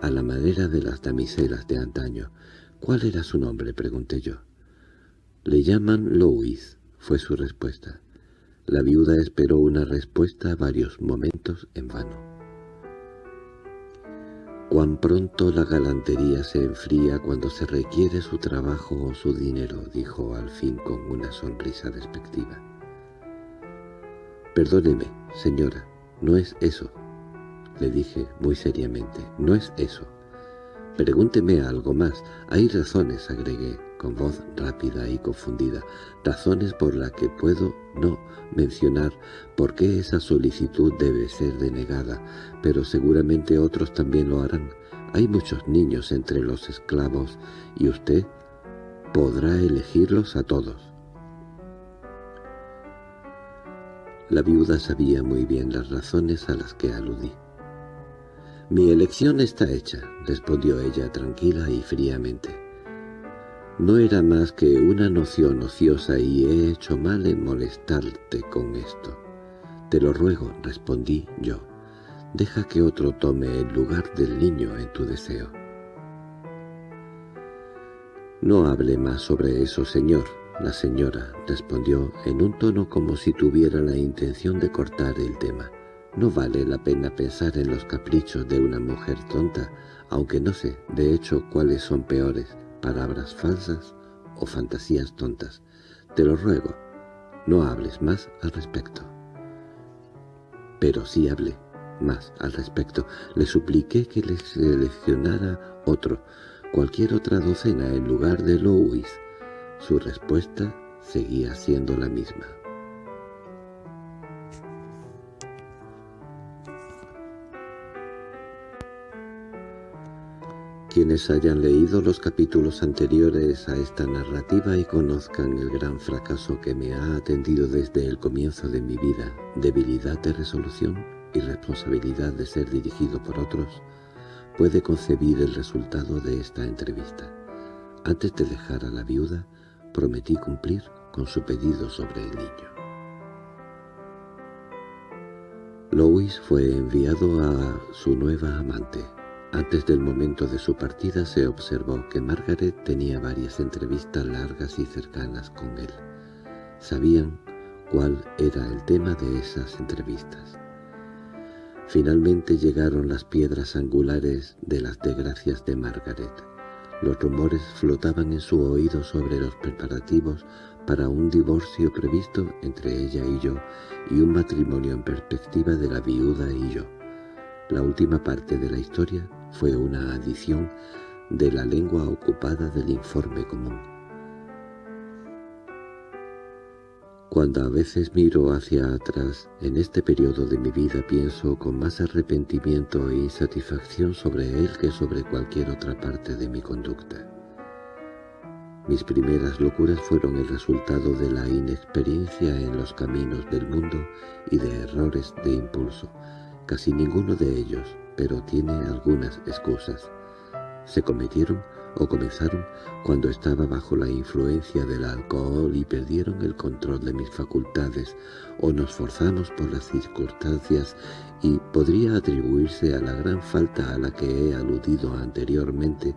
a la manera de las damiselas de antaño. ¿Cuál era su nombre? pregunté yo. Le llaman Louis, fue su respuesta. La viuda esperó una respuesta varios momentos en vano. Cuán pronto la galantería se enfría cuando se requiere su trabajo o su dinero, dijo al fin con una sonrisa despectiva. Perdóneme, señora, no es eso, le dije muy seriamente, no es eso. Pregúnteme algo más. Hay razones, agregué, con voz rápida y confundida, razones por las que puedo no mencionar por qué esa solicitud debe ser denegada, pero seguramente otros también lo harán. Hay muchos niños entre los esclavos y usted podrá elegirlos a todos. La viuda sabía muy bien las razones a las que aludí. «Mi elección está hecha», respondió ella tranquila y fríamente. «No era más que una noción ociosa y he hecho mal en molestarte con esto». «Te lo ruego», respondí yo. «Deja que otro tome el lugar del niño en tu deseo». «No hable más sobre eso, señor», la señora respondió en un tono como si tuviera la intención de cortar el tema. No vale la pena pensar en los caprichos de una mujer tonta, aunque no sé, de hecho, cuáles son peores, palabras falsas o fantasías tontas. Te lo ruego, no hables más al respecto. Pero sí hablé más al respecto. Le supliqué que le seleccionara otro, cualquier otra docena en lugar de Louis. Su respuesta seguía siendo la misma. Quienes hayan leído los capítulos anteriores a esta narrativa y conozcan el gran fracaso que me ha atendido desde el comienzo de mi vida, debilidad de resolución y responsabilidad de ser dirigido por otros, puede concebir el resultado de esta entrevista. Antes de dejar a la viuda, prometí cumplir con su pedido sobre el niño. Louis fue enviado a su nueva amante, antes del momento de su partida se observó que Margaret tenía varias entrevistas largas y cercanas con él. Sabían cuál era el tema de esas entrevistas. Finalmente llegaron las piedras angulares de las desgracias de Margaret. Los rumores flotaban en su oído sobre los preparativos para un divorcio previsto entre ella y yo y un matrimonio en perspectiva de la viuda y yo. La última parte de la historia fue una adición de la lengua ocupada del informe común. Cuando a veces miro hacia atrás, en este periodo de mi vida pienso con más arrepentimiento e insatisfacción sobre él que sobre cualquier otra parte de mi conducta. Mis primeras locuras fueron el resultado de la inexperiencia en los caminos del mundo y de errores de impulso, casi ninguno de ellos pero tiene algunas excusas. Se cometieron o comenzaron cuando estaba bajo la influencia del alcohol y perdieron el control de mis facultades, o nos forzamos por las circunstancias y podría atribuirse a la gran falta a la que he aludido anteriormente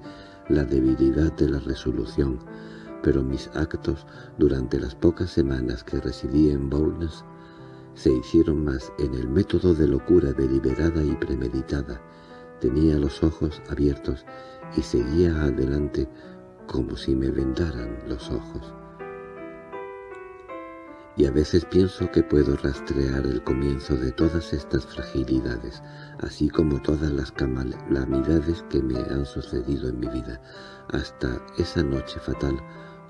la debilidad de la resolución, pero mis actos durante las pocas semanas que residí en Bournes se hicieron más en el método de locura deliberada y premeditada. Tenía los ojos abiertos y seguía adelante como si me vendaran los ojos. Y a veces pienso que puedo rastrear el comienzo de todas estas fragilidades, así como todas las calamidades que me han sucedido en mi vida, hasta esa noche fatal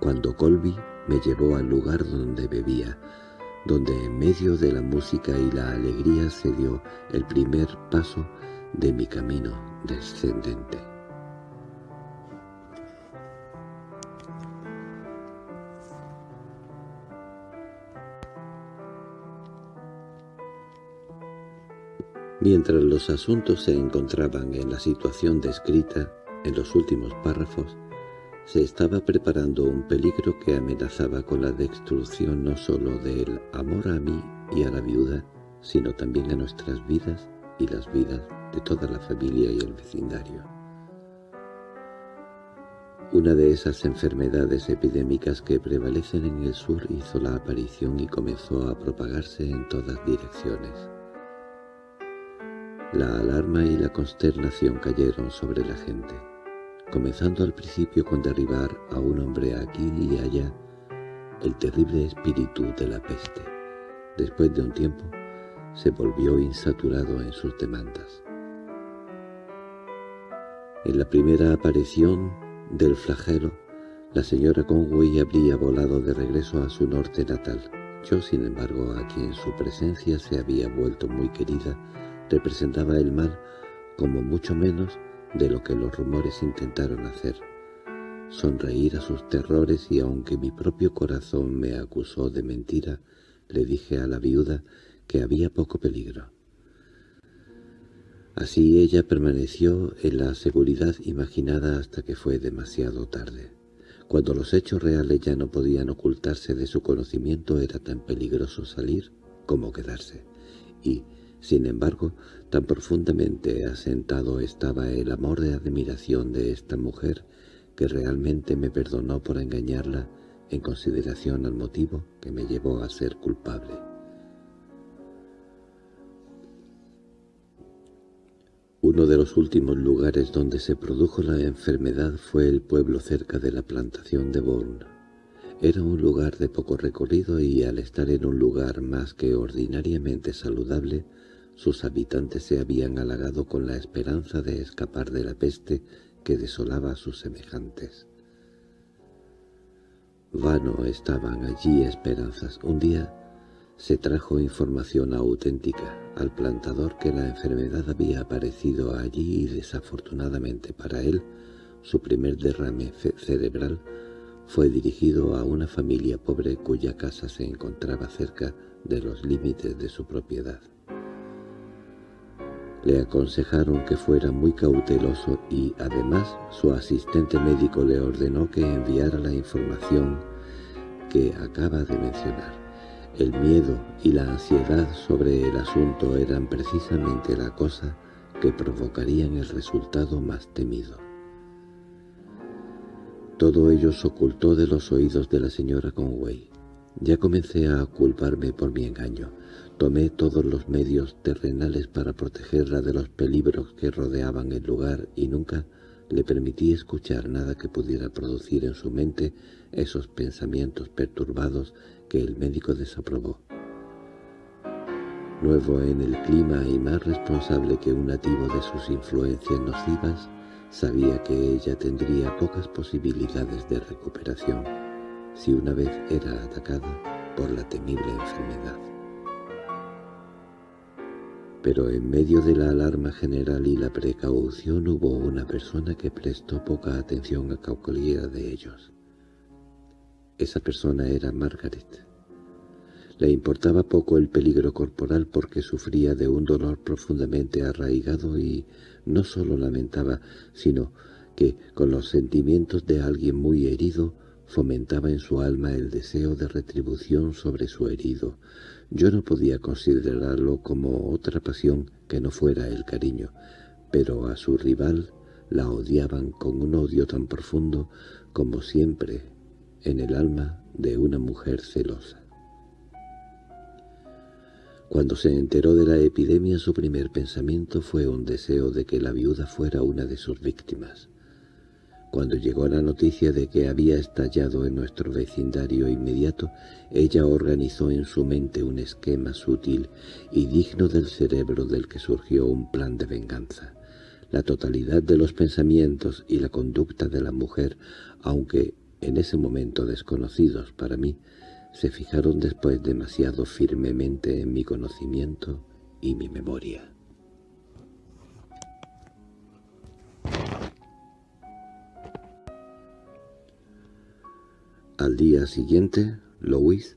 cuando Colby me llevó al lugar donde bebía, donde en medio de la música y la alegría se dio el primer paso de mi camino descendente. Mientras los asuntos se encontraban en la situación descrita en los últimos párrafos, se estaba preparando un peligro que amenazaba con la destrucción no sólo del amor a mí y a la viuda, sino también a nuestras vidas y las vidas de toda la familia y el vecindario. Una de esas enfermedades epidémicas que prevalecen en el sur hizo la aparición y comenzó a propagarse en todas direcciones. La alarma y la consternación cayeron sobre la gente comenzando al principio con derribar a un hombre aquí y allá, el terrible espíritu de la peste. Después de un tiempo, se volvió insaturado en sus demandas. En la primera aparición del flagelo, la señora Conway habría volado de regreso a su norte natal. Yo, sin embargo, a quien su presencia se había vuelto muy querida, representaba el mal como mucho menos de lo que los rumores intentaron hacer. Sonreír a sus terrores y aunque mi propio corazón me acusó de mentira, le dije a la viuda que había poco peligro. Así ella permaneció en la seguridad imaginada hasta que fue demasiado tarde. Cuando los hechos reales ya no podían ocultarse de su conocimiento era tan peligroso salir como quedarse. Y, sin embargo, tan profundamente asentado estaba el amor de admiración de esta mujer que realmente me perdonó por engañarla en consideración al motivo que me llevó a ser culpable. Uno de los últimos lugares donde se produjo la enfermedad fue el pueblo cerca de la plantación de Bourne. Era un lugar de poco recorrido y al estar en un lugar más que ordinariamente saludable, sus habitantes se habían halagado con la esperanza de escapar de la peste que desolaba a sus semejantes. Vano estaban allí esperanzas. Un día se trajo información auténtica al plantador que la enfermedad había aparecido allí y desafortunadamente para él su primer derrame cerebral fue dirigido a una familia pobre cuya casa se encontraba cerca de los límites de su propiedad. Le aconsejaron que fuera muy cauteloso y, además, su asistente médico le ordenó que enviara la información que acaba de mencionar. El miedo y la ansiedad sobre el asunto eran precisamente la cosa que provocarían el resultado más temido. Todo ello se ocultó de los oídos de la señora Conway. Ya comencé a culparme por mi engaño. Tomé todos los medios terrenales para protegerla de los peligros que rodeaban el lugar y nunca le permití escuchar nada que pudiera producir en su mente esos pensamientos perturbados que el médico desaprobó. Nuevo en el clima y más responsable que un nativo de sus influencias nocivas, sabía que ella tendría pocas posibilidades de recuperación si una vez era atacada por la temible enfermedad. Pero en medio de la alarma general y la precaución hubo una persona que prestó poca atención a cualquiera de ellos. Esa persona era Margaret. Le importaba poco el peligro corporal porque sufría de un dolor profundamente arraigado y no solo lamentaba, sino que, con los sentimientos de alguien muy herido, fomentaba en su alma el deseo de retribución sobre su herido. Yo no podía considerarlo como otra pasión que no fuera el cariño, pero a su rival la odiaban con un odio tan profundo como siempre en el alma de una mujer celosa. Cuando se enteró de la epidemia su primer pensamiento fue un deseo de que la viuda fuera una de sus víctimas. Cuando llegó la noticia de que había estallado en nuestro vecindario inmediato, ella organizó en su mente un esquema sutil y digno del cerebro del que surgió un plan de venganza. La totalidad de los pensamientos y la conducta de la mujer, aunque en ese momento desconocidos para mí, se fijaron después demasiado firmemente en mi conocimiento y mi memoria. Al día siguiente, Louis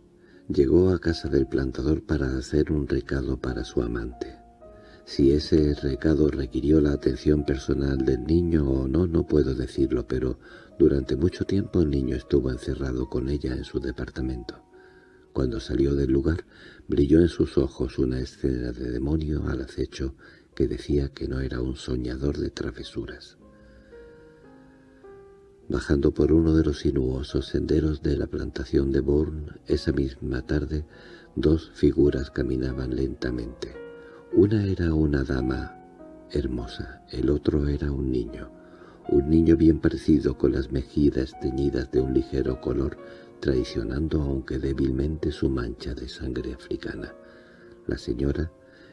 llegó a casa del plantador para hacer un recado para su amante. Si ese recado requirió la atención personal del niño o no, no puedo decirlo, pero durante mucho tiempo el niño estuvo encerrado con ella en su departamento. Cuando salió del lugar, brilló en sus ojos una escena de demonio al acecho que decía que no era un soñador de travesuras. Bajando por uno de los sinuosos senderos de la plantación de Bourne, esa misma tarde, dos figuras caminaban lentamente. Una era una dama hermosa, el otro era un niño. Un niño bien parecido con las mejillas teñidas de un ligero color traicionando aunque débilmente su mancha de sangre africana. La señora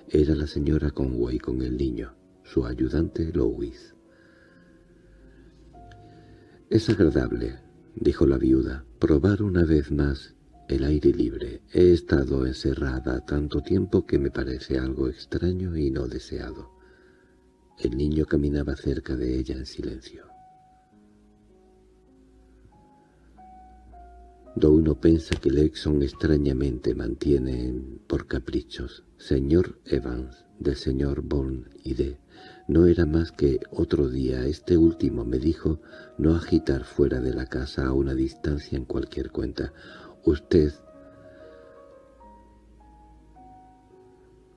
era la señora Conway con el niño, su ayudante Louis. «Es agradable», dijo la viuda, «probar una vez más el aire libre. He estado encerrada tanto tiempo que me parece algo extraño y no deseado». El niño caminaba cerca de ella en silencio. Do uno pensa que Lexon extrañamente mantiene por caprichos. Señor Evans, del señor Bourne y de... No era más que otro día este último me dijo no agitar fuera de la casa a una distancia en cualquier cuenta. Usted...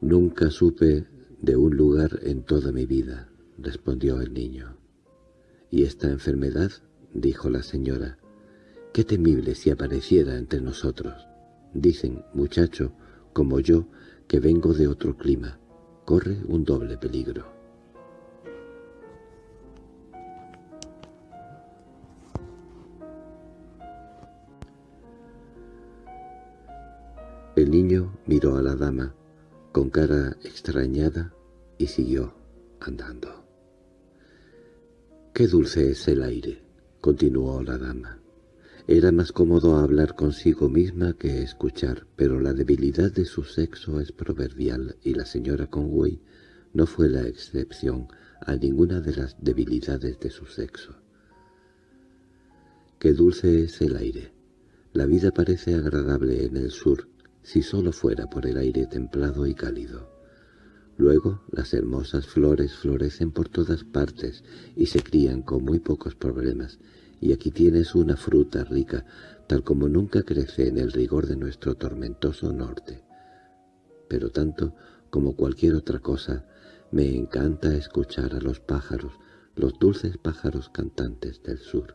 Nunca supe de un lugar en toda mi vida, respondió el niño. —¿Y esta enfermedad? —dijo la señora. Qué temible si apareciera entre nosotros. Dicen, muchacho, como yo, que vengo de otro clima. Corre un doble peligro. El niño miró a la dama con cara extrañada y siguió andando. «Qué dulce es el aire», continuó la dama. Era más cómodo hablar consigo misma que escuchar, pero la debilidad de su sexo es proverbial y la señora Conway no fue la excepción a ninguna de las debilidades de su sexo. Qué dulce es el aire. La vida parece agradable en el sur, si solo fuera por el aire templado y cálido. Luego las hermosas flores florecen por todas partes y se crían con muy pocos problemas, y aquí tienes una fruta rica, tal como nunca crece en el rigor de nuestro tormentoso norte. Pero tanto como cualquier otra cosa, me encanta escuchar a los pájaros, los dulces pájaros cantantes del sur.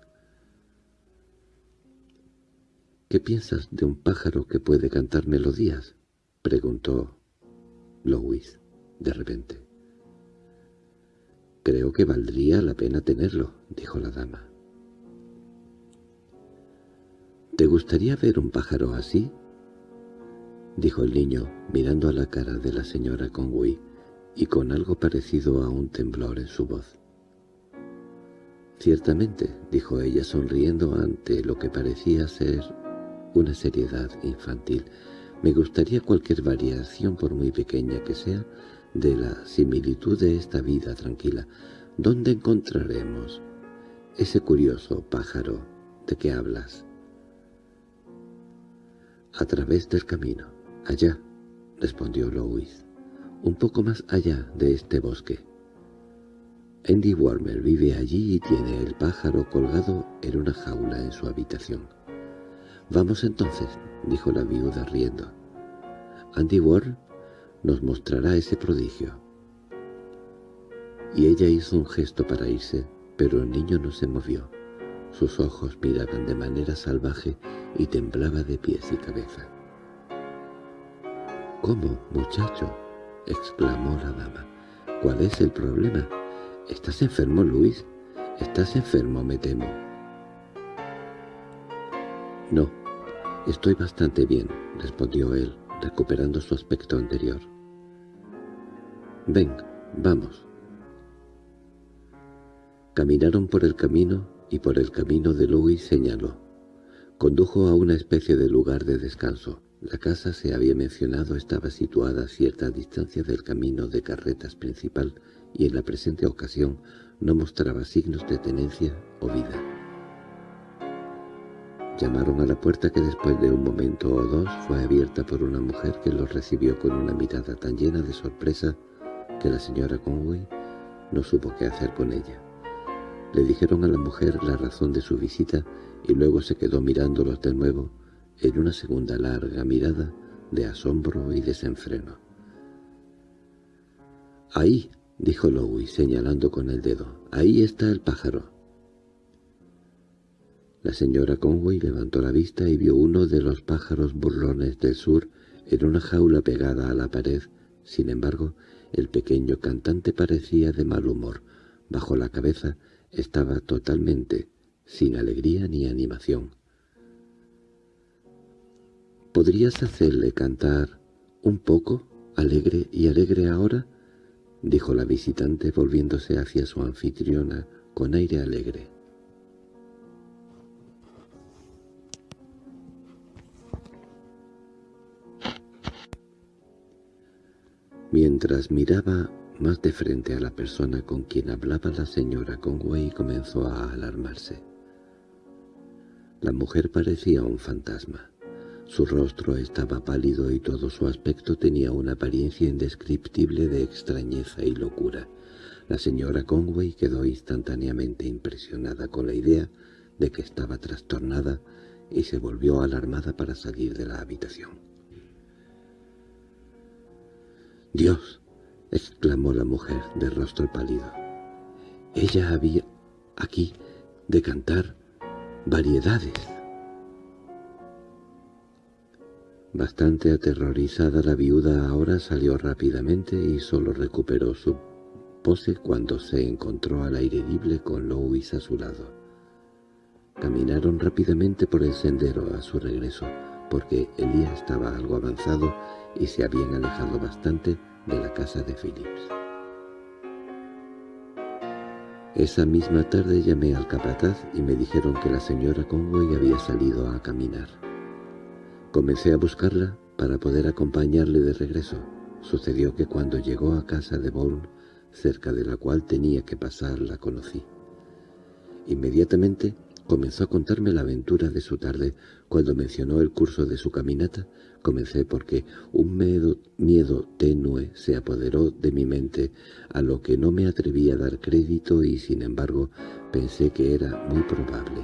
—¿Qué piensas de un pájaro que puede cantar melodías? —preguntó Louis de repente. —Creo que valdría la pena tenerlo —dijo la dama. —¿Te gustaría ver un pájaro así? —dijo el niño, mirando a la cara de la señora Conway, y con algo parecido a un temblor en su voz. —Ciertamente —dijo ella sonriendo ante lo que parecía ser una seriedad infantil—, me gustaría cualquier variación, por muy pequeña que sea, de la similitud de esta vida tranquila. ¿Dónde encontraremos ese curioso pájaro de que hablas? A través del camino. Allá, respondió Louis. Un poco más allá de este bosque. Andy Warmer vive allí y tiene el pájaro colgado en una jaula en su habitación. «Vamos entonces», dijo la viuda riendo. «Andy Warmer nos mostrará ese prodigio. Y ella hizo un gesto para irse, pero el niño no se movió. Sus ojos miraban de manera salvaje y temblaba de pies y cabeza. —¿Cómo, muchacho? —exclamó la dama. —¿Cuál es el problema? —¿Estás enfermo, Luis? —Estás enfermo, me temo. —No, estoy bastante bien —respondió él, recuperando su aspecto anterior. «Ven, vamos». Caminaron por el camino y por el camino de Louis señaló. Condujo a una especie de lugar de descanso. La casa, se había mencionado, estaba situada a cierta distancia del camino de carretas principal y en la presente ocasión no mostraba signos de tenencia o vida. Llamaron a la puerta que después de un momento o dos fue abierta por una mujer que los recibió con una mirada tan llena de sorpresa que la señora Conway no supo qué hacer con ella. Le dijeron a la mujer la razón de su visita y luego se quedó mirándolos de nuevo en una segunda larga mirada de asombro y desenfreno. «Ahí», dijo Louis señalando con el dedo, «ahí está el pájaro». La señora Conway levantó la vista y vio uno de los pájaros burlones del sur en una jaula pegada a la pared. Sin embargo, el pequeño cantante parecía de mal humor. Bajo la cabeza estaba totalmente sin alegría ni animación. —¿Podrías hacerle cantar un poco, alegre y alegre ahora? —dijo la visitante volviéndose hacia su anfitriona con aire alegre. Mientras miraba más de frente a la persona con quien hablaba la señora Conway comenzó a alarmarse. La mujer parecía un fantasma. Su rostro estaba pálido y todo su aspecto tenía una apariencia indescriptible de extrañeza y locura. La señora Conway quedó instantáneamente impresionada con la idea de que estaba trastornada y se volvió alarmada para salir de la habitación. —¡Dios! —exclamó la mujer de rostro pálido. Ella había aquí de cantar variedades. Bastante aterrorizada la viuda ahora salió rápidamente y solo recuperó su pose cuando se encontró al aire con Louis a su lado. Caminaron rápidamente por el sendero a su regreso, porque el día estaba algo avanzado y se habían alejado bastante de la casa de Phillips. Esa misma tarde llamé al capataz y me dijeron que la señora Conway había salido a caminar. Comencé a buscarla para poder acompañarle de regreso. Sucedió que cuando llegó a casa de Bourne, cerca de la cual tenía que pasar, la conocí. Inmediatamente comenzó a contarme la aventura de su tarde. Cuando mencionó el curso de su caminata, comencé porque un miedo, tenue se apoderó de mi mente, a lo que no me atreví a dar crédito y, sin embargo, pensé que era muy probable.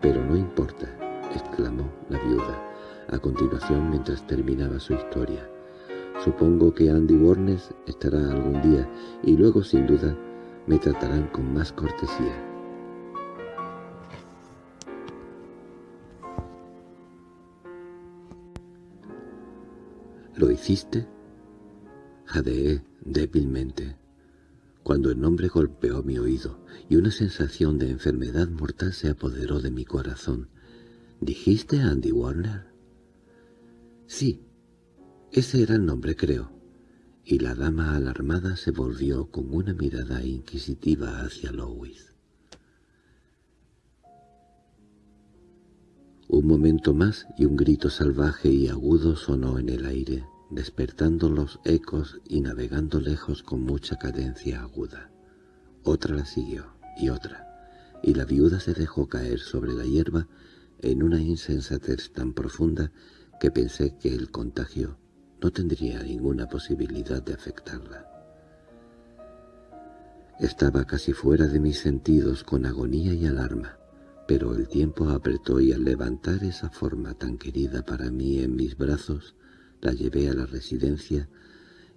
«Pero no importa», exclamó la viuda a continuación mientras terminaba su historia. Supongo que Andy Warnes estará algún día y luego sin duda me tratarán con más cortesía. ¿Lo hiciste? Jadeé débilmente, cuando el nombre golpeó mi oído y una sensación de enfermedad mortal se apoderó de mi corazón. ¿Dijiste Andy Warner? Sí, ese era el nombre, creo. Y la dama alarmada se volvió con una mirada inquisitiva hacia Lois. Un momento más y un grito salvaje y agudo sonó en el aire, despertando los ecos y navegando lejos con mucha cadencia aguda. Otra la siguió, y otra, y la viuda se dejó caer sobre la hierba en una insensatez tan profunda que pensé que el contagio no tendría ninguna posibilidad de afectarla. Estaba casi fuera de mis sentidos con agonía y alarma, pero el tiempo apretó y al levantar esa forma tan querida para mí en mis brazos, la llevé a la residencia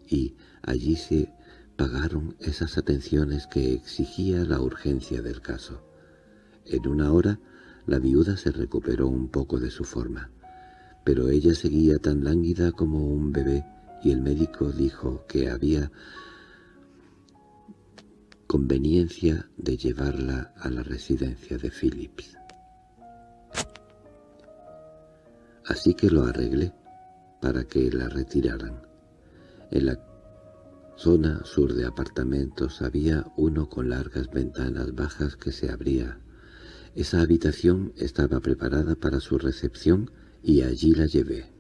y allí se pagaron esas atenciones que exigía la urgencia del caso. En una hora la viuda se recuperó un poco de su forma pero ella seguía tan lánguida como un bebé y el médico dijo que había conveniencia de llevarla a la residencia de Phillips. Así que lo arreglé para que la retiraran. En la zona sur de apartamentos había uno con largas ventanas bajas que se abría. Esa habitación estaba preparada para su recepción y allí la llevé.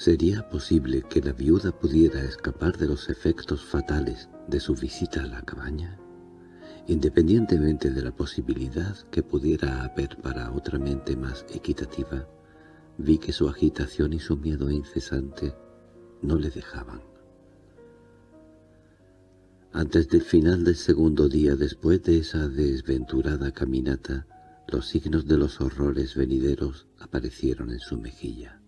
¿Sería posible que la viuda pudiera escapar de los efectos fatales de su visita a la cabaña? Independientemente de la posibilidad que pudiera haber para otra mente más equitativa, vi que su agitación y su miedo incesante no le dejaban. Antes del final del segundo día después de esa desventurada caminata, los signos de los horrores venideros aparecieron en su mejilla.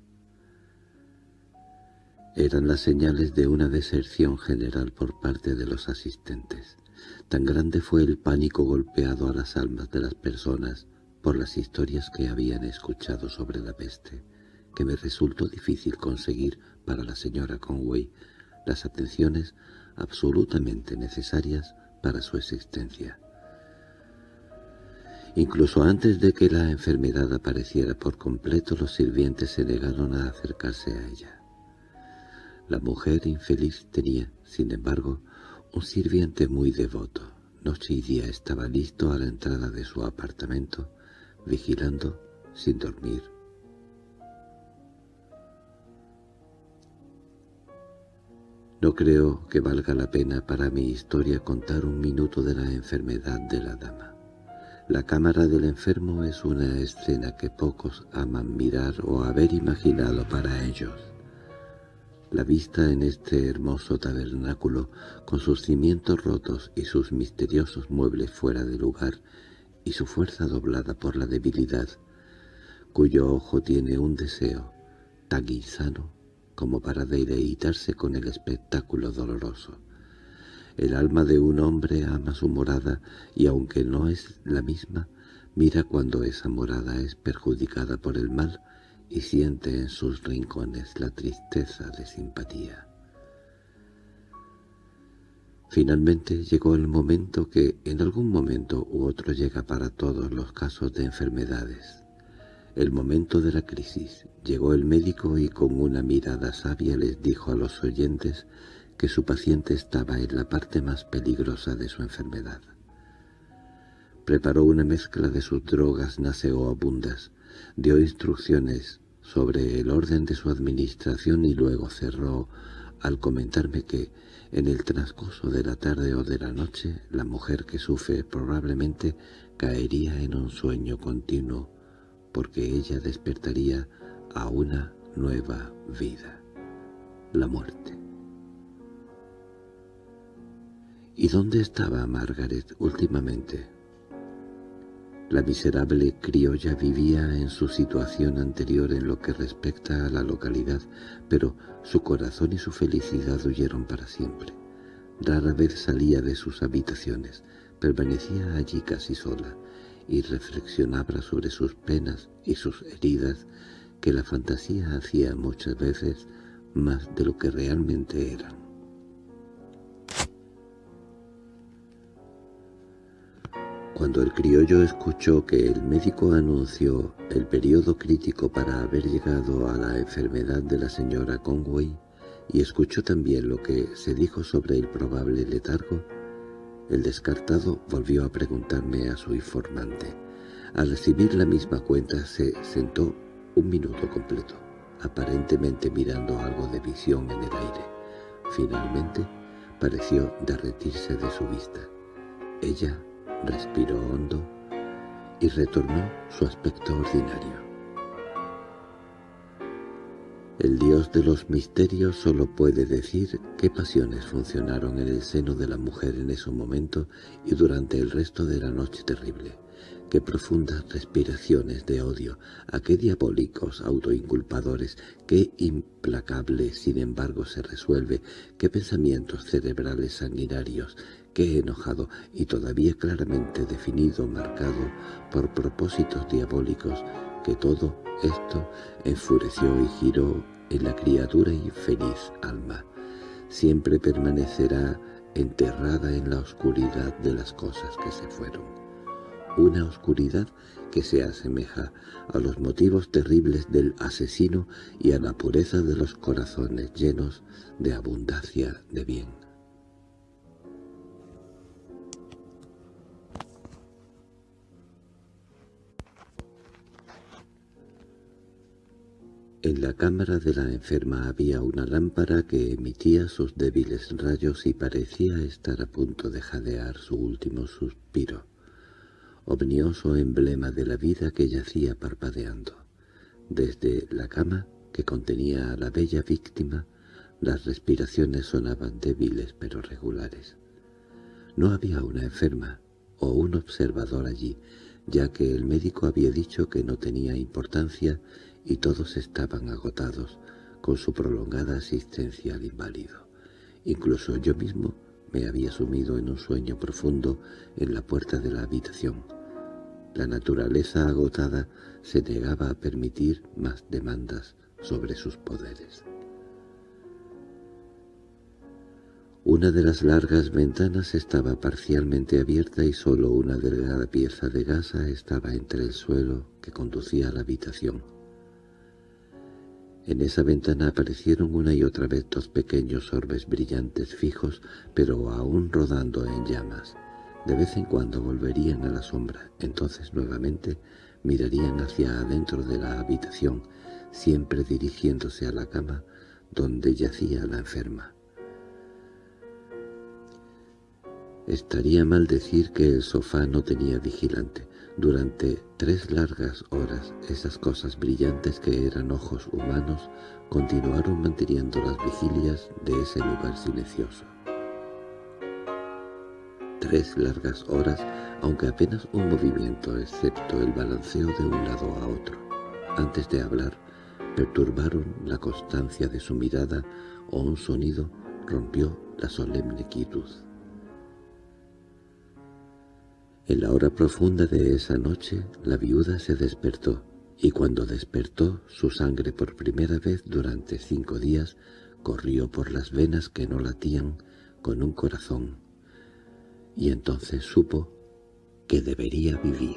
Eran las señales de una deserción general por parte de los asistentes. Tan grande fue el pánico golpeado a las almas de las personas por las historias que habían escuchado sobre la peste, que me resultó difícil conseguir para la señora Conway las atenciones absolutamente necesarias para su existencia. Incluso antes de que la enfermedad apareciera por completo, los sirvientes se negaron a acercarse a ella. La mujer infeliz tenía, sin embargo, un sirviente muy devoto. Noche y día estaba listo a la entrada de su apartamento, vigilando sin dormir No creo que valga la pena para mi historia contar un minuto de la enfermedad de la dama. La cámara del enfermo es una escena que pocos aman mirar o haber imaginado para ellos. La vista en este hermoso tabernáculo, con sus cimientos rotos y sus misteriosos muebles fuera de lugar, y su fuerza doblada por la debilidad, cuyo ojo tiene un deseo tan insano como para deleitarse con el espectáculo doloroso. El alma de un hombre ama su morada y aunque no es la misma, mira cuando esa morada es perjudicada por el mal y siente en sus rincones la tristeza de simpatía. Finalmente llegó el momento que en algún momento u otro llega para todos los casos de enfermedades. El momento de la crisis. Llegó el médico y con una mirada sabia les dijo a los oyentes que su paciente estaba en la parte más peligrosa de su enfermedad. Preparó una mezcla de sus drogas naseoabundas, dio instrucciones sobre el orden de su administración y luego cerró al comentarme que, en el transcurso de la tarde o de la noche, la mujer que sufre probablemente caería en un sueño continuo, porque ella despertaría a una nueva vida, la muerte. ¿Y dónde estaba Margaret últimamente? La miserable criolla vivía en su situación anterior en lo que respecta a la localidad, pero su corazón y su felicidad huyeron para siempre. Rara vez salía de sus habitaciones, permanecía allí casi sola, y reflexionaba sobre sus penas y sus heridas, que la fantasía hacía muchas veces más de lo que realmente eran. Cuando el criollo escuchó que el médico anunció el periodo crítico para haber llegado a la enfermedad de la señora Conway, y escuchó también lo que se dijo sobre el probable letargo, el descartado volvió a preguntarme a su informante. Al recibir la misma cuenta se sentó un minuto completo, aparentemente mirando algo de visión en el aire. Finalmente pareció derretirse de su vista. Ella respiró hondo y retornó su aspecto ordinario. El dios de los misterios solo puede decir qué pasiones funcionaron en el seno de la mujer en ese momento y durante el resto de la noche terrible, qué profundas respiraciones de odio, a qué diabólicos autoinculpadores, qué implacable sin embargo se resuelve, qué pensamientos cerebrales sanguinarios, que enojado y todavía claramente definido, marcado por propósitos diabólicos, que todo esto enfureció y giró en la criatura infeliz alma. Siempre permanecerá enterrada en la oscuridad de las cosas que se fueron. Una oscuridad que se asemeja a los motivos terribles del asesino y a la pureza de los corazones llenos de abundancia de bien. En la cámara de la enferma había una lámpara que emitía sus débiles rayos y parecía estar a punto de jadear su último suspiro, omnioso emblema de la vida que yacía parpadeando. Desde la cama que contenía a la bella víctima, las respiraciones sonaban débiles pero regulares. No había una enferma o un observador allí, ya que el médico había dicho que no tenía importancia y todos estaban agotados con su prolongada asistencia al inválido. Incluso yo mismo me había sumido en un sueño profundo en la puerta de la habitación. La naturaleza agotada se negaba a permitir más demandas sobre sus poderes. Una de las largas ventanas estaba parcialmente abierta y solo una delgada pieza de gasa estaba entre el suelo que conducía a la habitación. En esa ventana aparecieron una y otra vez dos pequeños orbes brillantes fijos, pero aún rodando en llamas. De vez en cuando volverían a la sombra, entonces nuevamente mirarían hacia adentro de la habitación, siempre dirigiéndose a la cama donde yacía la enferma. Estaría mal decir que el sofá no tenía vigilante. Durante tres largas horas esas cosas brillantes que eran ojos humanos continuaron manteniendo las vigilias de ese lugar silencioso. Tres largas horas, aunque apenas un movimiento excepto el balanceo de un lado a otro. Antes de hablar, perturbaron la constancia de su mirada o un sonido rompió la solemne quietud. En la hora profunda de esa noche, la viuda se despertó, y cuando despertó, su sangre por primera vez durante cinco días corrió por las venas que no latían con un corazón, y entonces supo que debería vivir.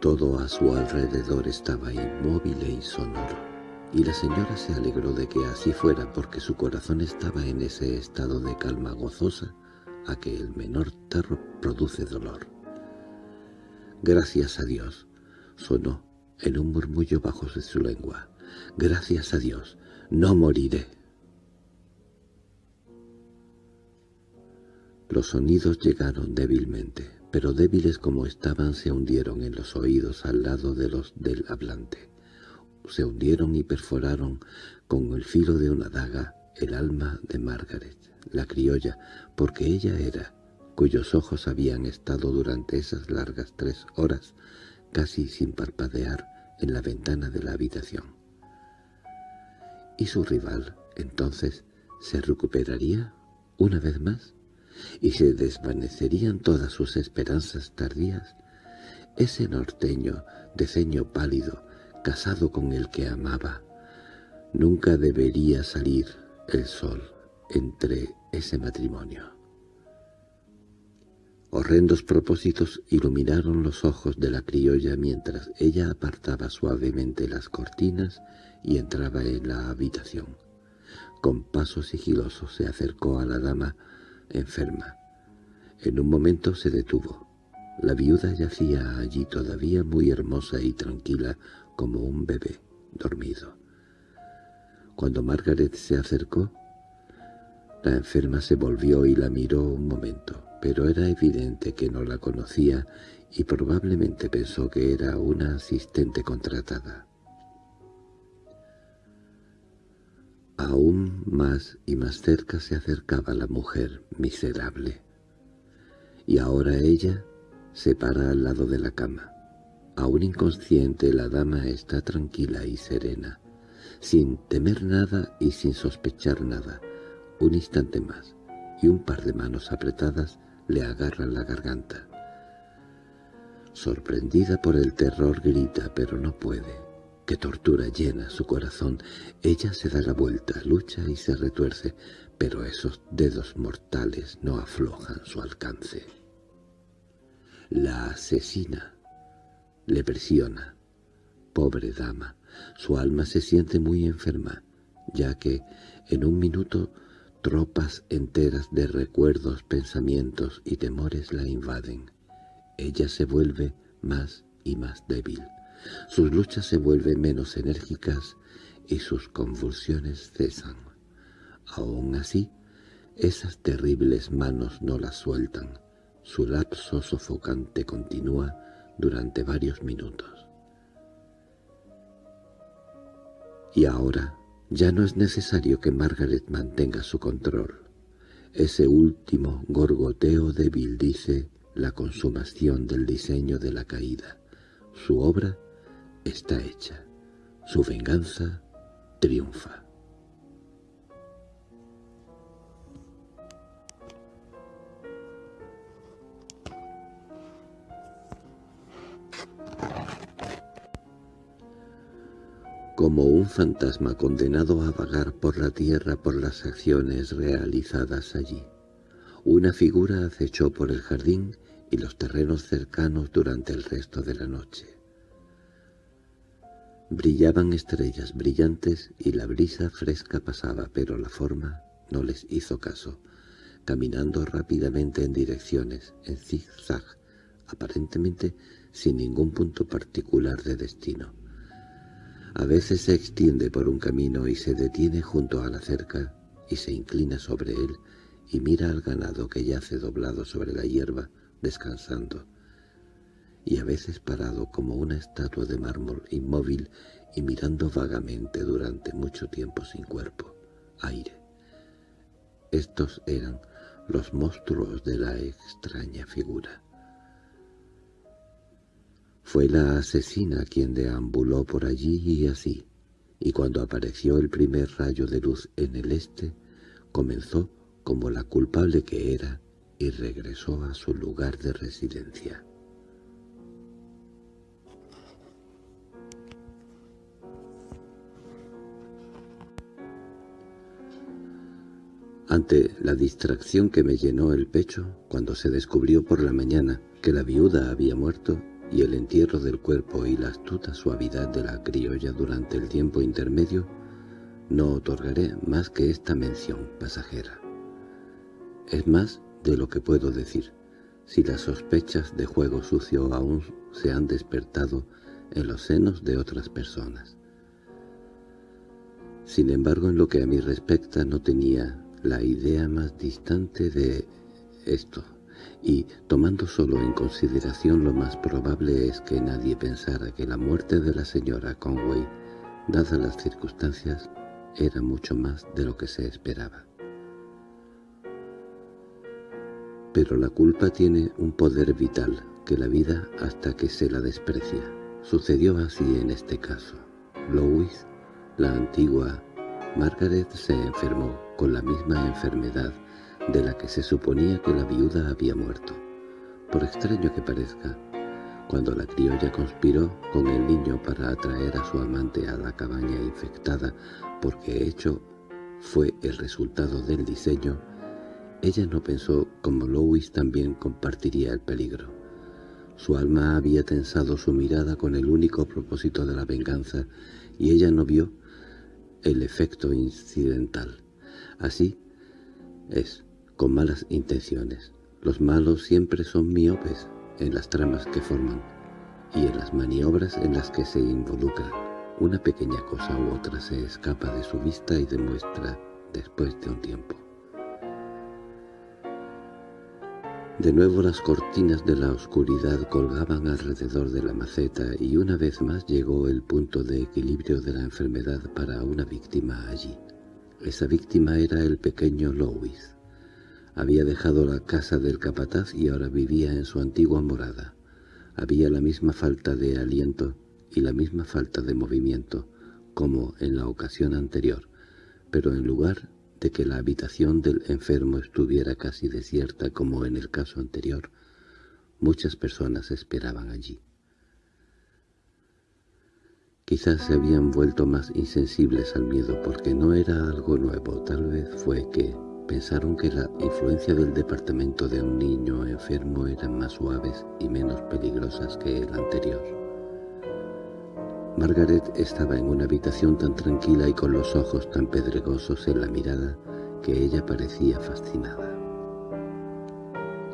Todo a su alrededor estaba inmóvil e sonoro y la señora se alegró de que así fuera porque su corazón estaba en ese estado de calma gozosa a que el menor terror produce dolor. «Gracias a Dios», sonó en un murmullo bajo de su lengua. «Gracias a Dios, no moriré». Los sonidos llegaron débilmente, pero débiles como estaban se hundieron en los oídos al lado de los del hablante se hundieron y perforaron con el filo de una daga el alma de Margaret, la criolla, porque ella era, cuyos ojos habían estado durante esas largas tres horas casi sin parpadear en la ventana de la habitación. ¿Y su rival, entonces, se recuperaría una vez más? ¿Y se desvanecerían todas sus esperanzas tardías? Ese norteño de ceño pálido, casado con el que amaba. Nunca debería salir el sol entre ese matrimonio. Horrendos propósitos iluminaron los ojos de la criolla mientras ella apartaba suavemente las cortinas y entraba en la habitación. Con paso sigiloso se acercó a la dama enferma. En un momento se detuvo. La viuda yacía allí todavía muy hermosa y tranquila como un bebé dormido. Cuando Margaret se acercó, la enferma se volvió y la miró un momento, pero era evidente que no la conocía y probablemente pensó que era una asistente contratada. Aún más y más cerca se acercaba la mujer miserable, y ahora ella se para al lado de la cama. Aún inconsciente, la dama está tranquila y serena, sin temer nada y sin sospechar nada. Un instante más, y un par de manos apretadas le agarran la garganta. Sorprendida por el terror grita, pero no puede. Que tortura llena su corazón. Ella se da la vuelta, lucha y se retuerce, pero esos dedos mortales no aflojan su alcance. La asesina le presiona. Pobre dama, su alma se siente muy enferma, ya que en un minuto tropas enteras de recuerdos, pensamientos y temores la invaden. Ella se vuelve más y más débil. Sus luchas se vuelven menos enérgicas y sus convulsiones cesan. Aún así, esas terribles manos no la sueltan. Su lapso sofocante continúa durante varios minutos. Y ahora ya no es necesario que Margaret mantenga su control. Ese último gorgoteo débil dice la consumación del diseño de la caída. Su obra está hecha. Su venganza triunfa. Como un fantasma condenado a vagar por la tierra por las acciones realizadas allí. Una figura acechó por el jardín y los terrenos cercanos durante el resto de la noche. Brillaban estrellas brillantes y la brisa fresca pasaba, pero la forma no les hizo caso, caminando rápidamente en direcciones, en zigzag, aparentemente sin ningún punto particular de destino. A veces se extiende por un camino y se detiene junto a la cerca y se inclina sobre él y mira al ganado que yace doblado sobre la hierba, descansando, y a veces parado como una estatua de mármol inmóvil y mirando vagamente durante mucho tiempo sin cuerpo, aire. Estos eran los monstruos de la extraña figura. Fue la asesina quien deambuló por allí y así, y cuando apareció el primer rayo de luz en el este, comenzó como la culpable que era y regresó a su lugar de residencia. Ante la distracción que me llenó el pecho cuando se descubrió por la mañana que la viuda había muerto y el entierro del cuerpo y la astuta suavidad de la criolla durante el tiempo intermedio, no otorgaré más que esta mención pasajera. Es más de lo que puedo decir, si las sospechas de juego sucio aún se han despertado en los senos de otras personas. Sin embargo, en lo que a mí respecta no tenía la idea más distante de esto, y tomando solo en consideración lo más probable es que nadie pensara que la muerte de la señora Conway, dadas las circunstancias, era mucho más de lo que se esperaba. Pero la culpa tiene un poder vital que la vida hasta que se la desprecia. Sucedió así en este caso. Lois, la antigua Margaret, se enfermó con la misma enfermedad de la que se suponía que la viuda había muerto. Por extraño que parezca, cuando la criolla conspiró con el niño para atraer a su amante a la cabaña infectada porque hecho fue el resultado del diseño, ella no pensó como Lois también compartiría el peligro. Su alma había tensado su mirada con el único propósito de la venganza y ella no vio el efecto incidental. Así es, con malas intenciones. Los malos siempre son miopes en las tramas que forman y en las maniobras en las que se involucran. Una pequeña cosa u otra se escapa de su vista y demuestra después de un tiempo. De nuevo las cortinas de la oscuridad colgaban alrededor de la maceta y una vez más llegó el punto de equilibrio de la enfermedad para una víctima allí. Esa víctima era el pequeño Louis. Había dejado la casa del capataz y ahora vivía en su antigua morada. Había la misma falta de aliento y la misma falta de movimiento, como en la ocasión anterior, pero en lugar de que la habitación del enfermo estuviera casi desierta como en el caso anterior, muchas personas esperaban allí. Quizás se habían vuelto más insensibles al miedo porque no era algo nuevo, tal vez fue que pensaron que la influencia del departamento de un niño enfermo eran más suaves y menos peligrosas que el anterior. Margaret estaba en una habitación tan tranquila y con los ojos tan pedregosos en la mirada que ella parecía fascinada.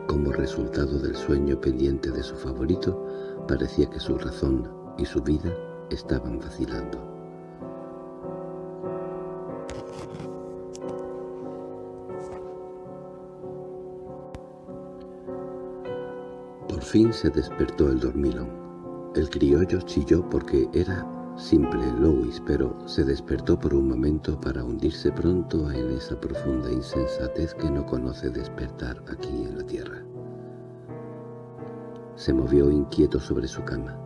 Como resultado del sueño pendiente de su favorito, parecía que su razón y su vida estaban vacilando. Fin se despertó el dormilón. El criollo chilló porque era simple Louis, pero se despertó por un momento para hundirse pronto en esa profunda insensatez que no conoce despertar aquí en la tierra. Se movió inquieto sobre su cama.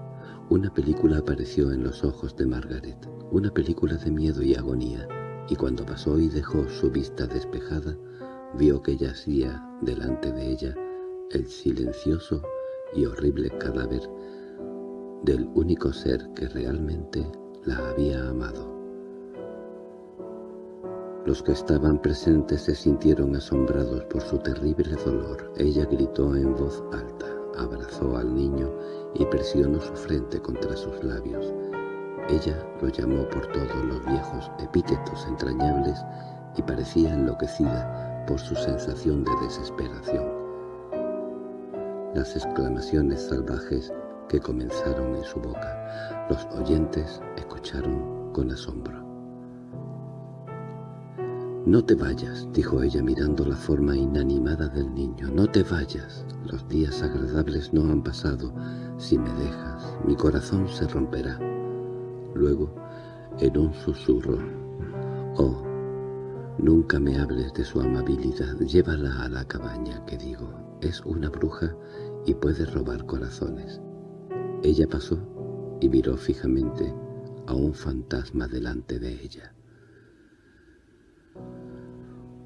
Una película apareció en los ojos de Margaret, una película de miedo y agonía, y cuando pasó y dejó su vista despejada, vio que yacía delante de ella el silencioso y horrible cadáver del único ser que realmente la había amado. Los que estaban presentes se sintieron asombrados por su terrible dolor. Ella gritó en voz alta, abrazó al niño y presionó su frente contra sus labios. Ella lo llamó por todos los viejos epítetos entrañables y parecía enloquecida por su sensación de desesperación. Las exclamaciones salvajes que comenzaron en su boca, los oyentes escucharon con asombro. «No te vayas», dijo ella mirando la forma inanimada del niño. «No te vayas. Los días agradables no han pasado. Si me dejas, mi corazón se romperá». Luego, en un susurro, «Oh, nunca me hables de su amabilidad. Llévala a la cabaña, que digo. Es una bruja y puede robar corazones». Ella pasó y miró fijamente a un fantasma delante de ella.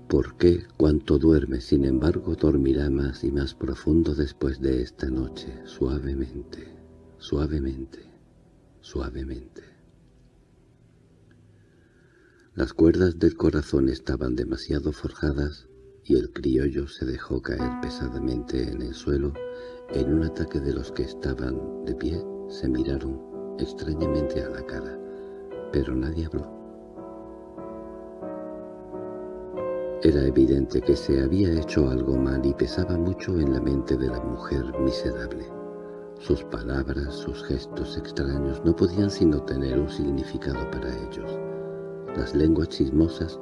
¿Por qué cuanto duerme, sin embargo, dormirá más y más profundo después de esta noche, suavemente, suavemente, suavemente? Las cuerdas del corazón estaban demasiado forjadas y el criollo se dejó caer pesadamente en el suelo en un ataque de los que estaban de pie se miraron extrañamente a la cara, pero nadie habló. Era evidente que se había hecho algo mal y pesaba mucho en la mente de la mujer miserable. Sus palabras, sus gestos extraños no podían sino tener un significado para ellos. Las lenguas chismosas,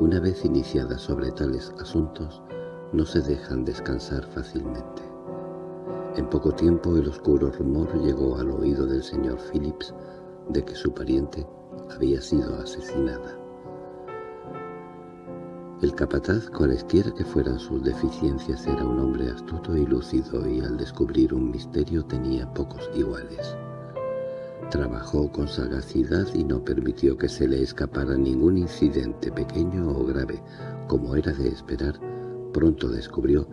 una vez iniciadas sobre tales asuntos, no se dejan descansar fácilmente. En poco tiempo el oscuro rumor llegó al oído del señor Phillips de que su pariente había sido asesinada. El capataz, cualesquiera que fueran sus deficiencias, era un hombre astuto y lúcido y al descubrir un misterio tenía pocos iguales. Trabajó con sagacidad y no permitió que se le escapara ningún incidente pequeño o grave. Como era de esperar, pronto descubrió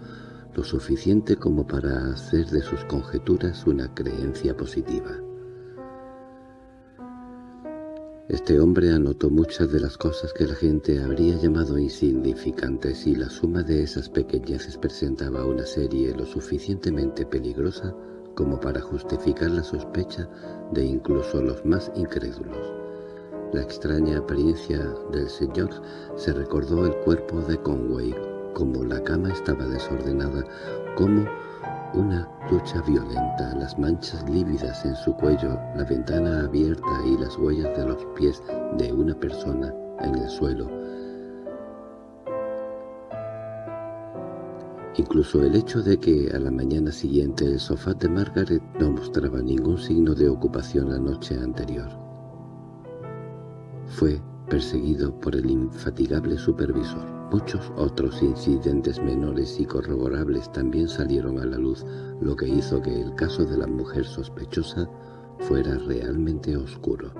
lo suficiente como para hacer de sus conjeturas una creencia positiva. Este hombre anotó muchas de las cosas que la gente habría llamado insignificantes y la suma de esas pequeñeces presentaba una serie lo suficientemente peligrosa como para justificar la sospecha de incluso los más incrédulos. La extraña apariencia del señor se recordó el cuerpo de Conway, como la cama estaba desordenada, como una lucha violenta, las manchas lívidas en su cuello, la ventana abierta y las huellas de los pies de una persona en el suelo. Incluso el hecho de que a la mañana siguiente el sofá de Margaret no mostraba ningún signo de ocupación la noche anterior. Fue perseguido por el infatigable supervisor. Muchos otros incidentes menores y corroborables también salieron a la luz, lo que hizo que el caso de la mujer sospechosa fuera realmente oscuro.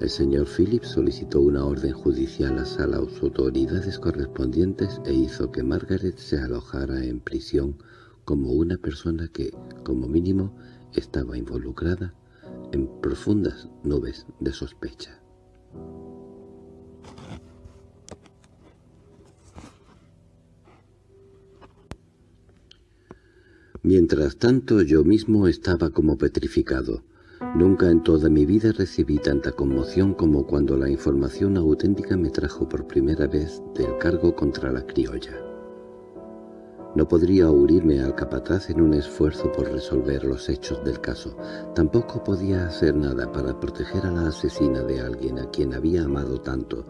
El señor Phillips solicitó una orden judicial a las autoridades correspondientes e hizo que Margaret se alojara en prisión como una persona que, como mínimo, estaba involucrada en profundas nubes de sospecha. Mientras tanto yo mismo estaba como petrificado. Nunca en toda mi vida recibí tanta conmoción como cuando la información auténtica me trajo por primera vez del cargo contra la criolla. No podría huirme al capataz en un esfuerzo por resolver los hechos del caso. Tampoco podía hacer nada para proteger a la asesina de alguien a quien había amado tanto.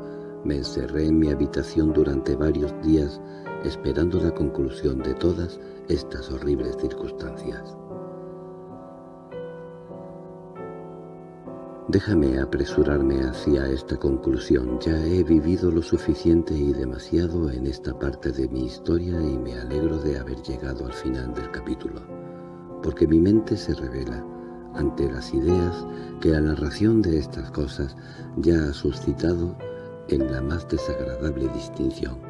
Me encerré en mi habitación durante varios días esperando la conclusión de todas estas horribles circunstancias. Déjame apresurarme hacia esta conclusión. Ya he vivido lo suficiente y demasiado en esta parte de mi historia y me alegro de haber llegado al final del capítulo, porque mi mente se revela ante las ideas que la narración de estas cosas ya ha suscitado en la más desagradable distinción.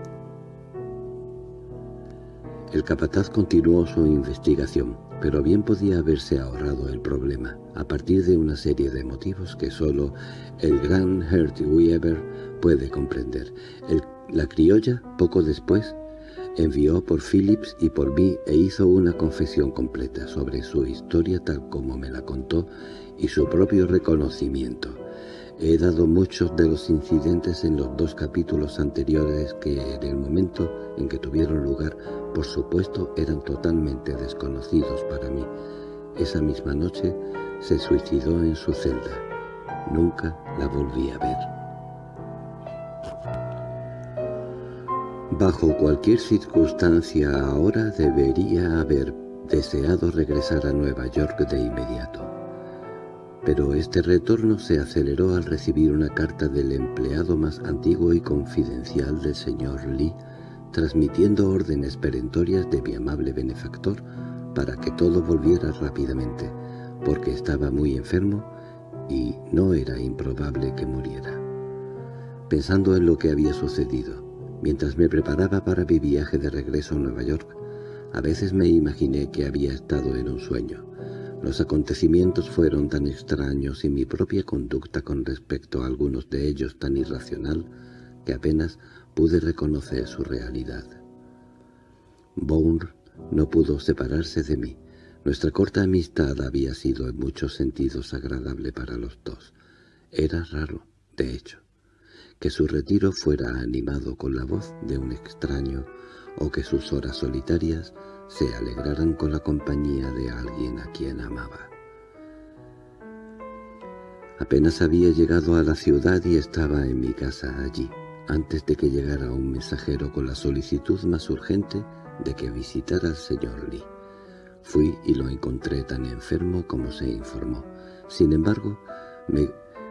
El capataz continuó su investigación, pero bien podía haberse ahorrado el problema, a partir de una serie de motivos que solo el gran Hert Weaver puede comprender. la criolla, poco después, envió por Phillips y por mí e hizo una confesión completa sobre su historia tal como me la contó y su propio reconocimiento. He dado muchos de los incidentes en los dos capítulos anteriores que en el momento en que tuvieron lugar, por supuesto, eran totalmente desconocidos para mí. Esa misma noche se suicidó en su celda. Nunca la volví a ver. Bajo cualquier circunstancia ahora debería haber deseado regresar a Nueva York de inmediato pero este retorno se aceleró al recibir una carta del empleado más antiguo y confidencial del señor Lee, transmitiendo órdenes perentorias de mi amable benefactor para que todo volviera rápidamente, porque estaba muy enfermo y no era improbable que muriera. Pensando en lo que había sucedido, mientras me preparaba para mi viaje de regreso a Nueva York, a veces me imaginé que había estado en un sueño. Los acontecimientos fueron tan extraños y mi propia conducta con respecto a algunos de ellos tan irracional que apenas pude reconocer su realidad. Bourne no pudo separarse de mí. Nuestra corta amistad había sido en muchos sentidos agradable para los dos. Era raro, de hecho, que su retiro fuera animado con la voz de un extraño o que sus horas solitarias se alegraran con la compañía de alguien a quien amaba. Apenas había llegado a la ciudad y estaba en mi casa allí, antes de que llegara un mensajero con la solicitud más urgente de que visitara al señor Lee. Fui y lo encontré tan enfermo como se informó. Sin embargo, me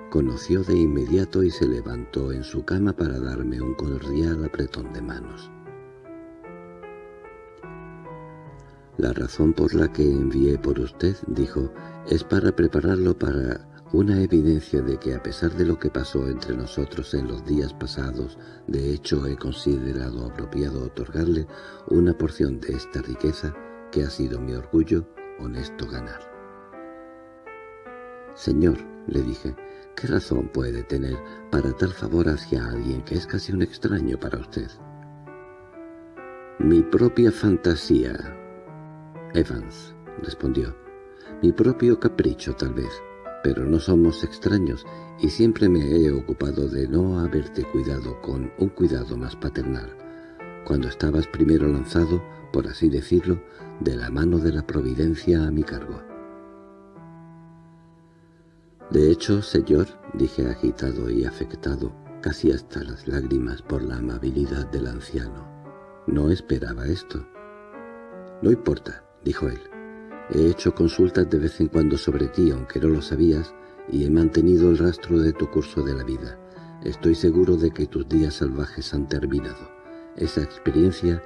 conoció de inmediato y se levantó en su cama para darme un cordial apretón de manos. La razón por la que envié por usted, dijo, es para prepararlo para una evidencia de que a pesar de lo que pasó entre nosotros en los días pasados, de hecho he considerado apropiado otorgarle una porción de esta riqueza que ha sido mi orgullo honesto ganar. Señor, le dije, ¿qué razón puede tener para tal favor hacia alguien que es casi un extraño para usted? Mi propia fantasía, Evans, respondió. Mi propio capricho, tal vez. Pero no somos extraños, y siempre me he ocupado de no haberte cuidado con un cuidado más paternal. Cuando estabas primero lanzado, por así decirlo, de la mano de la providencia a mi cargo. De hecho, señor, dije agitado y afectado, casi hasta las lágrimas por la amabilidad del anciano, no esperaba esto. No importa, dijo él. He hecho consultas de vez en cuando sobre ti, aunque no lo sabías, y he mantenido el rastro de tu curso de la vida. Estoy seguro de que tus días salvajes han terminado. Esa experiencia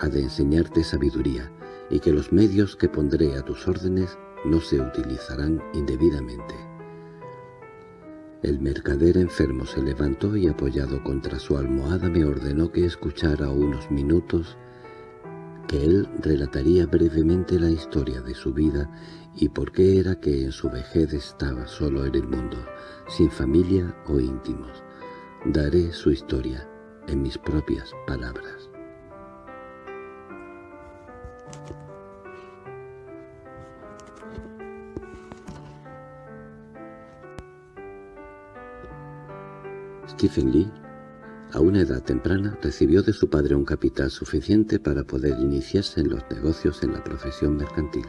ha de enseñarte sabiduría, y que los medios que pondré a tus órdenes no se utilizarán indebidamente. El mercader enfermo se levantó y apoyado contra su almohada me ordenó que escuchara unos minutos que él relataría brevemente la historia de su vida y por qué era que en su vejez estaba solo en el mundo, sin familia o íntimos. Daré su historia en mis propias palabras. Stephen Lee a una edad temprana recibió de su padre un capital suficiente para poder iniciarse en los negocios en la profesión mercantil.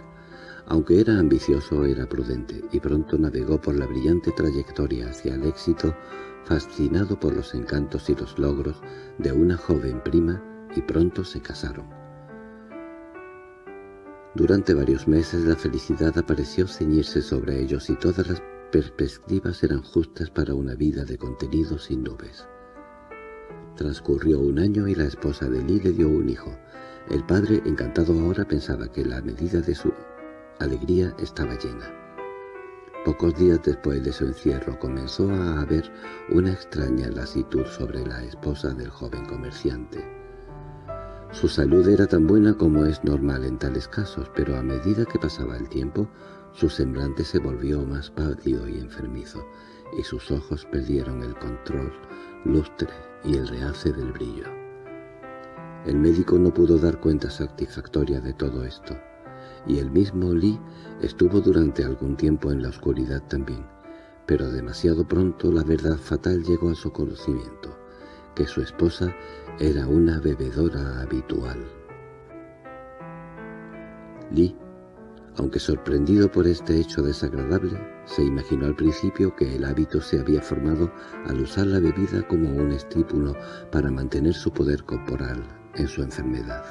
Aunque era ambicioso, era prudente, y pronto navegó por la brillante trayectoria hacia el éxito, fascinado por los encantos y los logros de una joven prima, y pronto se casaron. Durante varios meses la felicidad apareció ceñirse sobre ellos y todas las perspectivas eran justas para una vida de contenido sin nubes. Transcurrió un año y la esposa de Lee le dio un hijo. El padre, encantado ahora, pensaba que la medida de su alegría estaba llena. Pocos días después de su encierro comenzó a haber una extraña lasitud sobre la esposa del joven comerciante. Su salud era tan buena como es normal en tales casos, pero a medida que pasaba el tiempo, su semblante se volvió más pálido y enfermizo, y sus ojos perdieron el control, lustre y el realce del brillo. El médico no pudo dar cuenta satisfactoria de todo esto, y el mismo Lee estuvo durante algún tiempo en la oscuridad también, pero demasiado pronto la verdad fatal llegó a su conocimiento, que su esposa era una bebedora habitual. Lee aunque sorprendido por este hecho desagradable, se imaginó al principio que el hábito se había formado al usar la bebida como un estímulo para mantener su poder corporal en su enfermedad.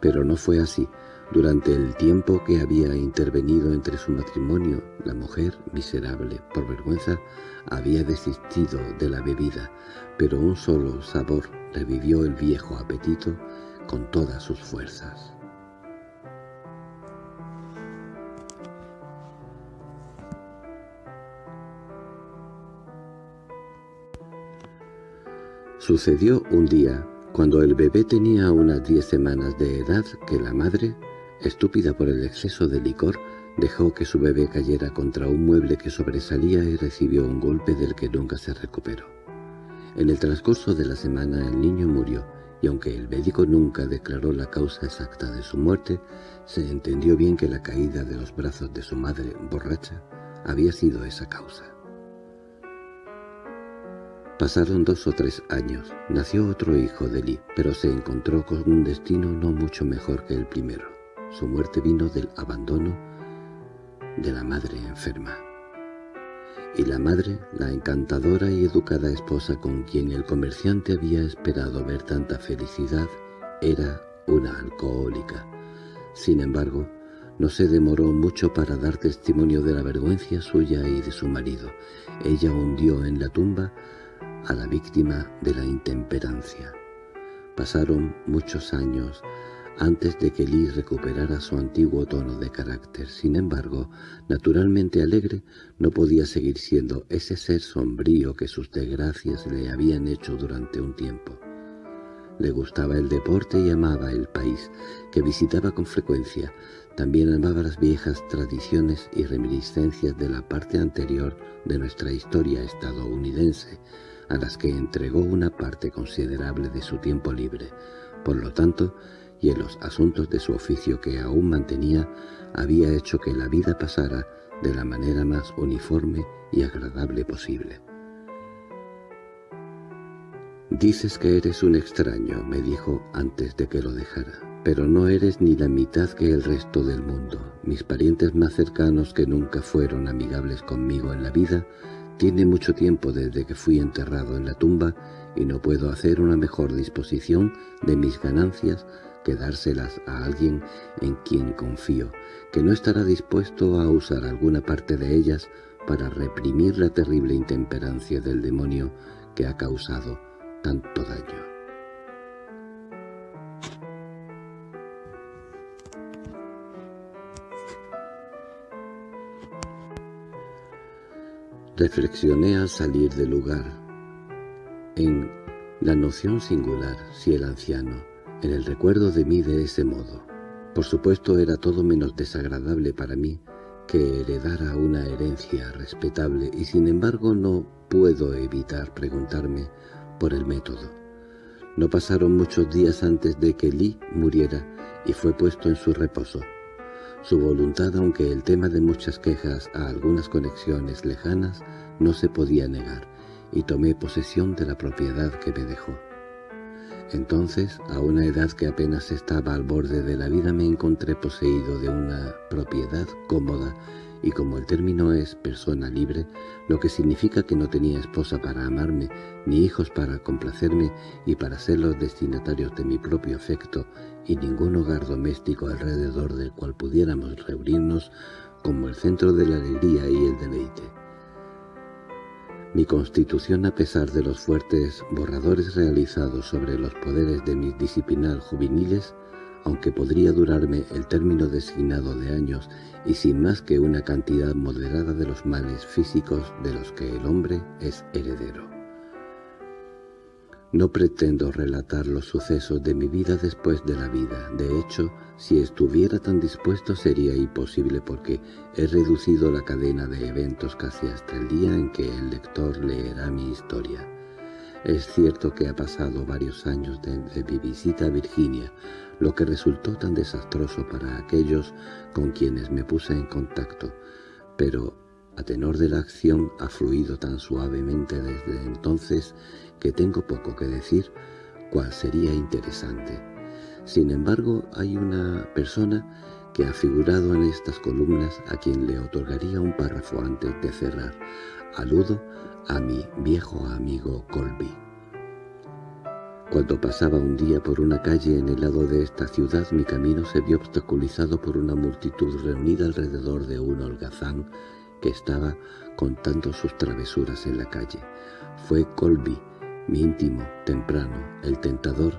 Pero no fue así. Durante el tiempo que había intervenido entre su matrimonio, la mujer, miserable por vergüenza, había desistido de la bebida, pero un solo sabor revivió el viejo apetito con todas sus fuerzas. Sucedió un día, cuando el bebé tenía unas diez semanas de edad, que la madre, estúpida por el exceso de licor, dejó que su bebé cayera contra un mueble que sobresalía y recibió un golpe del que nunca se recuperó. En el transcurso de la semana el niño murió, y aunque el médico nunca declaró la causa exacta de su muerte, se entendió bien que la caída de los brazos de su madre, borracha, había sido esa causa. Pasaron dos o tres años. Nació otro hijo de Lee, pero se encontró con un destino no mucho mejor que el primero. Su muerte vino del abandono de la madre enferma. Y la madre, la encantadora y educada esposa con quien el comerciante había esperado ver tanta felicidad, era una alcohólica. Sin embargo, no se demoró mucho para dar testimonio de la vergüenza suya y de su marido. Ella hundió en la tumba a la víctima de la intemperancia. Pasaron muchos años antes de que Lee recuperara su antiguo tono de carácter. Sin embargo, naturalmente alegre, no podía seguir siendo ese ser sombrío que sus desgracias le habían hecho durante un tiempo. Le gustaba el deporte y amaba el país, que visitaba con frecuencia. También amaba las viejas tradiciones y reminiscencias de la parte anterior de nuestra historia estadounidense, a las que entregó una parte considerable de su tiempo libre. Por lo tanto, y en los asuntos de su oficio que aún mantenía, había hecho que la vida pasara de la manera más uniforme y agradable posible. «Dices que eres un extraño», me dijo antes de que lo dejara, «pero no eres ni la mitad que el resto del mundo. Mis parientes más cercanos que nunca fueron amigables conmigo en la vida tiene mucho tiempo desde que fui enterrado en la tumba y no puedo hacer una mejor disposición de mis ganancias que dárselas a alguien en quien confío, que no estará dispuesto a usar alguna parte de ellas para reprimir la terrible intemperancia del demonio que ha causado tanto daño. Reflexioné al salir del lugar. En la noción singular, si el anciano, en el recuerdo de mí de ese modo. Por supuesto era todo menos desagradable para mí que heredara una herencia respetable y sin embargo no puedo evitar preguntarme por el método. No pasaron muchos días antes de que Lee muriera y fue puesto en su reposo. Su voluntad, aunque el tema de muchas quejas a algunas conexiones lejanas, no se podía negar, y tomé posesión de la propiedad que me dejó. Entonces, a una edad que apenas estaba al borde de la vida, me encontré poseído de una propiedad cómoda y como el término es persona libre, lo que significa que no tenía esposa para amarme, ni hijos para complacerme y para ser los destinatarios de mi propio afecto, y ningún hogar doméstico alrededor del cual pudiéramos reunirnos como el centro de la alegría y el deleite. Mi constitución, a pesar de los fuertes borradores realizados sobre los poderes de mis disciplinal juveniles, aunque podría durarme el término designado de años y sin más que una cantidad moderada de los males físicos de los que el hombre es heredero. No pretendo relatar los sucesos de mi vida después de la vida. De hecho, si estuviera tan dispuesto sería imposible porque he reducido la cadena de eventos casi hasta el día en que el lector leerá mi historia. Es cierto que ha pasado varios años desde mi visita a Virginia, lo que resultó tan desastroso para aquellos con quienes me puse en contacto, pero a tenor de la acción ha fluido tan suavemente desde entonces que tengo poco que decir, cual sería interesante. Sin embargo, hay una persona que ha figurado en estas columnas a quien le otorgaría un párrafo antes de cerrar. Aludo a mi viejo amigo Colby. Cuando pasaba un día por una calle en el lado de esta ciudad, mi camino se vio obstaculizado por una multitud reunida alrededor de un holgazán que estaba contando sus travesuras en la calle. Fue Colby, mi íntimo, temprano, el tentador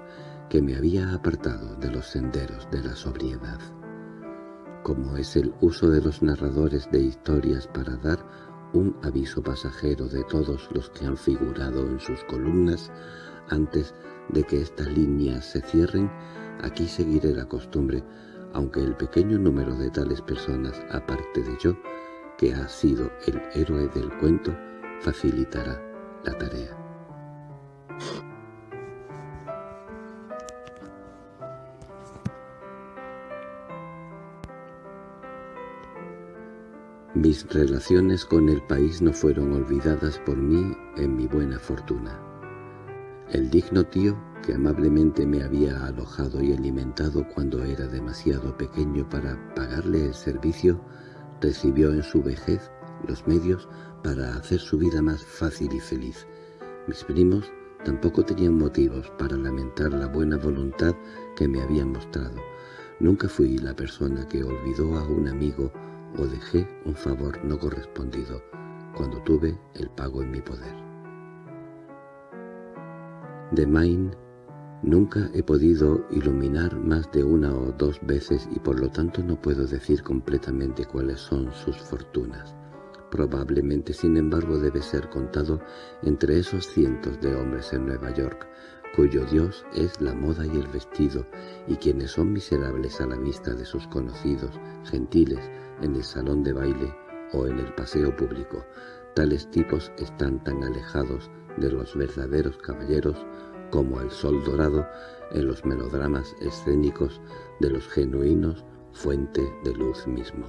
que me había apartado de los senderos de la sobriedad. Como es el uso de los narradores de historias para dar un aviso pasajero de todos los que han figurado en sus columnas, antes de que estas líneas se cierren, aquí seguiré la costumbre, aunque el pequeño número de tales personas, aparte de yo, que ha sido el héroe del cuento, facilitará la tarea. Mis relaciones con el país no fueron olvidadas por mí en mi buena fortuna. El digno tío, que amablemente me había alojado y alimentado cuando era demasiado pequeño para pagarle el servicio, recibió en su vejez los medios para hacer su vida más fácil y feliz. Mis primos tampoco tenían motivos para lamentar la buena voluntad que me habían mostrado. Nunca fui la persona que olvidó a un amigo o dejé un favor no correspondido cuando tuve el pago en mi poder. De Maine nunca he podido iluminar más de una o dos veces y por lo tanto no puedo decir completamente cuáles son sus fortunas. Probablemente, sin embargo, debe ser contado entre esos cientos de hombres en Nueva York, cuyo Dios es la moda y el vestido, y quienes son miserables a la vista de sus conocidos, gentiles, en el salón de baile o en el paseo público. Tales tipos están tan alejados de los verdaderos caballeros como el sol dorado en los melodramas escénicos de los genuinos fuente de luz mismo.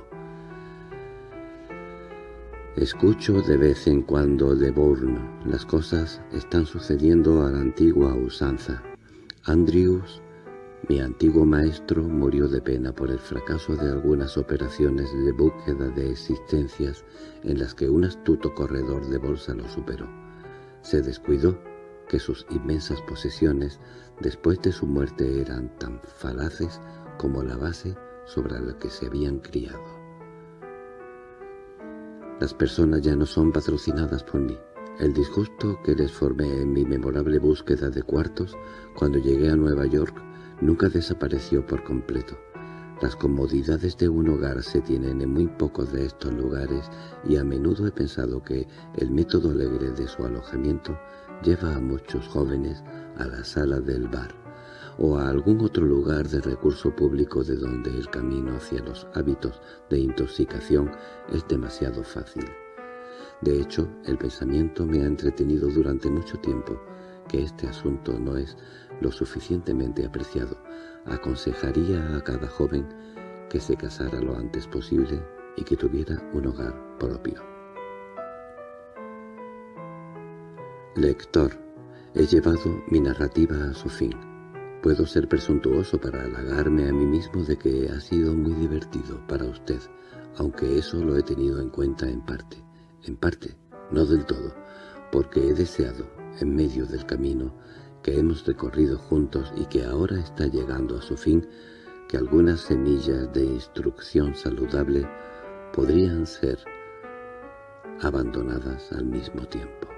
Escucho de vez en cuando de Bourne. Las cosas están sucediendo a la antigua usanza. Andrews mi antiguo maestro murió de pena por el fracaso de algunas operaciones de búsqueda de existencias en las que un astuto corredor de bolsa lo superó. Se descuidó que sus inmensas posesiones después de su muerte eran tan falaces como la base sobre la que se habían criado. Las personas ya no son patrocinadas por mí. El disgusto que les formé en mi memorable búsqueda de cuartos cuando llegué a Nueva York nunca desapareció por completo. Las comodidades de un hogar se tienen en muy pocos de estos lugares y a menudo he pensado que el método alegre de su alojamiento lleva a muchos jóvenes a la sala del bar o a algún otro lugar de recurso público de donde el camino hacia los hábitos de intoxicación es demasiado fácil. De hecho, el pensamiento me ha entretenido durante mucho tiempo que este asunto no es lo suficientemente apreciado, aconsejaría a cada joven que se casara lo antes posible y que tuviera un hogar propio. Lector, he llevado mi narrativa a su fin. Puedo ser presuntuoso para halagarme a mí mismo de que ha sido muy divertido para usted, aunque eso lo he tenido en cuenta en parte. En parte, no del todo, porque he deseado, en medio del camino, que hemos recorrido juntos y que ahora está llegando a su fin, que algunas semillas de instrucción saludable podrían ser abandonadas al mismo tiempo.